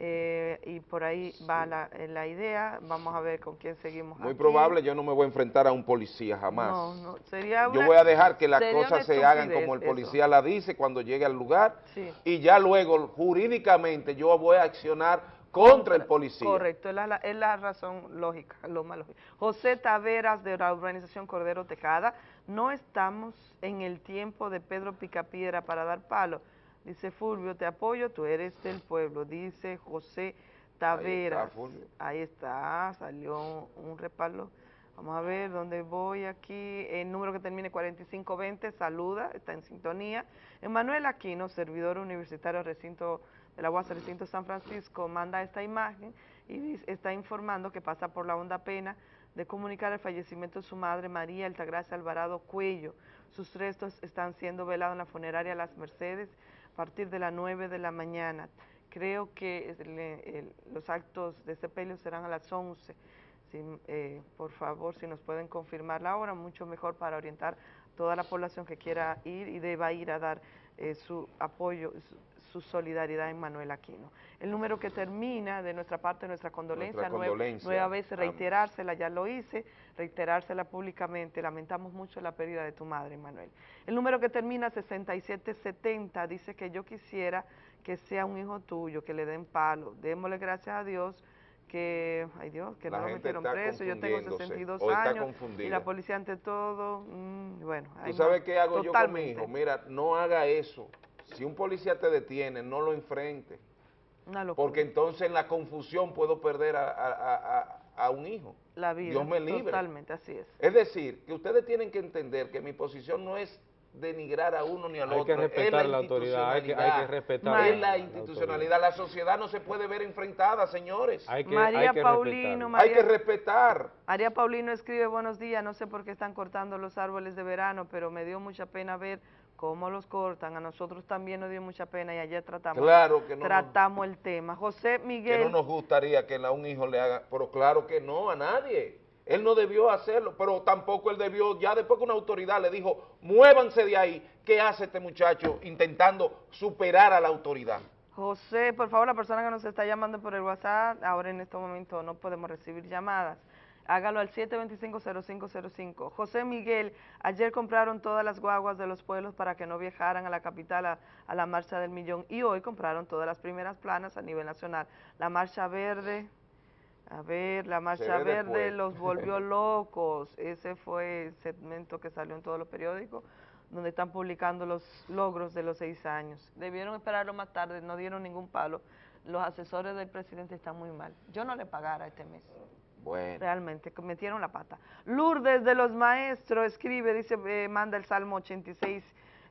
eh, y por ahí va la, eh, la idea. Vamos a ver con quién seguimos Muy aquí. probable yo no me voy a enfrentar a un policía jamás. No, no, sería Yo voy a dejar que las cosas se hagan como el policía la dice cuando llegue al lugar Sí. y ya luego jurídicamente yo voy a accionar contra el policía. Correcto, es la, es la razón lógica, lo más lógico. José Taveras de la urbanización Cordero Tecada, no estamos en el tiempo de Pedro Picapiedra para dar palo. Dice Fulvio, te apoyo, tú eres del pueblo. Dice José Taveras. Ahí está, salió un respaldo. Vamos a ver dónde voy aquí. El número que termine 4520, saluda, está en sintonía. Emanuel Aquino, servidor universitario recinto de la UAS recinto San Francisco, manda esta imagen y está informando que pasa por la honda pena de comunicar el fallecimiento de su madre María Altagracia Alvarado Cuello. Sus restos están siendo velados en la funeraria Las Mercedes partir de las 9 de la mañana. Creo que los actos de sepelio serán a las 11. Si, eh, por favor, si nos pueden confirmar la hora, mucho mejor para orientar toda la población que quiera ir y deba ir a dar eh, su apoyo, su solidaridad en Manuel Aquino. El número que termina de nuestra parte, nuestra condolencia, Nuestra nue- condolencia. nueva vez Am- reiterársela, ya lo hice, reiterársela públicamente, lamentamos mucho la pérdida de tu madre, Manuel. El número que termina 6770 dice que yo quisiera que sea un hijo tuyo, que le den palo, démosle gracias a Dios que, ay Dios, que La no lo metieron preso, yo tengo confundiéndose, 62 o está años y la policía ante todo, mm, bueno. ¿Tú sabes qué hago yo con mi hijo? Mira, no haga eso. Si un policía te detiene, no lo enfrente. Una locura. Porque entonces en la confusión puedo perder a, a- a- un hijo. la vida, Dios me libre. totalmente, así es. Es decir, que ustedes tienen que entender que mi posición no es denigrar a uno ni al Hay que otro. es respetar la autoridad, hay que- hay que respetar Es la- institucionalidad. La sociedad no se puede ver enfrentada, señores. Hay que, María hay que Paulino. María- Hay que respetar. María Paulino escribe, buenos días, no sé por qué están cortando los árboles de verano, pero me dio mucha pena ver cómo los cortan. A nosotros también nos dio mucha pena y ayer tratamos, Claro que no nos- tratamos el tema. José que Miguel, no nos gustaría que a un hijo le haga, pero claro que no, a nadie. Él no debió hacerlo, pero tampoco él debió, ya después que una autoridad le dijo, muévanse de ahí, ¿qué hace este muchacho intentando superar a la autoridad? José, por favor, la persona que nos está llamando por el WhatsApp, ahora en este momento no podemos recibir llamadas. Hágalo al 725-0505. José Miguel, ayer compraron todas las guaguas de los pueblos para que no viajaran a la capital a, a la Marcha del Millón y hoy compraron todas las primeras planas a nivel nacional. La Marcha Verde, A ver, la Marcha Verde después. los volvió locos. Ese fue el segmento que salió en todos los periódicos, donde están publicando los logros de los seis años. Debieron esperarlo más tarde, no dieron ningún palo. Los asesores del presidente están muy mal. Yo no le pagara este mes. Bueno. Realmente, metieron la pata. Lourdes de los Maestros escribe, dice, eh, manda el Salmo 86,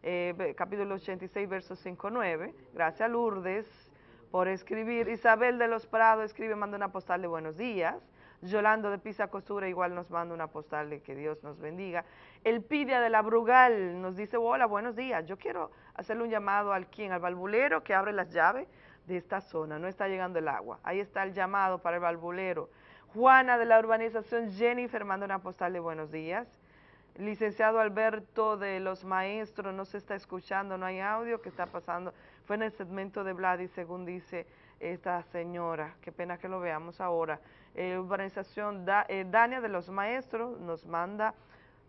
eh, capítulo 86, verso 5, 9. Gracias, Lourdes, por escribir. Isabel de los Prados escribe, manda una postal de buenos días. Yolando de Pisa Costura igual nos manda una postal de que Dios nos bendiga. Elpidia de la Brugal nos dice, hola, buenos días. Yo quiero hacerle un llamado al quien, al valvulero que abre las llaves de esta zona. No está llegando el agua. Ahí está el llamado para el valvulero. Juana de la urbanización Jennifer manda una postal de buenos días. Licenciado Alberto de los Maestros, no se está escuchando, no hay audio, ¿qué está pasando? Fue en el segmento de Vladi, según dice esta señora, qué pena que lo veamos ahora. Eh, urbanización Da- eh, Dania de los Maestros nos manda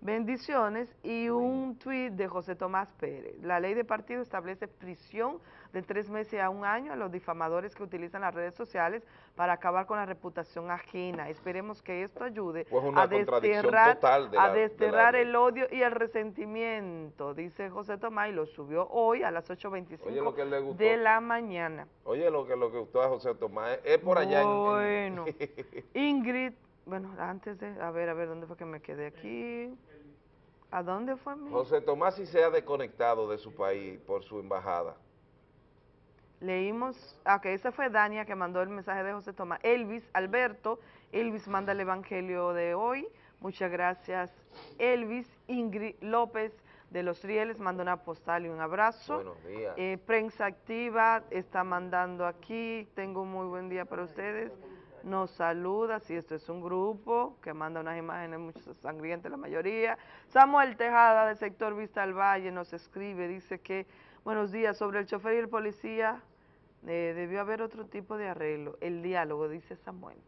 bendiciones y un tuit de José Tomás Pérez. La ley de partido establece prisión de tres meses a un año a los difamadores que utilizan las redes sociales para acabar con la reputación ajena. Esperemos que esto ayude Pues a desterrar, total de a la- de la desterrar ley. el odio y el resentimiento, dice José Tomás, y lo subió hoy a las Oye, 8.25 lo que le gustó. de la mañana. Oye, lo que que gustó a José Tomás es, por allá en- en- Bueno, Ingrid, bueno, antes de, a ver, a ver, ¿dónde fue que me quedé aquí? ¿A dónde fue mi? José Tomás sí se ha desconectado de su país por su embajada. Leímos, ah, que esa fue Dania que mandó el mensaje de José Tomás. Elvis, Alberto, Elvis manda el evangelio de hoy. Muchas gracias, Elvis. Ingrid López de Los Rieles manda una postal y un abrazo. Buenos días. Eh, prensa activa está mandando aquí. Tengo un muy buen día para ustedes. Nos saluda, si esto es un grupo que manda unas imágenes muy sangrientas la mayoría. Samuel Tejada del sector Vista al Valle nos escribe, dice que, buenos días, sobre el chofer y el policía eh, debió haber otro tipo de arreglo, el diálogo, dice Samuel.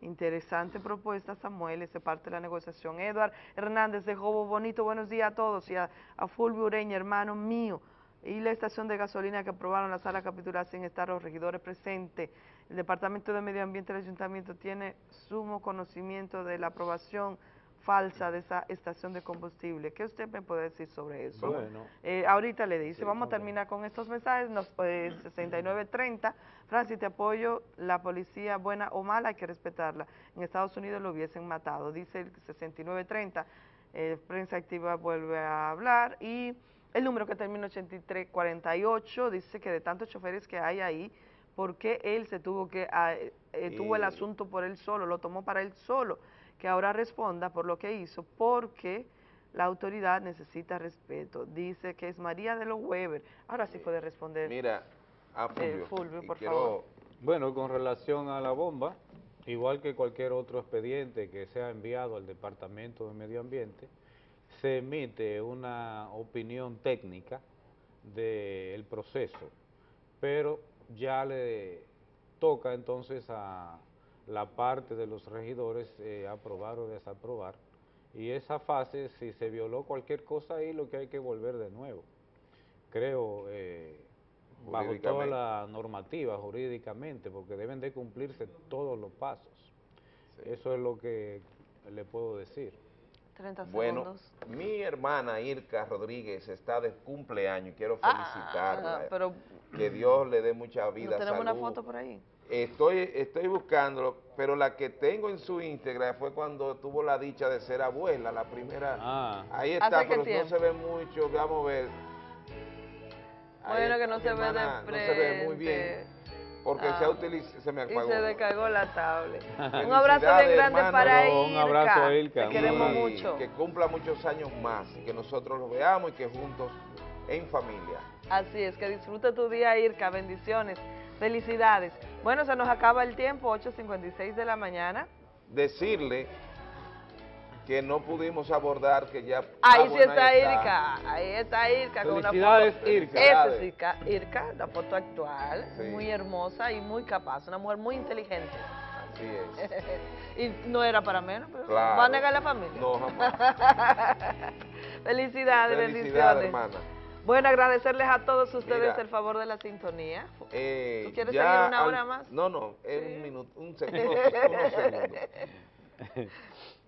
Interesante propuesta, Samuel, ese parte de la negociación. Eduard Hernández de Jobo Bonito, buenos días a todos y a, a Fulvio Ureña, hermano mío. Y la estación de gasolina que aprobaron la sala capitular sin estar los regidores presentes. El Departamento de Medio Ambiente del Ayuntamiento tiene sumo conocimiento de la aprobación falsa de esa estación de combustible. ¿Qué usted me puede decir sobre eso? Bueno. Eh, ahorita le dice, vamos a terminar con estos mensajes, nos, eh, 6930, Francis, te apoyo, la policía buena o mala hay que respetarla. En Estados Unidos lo hubiesen matado, dice el 6930, eh, Prensa Activa vuelve a hablar y el número que termina 8348 dice que de tantos choferes que hay ahí, ¿por qué él se tuvo que, ah, eh, eh, tuvo el Y- asunto por él solo, lo tomó para él solo? Que ahora responda por lo que hizo, porque la autoridad necesita respeto. Dice que es María de los Weber. Ahora sí puede responder. Mira, a Eh, Fulvio, Fulvio, por quiero- favor. Bueno, con relación a la bomba, igual que cualquier otro expediente que sea enviado al Departamento de Medio Ambiente, se emite una opinión técnica del proceso, pero ya le toca entonces a la parte de los regidores eh, aprobar o desaprobar. Y esa fase, si se violó cualquier cosa ahí, lo que hay que volver de nuevo. Creo, eh, bajo toda la normativa jurídicamente, porque deben de cumplirse todos los pasos. Eso es lo que le puedo decir. 30 Bueno, segundos. mi hermana Irka Rodríguez está de cumpleaños y quiero Ah, felicitarla. pero que Dios le dé mucha ¿no vida, tenemos una salud. foto por ahí? Estoy, estoy buscándolo, pero la que tengo en su Instagram fue cuando tuvo la dicha de ser abuela, la primera. Ah. Ahí ¿Hace está, pero no se ve mucho, vamos a ver. Ahí Bueno, que no se ve de No se ve muy bien. Porque se Ah. ha utilizado, se me Y apagó. se descargó la tablet. un abrazo bien grande hermano. para No, Irka. un abrazo a Irka, Te queremos Y mucho. Que cumpla muchos años más y que nosotros lo veamos y que juntos, en familia. Así es, que disfrute tu día, Irka. Bendiciones. Felicidades. Bueno, se nos acaba el tiempo, 8.56 de la mañana. Decirle que no pudimos abordar, que ya... Ahí ah, sí está ahí Irka, ahí está Irka con una Felicidades, foto. Irka. Esa es Irka, Irka, la foto actual, Sí. muy hermosa y muy capaz, una mujer muy inteligente. Así es. y no era para menos, pero Claro. ¿va a negar la familia? No, jamás. Felicidades, Felicidades, bendiciones. hermana. Bueno, agradecerles a todos ustedes Mira. el favor de la sintonía. Eh, ¿Tú quieres seguir una al- hora más? No, no, es un minuto, un segundo, unos segundos.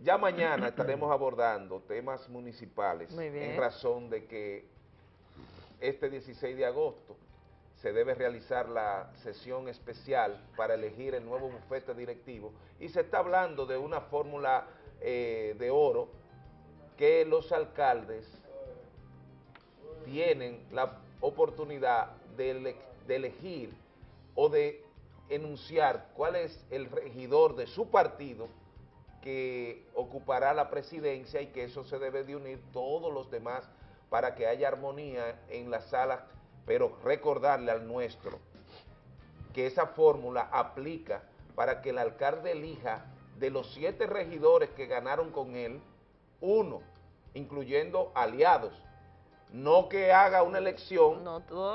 Ya mañana estaremos abordando temas municipales en razón de que este 16 de agosto se debe realizar la sesión especial para elegir el nuevo bufete directivo y se está hablando de una fórmula eh, de oro que los alcaldes tienen la oportunidad de, ele- de elegir o de enunciar cuál es el regidor de su partido que ocupará la presidencia y que eso se debe de unir todos los demás para que haya armonía en la sala, pero recordarle al nuestro que esa fórmula aplica para que el alcalde elija de los siete regidores que ganaron con él, uno, incluyendo aliados, no que haga una elección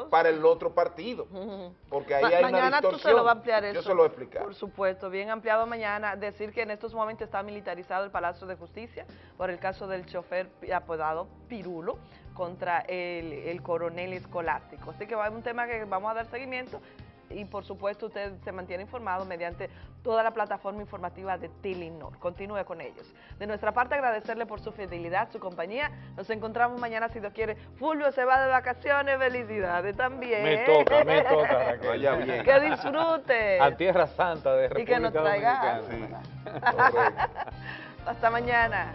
para el otro partido, porque ahí Ma- hay una mañana tú distorsión. se lo vas a ampliar eso. Yo se lo voy a explicar. Por supuesto, bien ampliado mañana. Decir que en estos momentos está militarizado el Palacio de Justicia por el caso del chofer apodado Pirulo contra el, el coronel escolástico. Así que va a un tema que vamos a dar seguimiento y por supuesto usted se mantiene informado mediante toda la plataforma informativa de Telenor. Continúe con ellos. De nuestra parte agradecerle por su fidelidad, su compañía. Nos encontramos mañana si Dios quiere. Fulvio se va de vacaciones, felicidades también. Me toca, me toca, Raquel. Vaya bien. Que disfrute. A Tierra Santa de Y que República nos traiga. Hasta mañana.